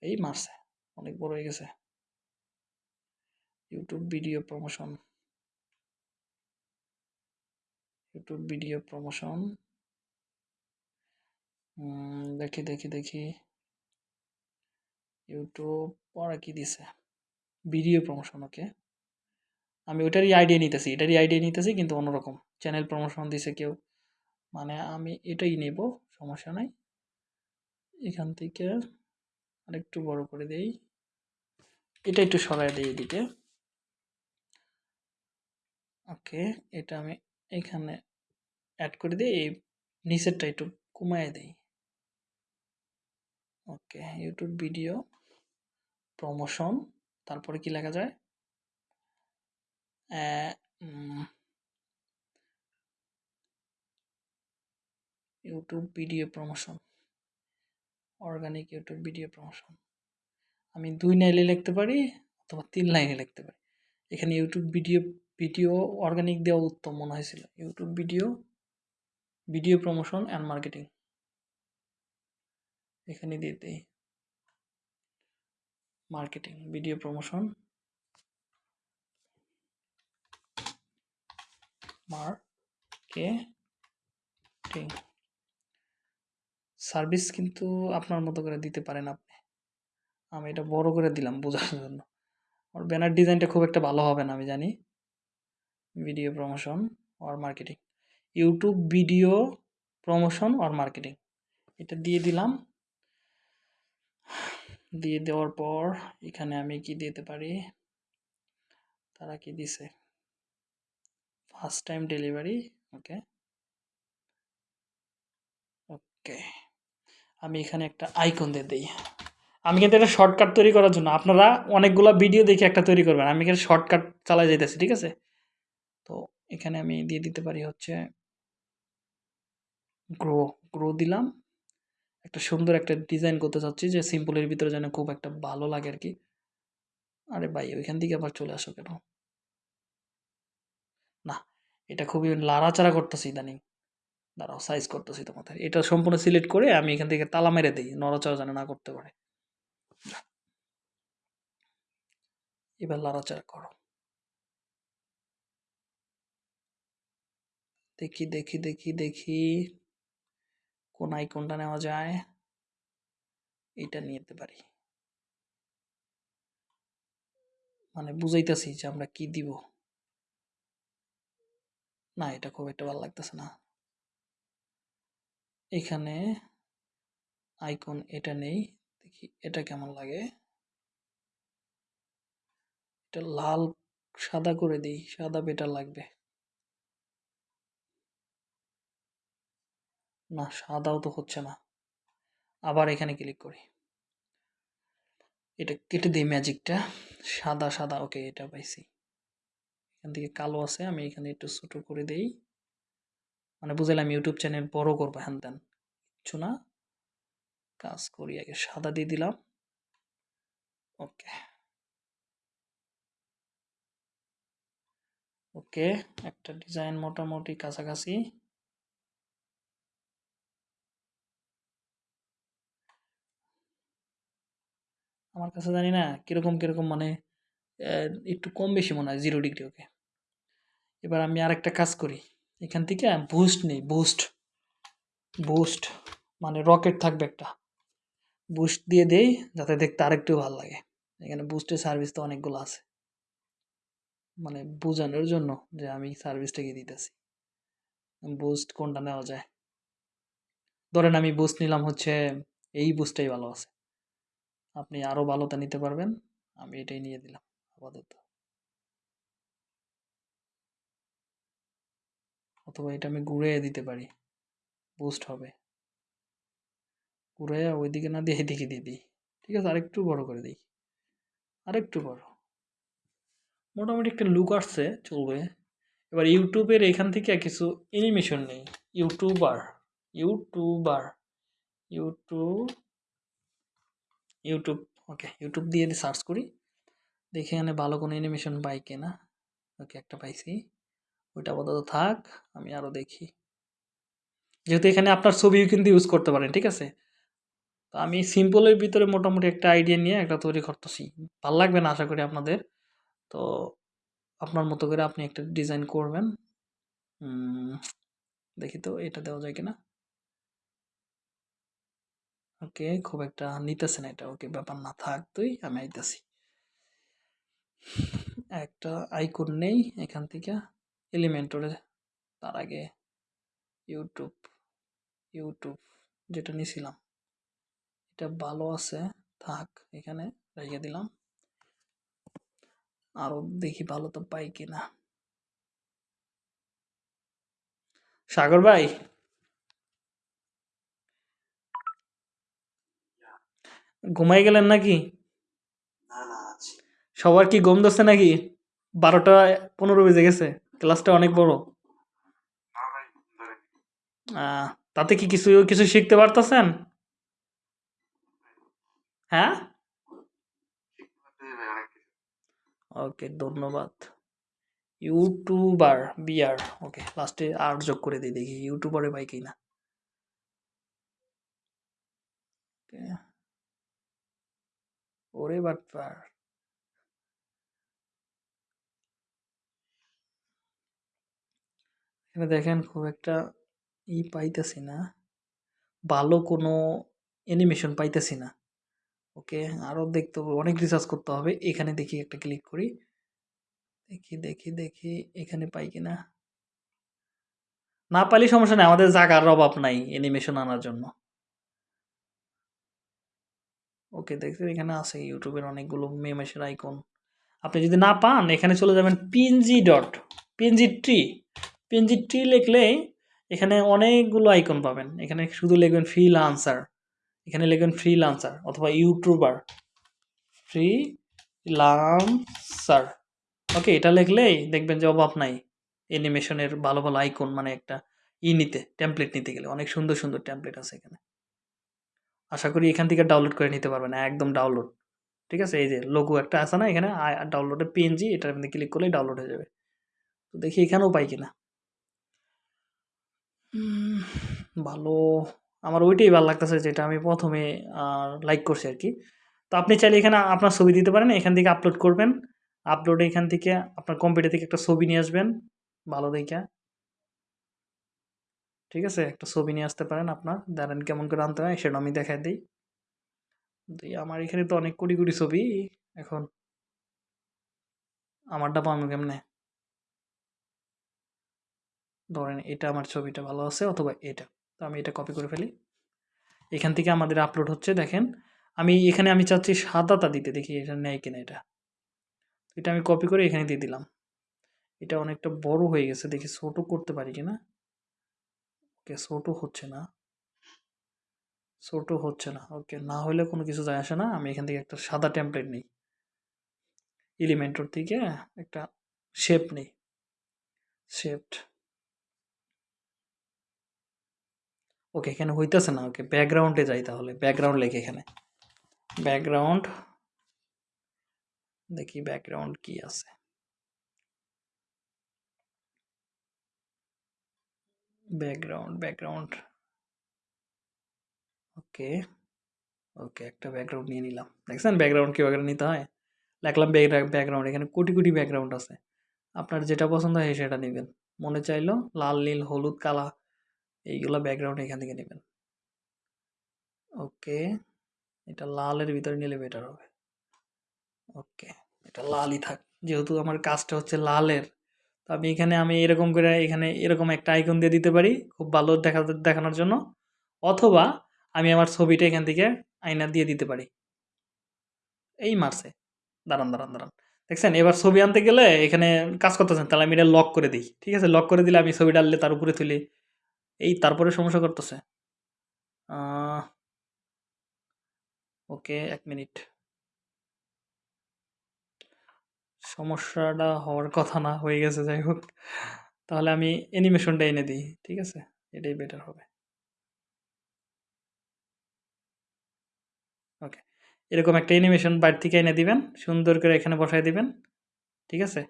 এই মারছে, অনেক বড় হয়ে গেছে। YouTube video promotion YouTube video promotion দেখি দেখি দেখি। ইউটিউব পরে কি দিছে? ভিডিও প্রমোশন ওকে আমি ওটারই আইডিয়া নিতেছি, এটারই আইডিয়া নিতেছি, কিন্তু অন্যরকম। চ্যানেল প্রমোশন দিছে কেউ। মানে আমি এটাই নেব, সমস্যা নাই। এখান থেকে আরেকটু বড় করে দেই। এটা একটু সরাই দিই এদিকে। ওকে এটা আমি এখানে অ্যাড করে দিই এই নিচেরটা একটু কমায় দেই। ওকে ইউটিউব ভিডিও প্রমোশন তারপরে কি লেখা যায়? YouTube video promotion organic YouTube video promotion আমি দুই লাইনে লিখতে পারি অথবা তিন লাইনে লিখতে পারি। এখানে ইউটিউব ভিডিও ভিডিও অর্গানিক দেওয়া উত্তম মনে হয়েছিল। YouTube video video promotion and marketing এখানে দিয়ে marketing video promotion marketing service কিন্তু আপনার মতো করে দিতে পারেন আপনি। আমি এটা বড় করে দিলাম বোঝার জন্য। আর ব্যানার ডিজাইনটা খুব একটা ভালো হবে না, আমি জানি। Video promotion R marketing YouTube video promotion or marketing এটা দিয়ে দিলাম। দিয়ে দেওয়ার পর এখানে আমি কি দিতে পারি? তারা কি দিছে? First time delivery okay okay আমি এখানে একটা আইকন দিয়ে দিই। আমি কিন্তু একটা শর্টকাট তৈরি করার জন্য। আপনারা অনেকগুলো ভিডিও দেখে একটা তৈরি করবেন। আমি এখানে শর্টকাট চালাই যাইতেছি, ঠিক আছে? তো এখানে আমি দিয়ে দিতে পারি হচ্ছে গ্রো গ্রো দিলাম। একটা সুন্দর একটা ডিজাইন করতে চাচ্ছি যে সিম্পলের ভিতরে যেন খুব একটা ভালো লাগে আর কি আরে ভাই, ওইখান থেকে আবার চলে আসো কেন? না, এটা খুবই লাড়াচাড়া করতেছি ইদানিং। দাঁড়াও সাইজ করতেছি তোমাদের। এটা সম্পূর্ণ সিলেক্ট করে আমি এখান থেকে তালা মেরে দিই, নড়াচড়া যেন না করতে পারে। এবার লাড়াচাড়া করো। দেখি দেখি দেখি দেখি কোন আইকনটা নেওয়া যায়। এটা নিতে পারি। মানে বুঝাইতেছি যে আমরা কি দিব। না, এটা খুব একটা ভালো লাগতেছে না। এখানে আইকন এটা নেই। দেখি এটা কেমন লাগে। এটা লাল সাদা করে দিই, সাদা বেটার লাগবে। না, সাদাও তো হচ্ছে না। আবার এখানে ক্লিক করি। এটা কেটে দিই ম্যাজিকটা সাদা সাদা ওকে এটা পাইছি। এখান থেকে কালো আছে, আমি এখানে একটু ছোট করে দেই। মানে বুঝলাম ইউটিউব চ্যানেল বড় করব, হ্যান ত্যান। কিছু না। কাজ করি, আগে সাদা দিয়ে দিলাম। ওকে ওকে একটা ডিজাইন মোটামুটি কাছাকাছি। আমার কাছে জানি না কীরকম কীরকম মানে একটু কম বেশি মনে হয় জিরো ডিগ্রি ওকে এবার আমি আরেকটা কাজ করি। এখান থেকে বুস্ট নেই বুস্ট বুস্ট মানে রকেট থাকবে একটা। বুস্ট দিয়ে দেই, যাতে দেখতে আরেকটু ভালো লাগে। এখানে বুস্টের সার্ভিস তো অনেকগুলো আছে। মানে বোঝানোর জন্য যে আমি সার্ভিসটাকে দিতেছি। বুস্ট কোনটা নেওয়া যায়? ধরেন আমি বুস্ট নিলাম হচ্ছে, এই বুস্টটাই ভালো আছে। আপনি আরও ভালোটা নিতে পারবেন। আমি এটাই নিয়ে দিলাম, আপাতত। অথবা এটা আমি ঘুরে দিতে পারি। বুস্ট হবে। ঘুরে ওইদিকে না দিয়ে এদিকে দিয়ে দিই। ঠিক আছে, আরেকটু বড় করে দিই। আরেকটু বড়। মোটামুটি একটা লুক আসছে, চলবে। এবার ইউটিউবের এখান থেকে কিছু অ্যানিমেশন নেই। YouTuber. YouTuber. YouTube YouTube okay YouTube দিয়ে সার্চ করি। দেখি এখানে ভালো কোনো অ্যানিমেশন পাই কিনা। ওকে একটা পাইছি। ওইটা আপাতত থাক, আমি আরও দেখি। যেহেতু এখানে আপনার ছবিও কিন্তু ইউজ করতে পারেন, ঠিক আছে? তো আমি সিম্পলের ভিতরে মোটামুটি একটা আইডিয়া নিয়ে একটা তৈরি করতেছি। ভালো লাগবে না আশা করি আপনাদের। তো আপনার মতো করে আপনি একটা ডিজাইন করবেন। দেখি তো এটা দেওয়া যায় কিনা। ওকে, খুব একটা নিতেছে না এটা, ওকে ব্যাপার না থাক, তুই, আমি আইতাছি। একটা আইকন নেই এখান থেকে এলিমেন্টরে তার আগে ইউটিউব ইউটিউব যেটা নিয়েছিলাম এটা ভালো আছে, থাক, এখানে রেখে দিলাম। আরও দেখি ভালো তো পাই কিনা। সাগর ভাই! ঘুমাই গেলেন নাকি? না না সবার কি ঘুম ধরছে নাকি? বারোটা পনেরো বেজে গেছে ক্লাসটা অনেক বড়। না তাতে কি কিছু কিছু শিখতে পারতেছেন? হ্যাঁ? ওকে ধন্যবাদ। YouTuber BR. ওকে লাস্টে আর যোগ করে দিই দেখি ইউটিউবারে কিনা। Okay. ওরে বাটপার এখানে দেখেন খুব একটা ই পাইতেছি না। ভালো কোনো অ্যানিমেশন পাইতেছি না। ওকে আরও দেখতে হবে, অনেক রিসার্চ করতে হবে। এখানে দেখি একটা ক্লিক করি। দেখি দেখি দেখি, এখানে পাই কিনা। না পাইলে সমস্যা নেই, আমাদের জাগার অভাব নাই অ্যানিমেশন আনার জন্য। ওকে, দেখতে এখানে আছে ইউটিউবের অনেকগুলো মেমেসের আইকন আপনি যদি না পান, এখানে চলে যাবেন PNG dot PNG tree PNG tree লিখলে এখানে অনেকগুলো আইকন পাবেন। এখানে শুধু লিখবেন ফ্রি লান্সার এখানে লিখবেন ফ্রি লান্সার অথবা ইউটিউবার ফ্রি লান্সার ওকে, এটা লিখলেই দেখবেন যে অভাব নাই। অ্যানিমেশনের ভালো ভালো আইকন মানে একটা ই নিতে টেমপ্লেট নিতে গেলে। অনেক সুন্দর সুন্দর টেমপ্লেট আছে এখানে। আশা করি এখান থেকে ডাউনলোড করে নিতে পারবেন, একদম ডাউনলোড ঠিক আছে? এই যে লোগো একটা আছে না, এখানে ডাউনলোডে পিএনজি এটার মধ্যে ক্লিক করলেই ডাউনলোড হয়ে যাবে। তো দেখি এখানেও পাই কিনা। ভালো। আমার ওইটাই ভালো লাগতেছে যেটা আমি প্রথমে লাইক করছি আর কি। তো আপনি চাইলে এখানে আপনার ছবি দিতে পারেন, এখান থেকে আপলোড করবেন। আপলোডে এখান থেকে আপনার কম্পিউটার থেকে একটা ছবি নিয়ে আসবেন, ভালো দেখে ঠিক আছে? একটা ছবি নিয়ে আসতে পারেন আপনার। দাঁড়ান কেমন করে আনতে হয় সেটা আমি দেখাই দিই। আমার এখানে তো অনেক কোটি কোটি ছবি। এখন আমারটা পাবো কেমনে? ধরেন এটা আমার ছবিটা ভালো আছে অথবা এটা। তো আমি এটা কপি করে ফেলি। এখান থেকে আমাদের আপলোড হচ্ছে, দেখেন। আমি এখানে আমি চাচ্ছি সাদাটা দিতে, দেখি এটা নেয় কিনা এটা। এটা আমি কপি করে এখানে দিয়ে দিলাম। এটা অনেকটা বড় হয়ে গেছে, দেখি ছোট করতে পারি কিনা। ওকে ছোট হচ্ছে না। ছোট হচ্ছে না। ওকে না হলে কোনো কিছু যায় আসে না। আমি এখান থেকে একটা সাদা টেমপ্লেট নিই। এলিমেন্টর থেকে একটা শেপ নেই। শেপড ওকে এখানে হইতেছে না। ওকে ব্যাকগ্রাউন্ডে যাই তাহলে। ব্যাকগ্রাউন্ড লেখে এখানে। ব্যাকগ্রাউন্ড দেখি ব্যাকগ্রাউন্ড কি আছে। ব্যাকগ্রাউন্ড ব্যাকগ্রাউন্ড ওকে ওকে একটা ব্যাকগ্রাউন্ড নিয়ে নিলাম। দেখছেন? ব্যাকগ্রাউন্ড কীভাবে নিতে হয়? লিখলাম ব্যাকগ্রাউন্ড এখানে কোটি কোটি ব্যাকগ্রাউন্ড আছে। আপনার যেটা পছন্দ হয় সেটা নেবেন। মনে চাইলো লাল, নীল, হলুদ, কালা, এইগুলো ব্যাকগ্রাউন্ড এখান থেকে নেবেন। ওকে এটা লালের ভিতরে নিলে বেটার হবে। ওকে এটা লালই থাক। যেহেতু আমার কাজটা হচ্ছে লালের তো আমি এখানে আমি এরকম করে এখানে এরকম একটা আইকন দিয়ে দিতে পারি, খুব ভালো দেখা দেখানোর জন্য। অথবা আমি আমার ছবিটা এখান থেকে আয়না দিয়ে দিতে পারি। এই মারছে। দাঁড়ান দাঁড়ান দাঁড়ান। দেখছেন? এবার ছবি আনতে গেলে এখানে কাজ করতেছেন, তাহলে আমি এটা লক করে দিই। ঠিক আছে? লক করে দিলে আমি ছবি ডাললে তার উপরে তুলি। এই তারপরে সমস্যা করতেছে। ওকে, এক মিনিট। সমস্যাটা হওয়ার কথা না, হয়ে গেছে, যাই হোক। তাহলে আমি অ্যানিমেশনটা এনে দিই, ঠিক আছে? এটাই বেটার হবে। ওকে এরকম একটা অ্যানিমেশন বাড়ি থেকে এনে দিবেন, সুন্দর করে এখানে বসায় দিবেন, ঠিক আছে?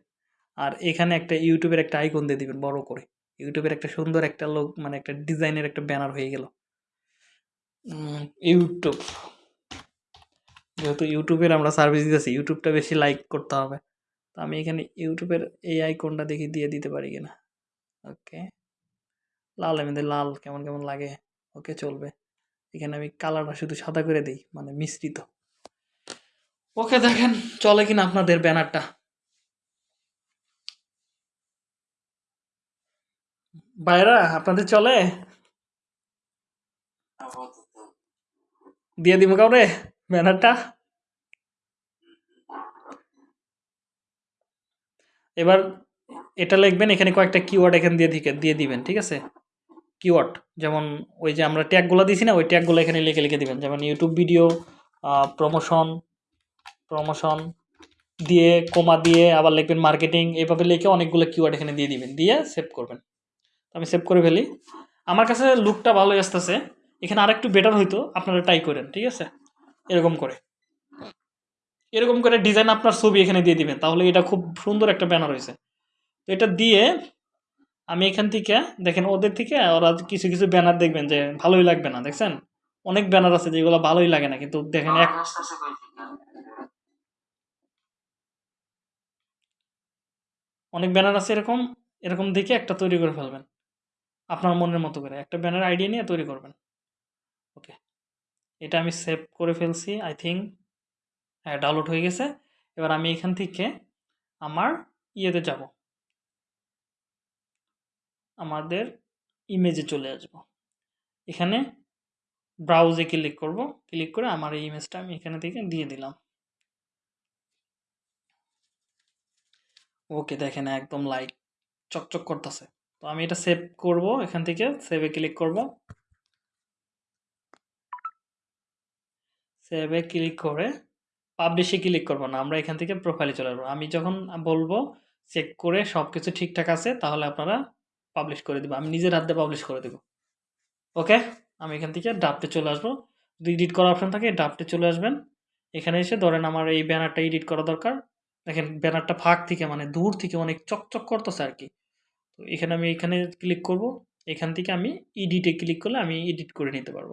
আর এখানে একটা ইউটিউবের একটা আইকন দিয়ে দিবেন, বড় করে। ইউটিউবের একটা সুন্দর একটা লোক মানে একটা ডিজাইনের একটা ব্যানার হয়ে গেল। ইউটিউব যেহেতু ইউটিউবের আমরা সার্ভিস দিতেছি ইউটিউবটা বেশি লাইক করতে হবে। আমি এখানে ইউটিউবের এই আইকনটা দেখি দিয়ে দিতে পারি কিনা ওকে লাল এমনি লাল কেমন কেমন লাগে? ওকে চলবে। এখানে আমি কালারটা শুধু সাদা করে দিই মানে মিশ্রিত। ওকে দেখেন চলে কিনা আপনাদের ব্যানারটা। বাইরা আপনাদের চলে? দিয়ে দিব কাউরে ব্যানারটা? এবার এটা লিখবেন, এখানে কয়েকটা কিওয়ার্ড এখানে দিয়ে দিকে, দিয়ে দিবেন, ঠিক আছে? কিওয়ার্ড যেমন ওই যে আমরা ট্যাগগুলো দিছি না, ওই ট্যাগগুলো এখানে লিখে লিখে দিবেন। যেমন ইউটিউব ভিডিও প্রমোশন প্রমোশন দিয়ে কোমা দিয়ে, আবার লিখবেন মার্কেটিং এভাবে লিখে অনেকগুলো কিওয়ার্ড এখানে দিয়ে দিবেন, দিয়ে সেভ করবেন। আমি সেভ করে ফেলি। আমার কাছে লুকটা ভালোই আসতেছে। এখানে আরেকটু বেটার হইতো, আপনারা ট্রাই করেন, ঠিক আছে? এরকম করে। এরকম করে ডিজাইন আপনার ছবি এখানে দিয়ে দিবেন। তাহলে এটা খুব সুন্দর একটা ব্যানার হয়েছে। তো এটা দিয়ে আমি এখান থেকে, দেখেন ওদের থেকে ওরা কিছু কিছু ব্যানার দেখবেন যে ভালোই লাগবে না, দেখছেন? অনেক ব্যানার আছে যেগুলো ভালোই লাগে না, কিন্তু দেখেন এক? অনেক ব্যানার আছে এরকম এরকম দেখে একটা তৈরি করে ফেলবেন। আপনার মনের মতো করে। একটা ব্যানার আইডিয়া নিয়ে তৈরি করবেন। ওকে এটা আমি সেভ করে ফেলছি আই থিঙ্ক হ্যাঁ ডাউনলোড হয়ে গেছে। এবার আমি এখান থেকে আমার ইয়েতে যাব। আমাদের ইমেজে চলে আসব। এখানে ব্রাউজে ক্লিক করব। ক্লিক করে আমার এই ইমেজটা আমি এখানে থেকে দিয়ে দিলাম। ওকে, দেখেন একদম লাইট চকচক করতেছে। তো আমি এটা সেভ করব, এখান থেকে সেভে ক্লিক করব। সেভে ক্লিক করে পাবলিশে ক্লিক করব না, আমরা এখান থেকে প্রোফাইলে চলে আসব। আমি যখন বলব চেক করে সব কিছু ঠিকঠাক আছে, তাহলে আপনারা পাবলিশ করে দেবো। আমি নিজের হাতে পাবলিশ করে দেবো। ওকে আমি এখান থেকে ডাফটে চলে আসব। যদি এডিট করার অপশন থাকে ডাফটে চলে আসবেন। এখানে এসে ধরেন আমার এই ব্যানারটা এডিট করা দরকার। দেখেন, ব্যানারটা ফাঁক থেকে মানে দূর থেকে অনেক চকচক করতেছে আর কি। তো এখানে আমি এখানে ক্লিক করব। এখান থেকে আমি এডিটে ক্লিক করলে আমি এডিট করে নিতে পারব।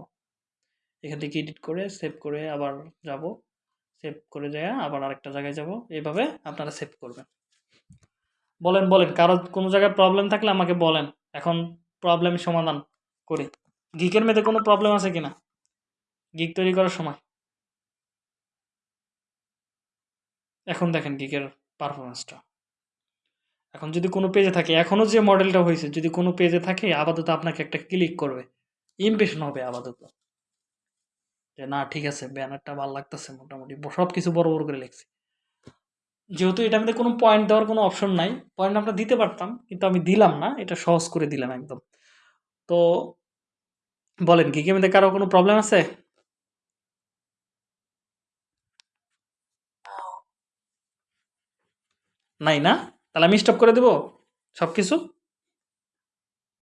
এখান থেকে এডিট করে সেভ করে আবার যাব। সেভ করে যায় আবার আরেকটা জায়গায় যাব। এইভাবে আপনারা সেভ করবেন। বলেন বলেন, কারও কোনো জায়গায় প্রবলেম থাকলে আমাকে বলেন। এখন প্রবলেম সমাধান করি। গিকের মেয়েতে কোনো প্রবলেম আছে কিনা? গিক তৈরি করার সময়। এখন দেখেন গিকের পারফরমেন্সটা এখন যদি কোনো পেজে থাকে এখনও যে মডেলটা হয়েছে, যদি কোনো পেজে থাকে, আপাতত আপনাকে একটা ক্লিক করবে। ইমপ্রেশন হবে আপাতত। যে, না, ঠিক আছে, ব্যানারটা ভালো লাগতেছে মোটামুটি। সব কিছু বড় বড় করে লিখছি। যেহেতু এটা মধ্যে কোনো পয়েন্ট দেওয়ার কোনো অপশন নাই পয়েন্ট আমরা দিতে পারতাম, কিন্তু আমি দিলাম না, এটা সহজ করে দিলাম একদম। তো, বলেন কি মধ্যে কারও কোনো প্রবলেম আছে? নাই না? তাহলে আমি স্টপ করে দেবো সব কিছু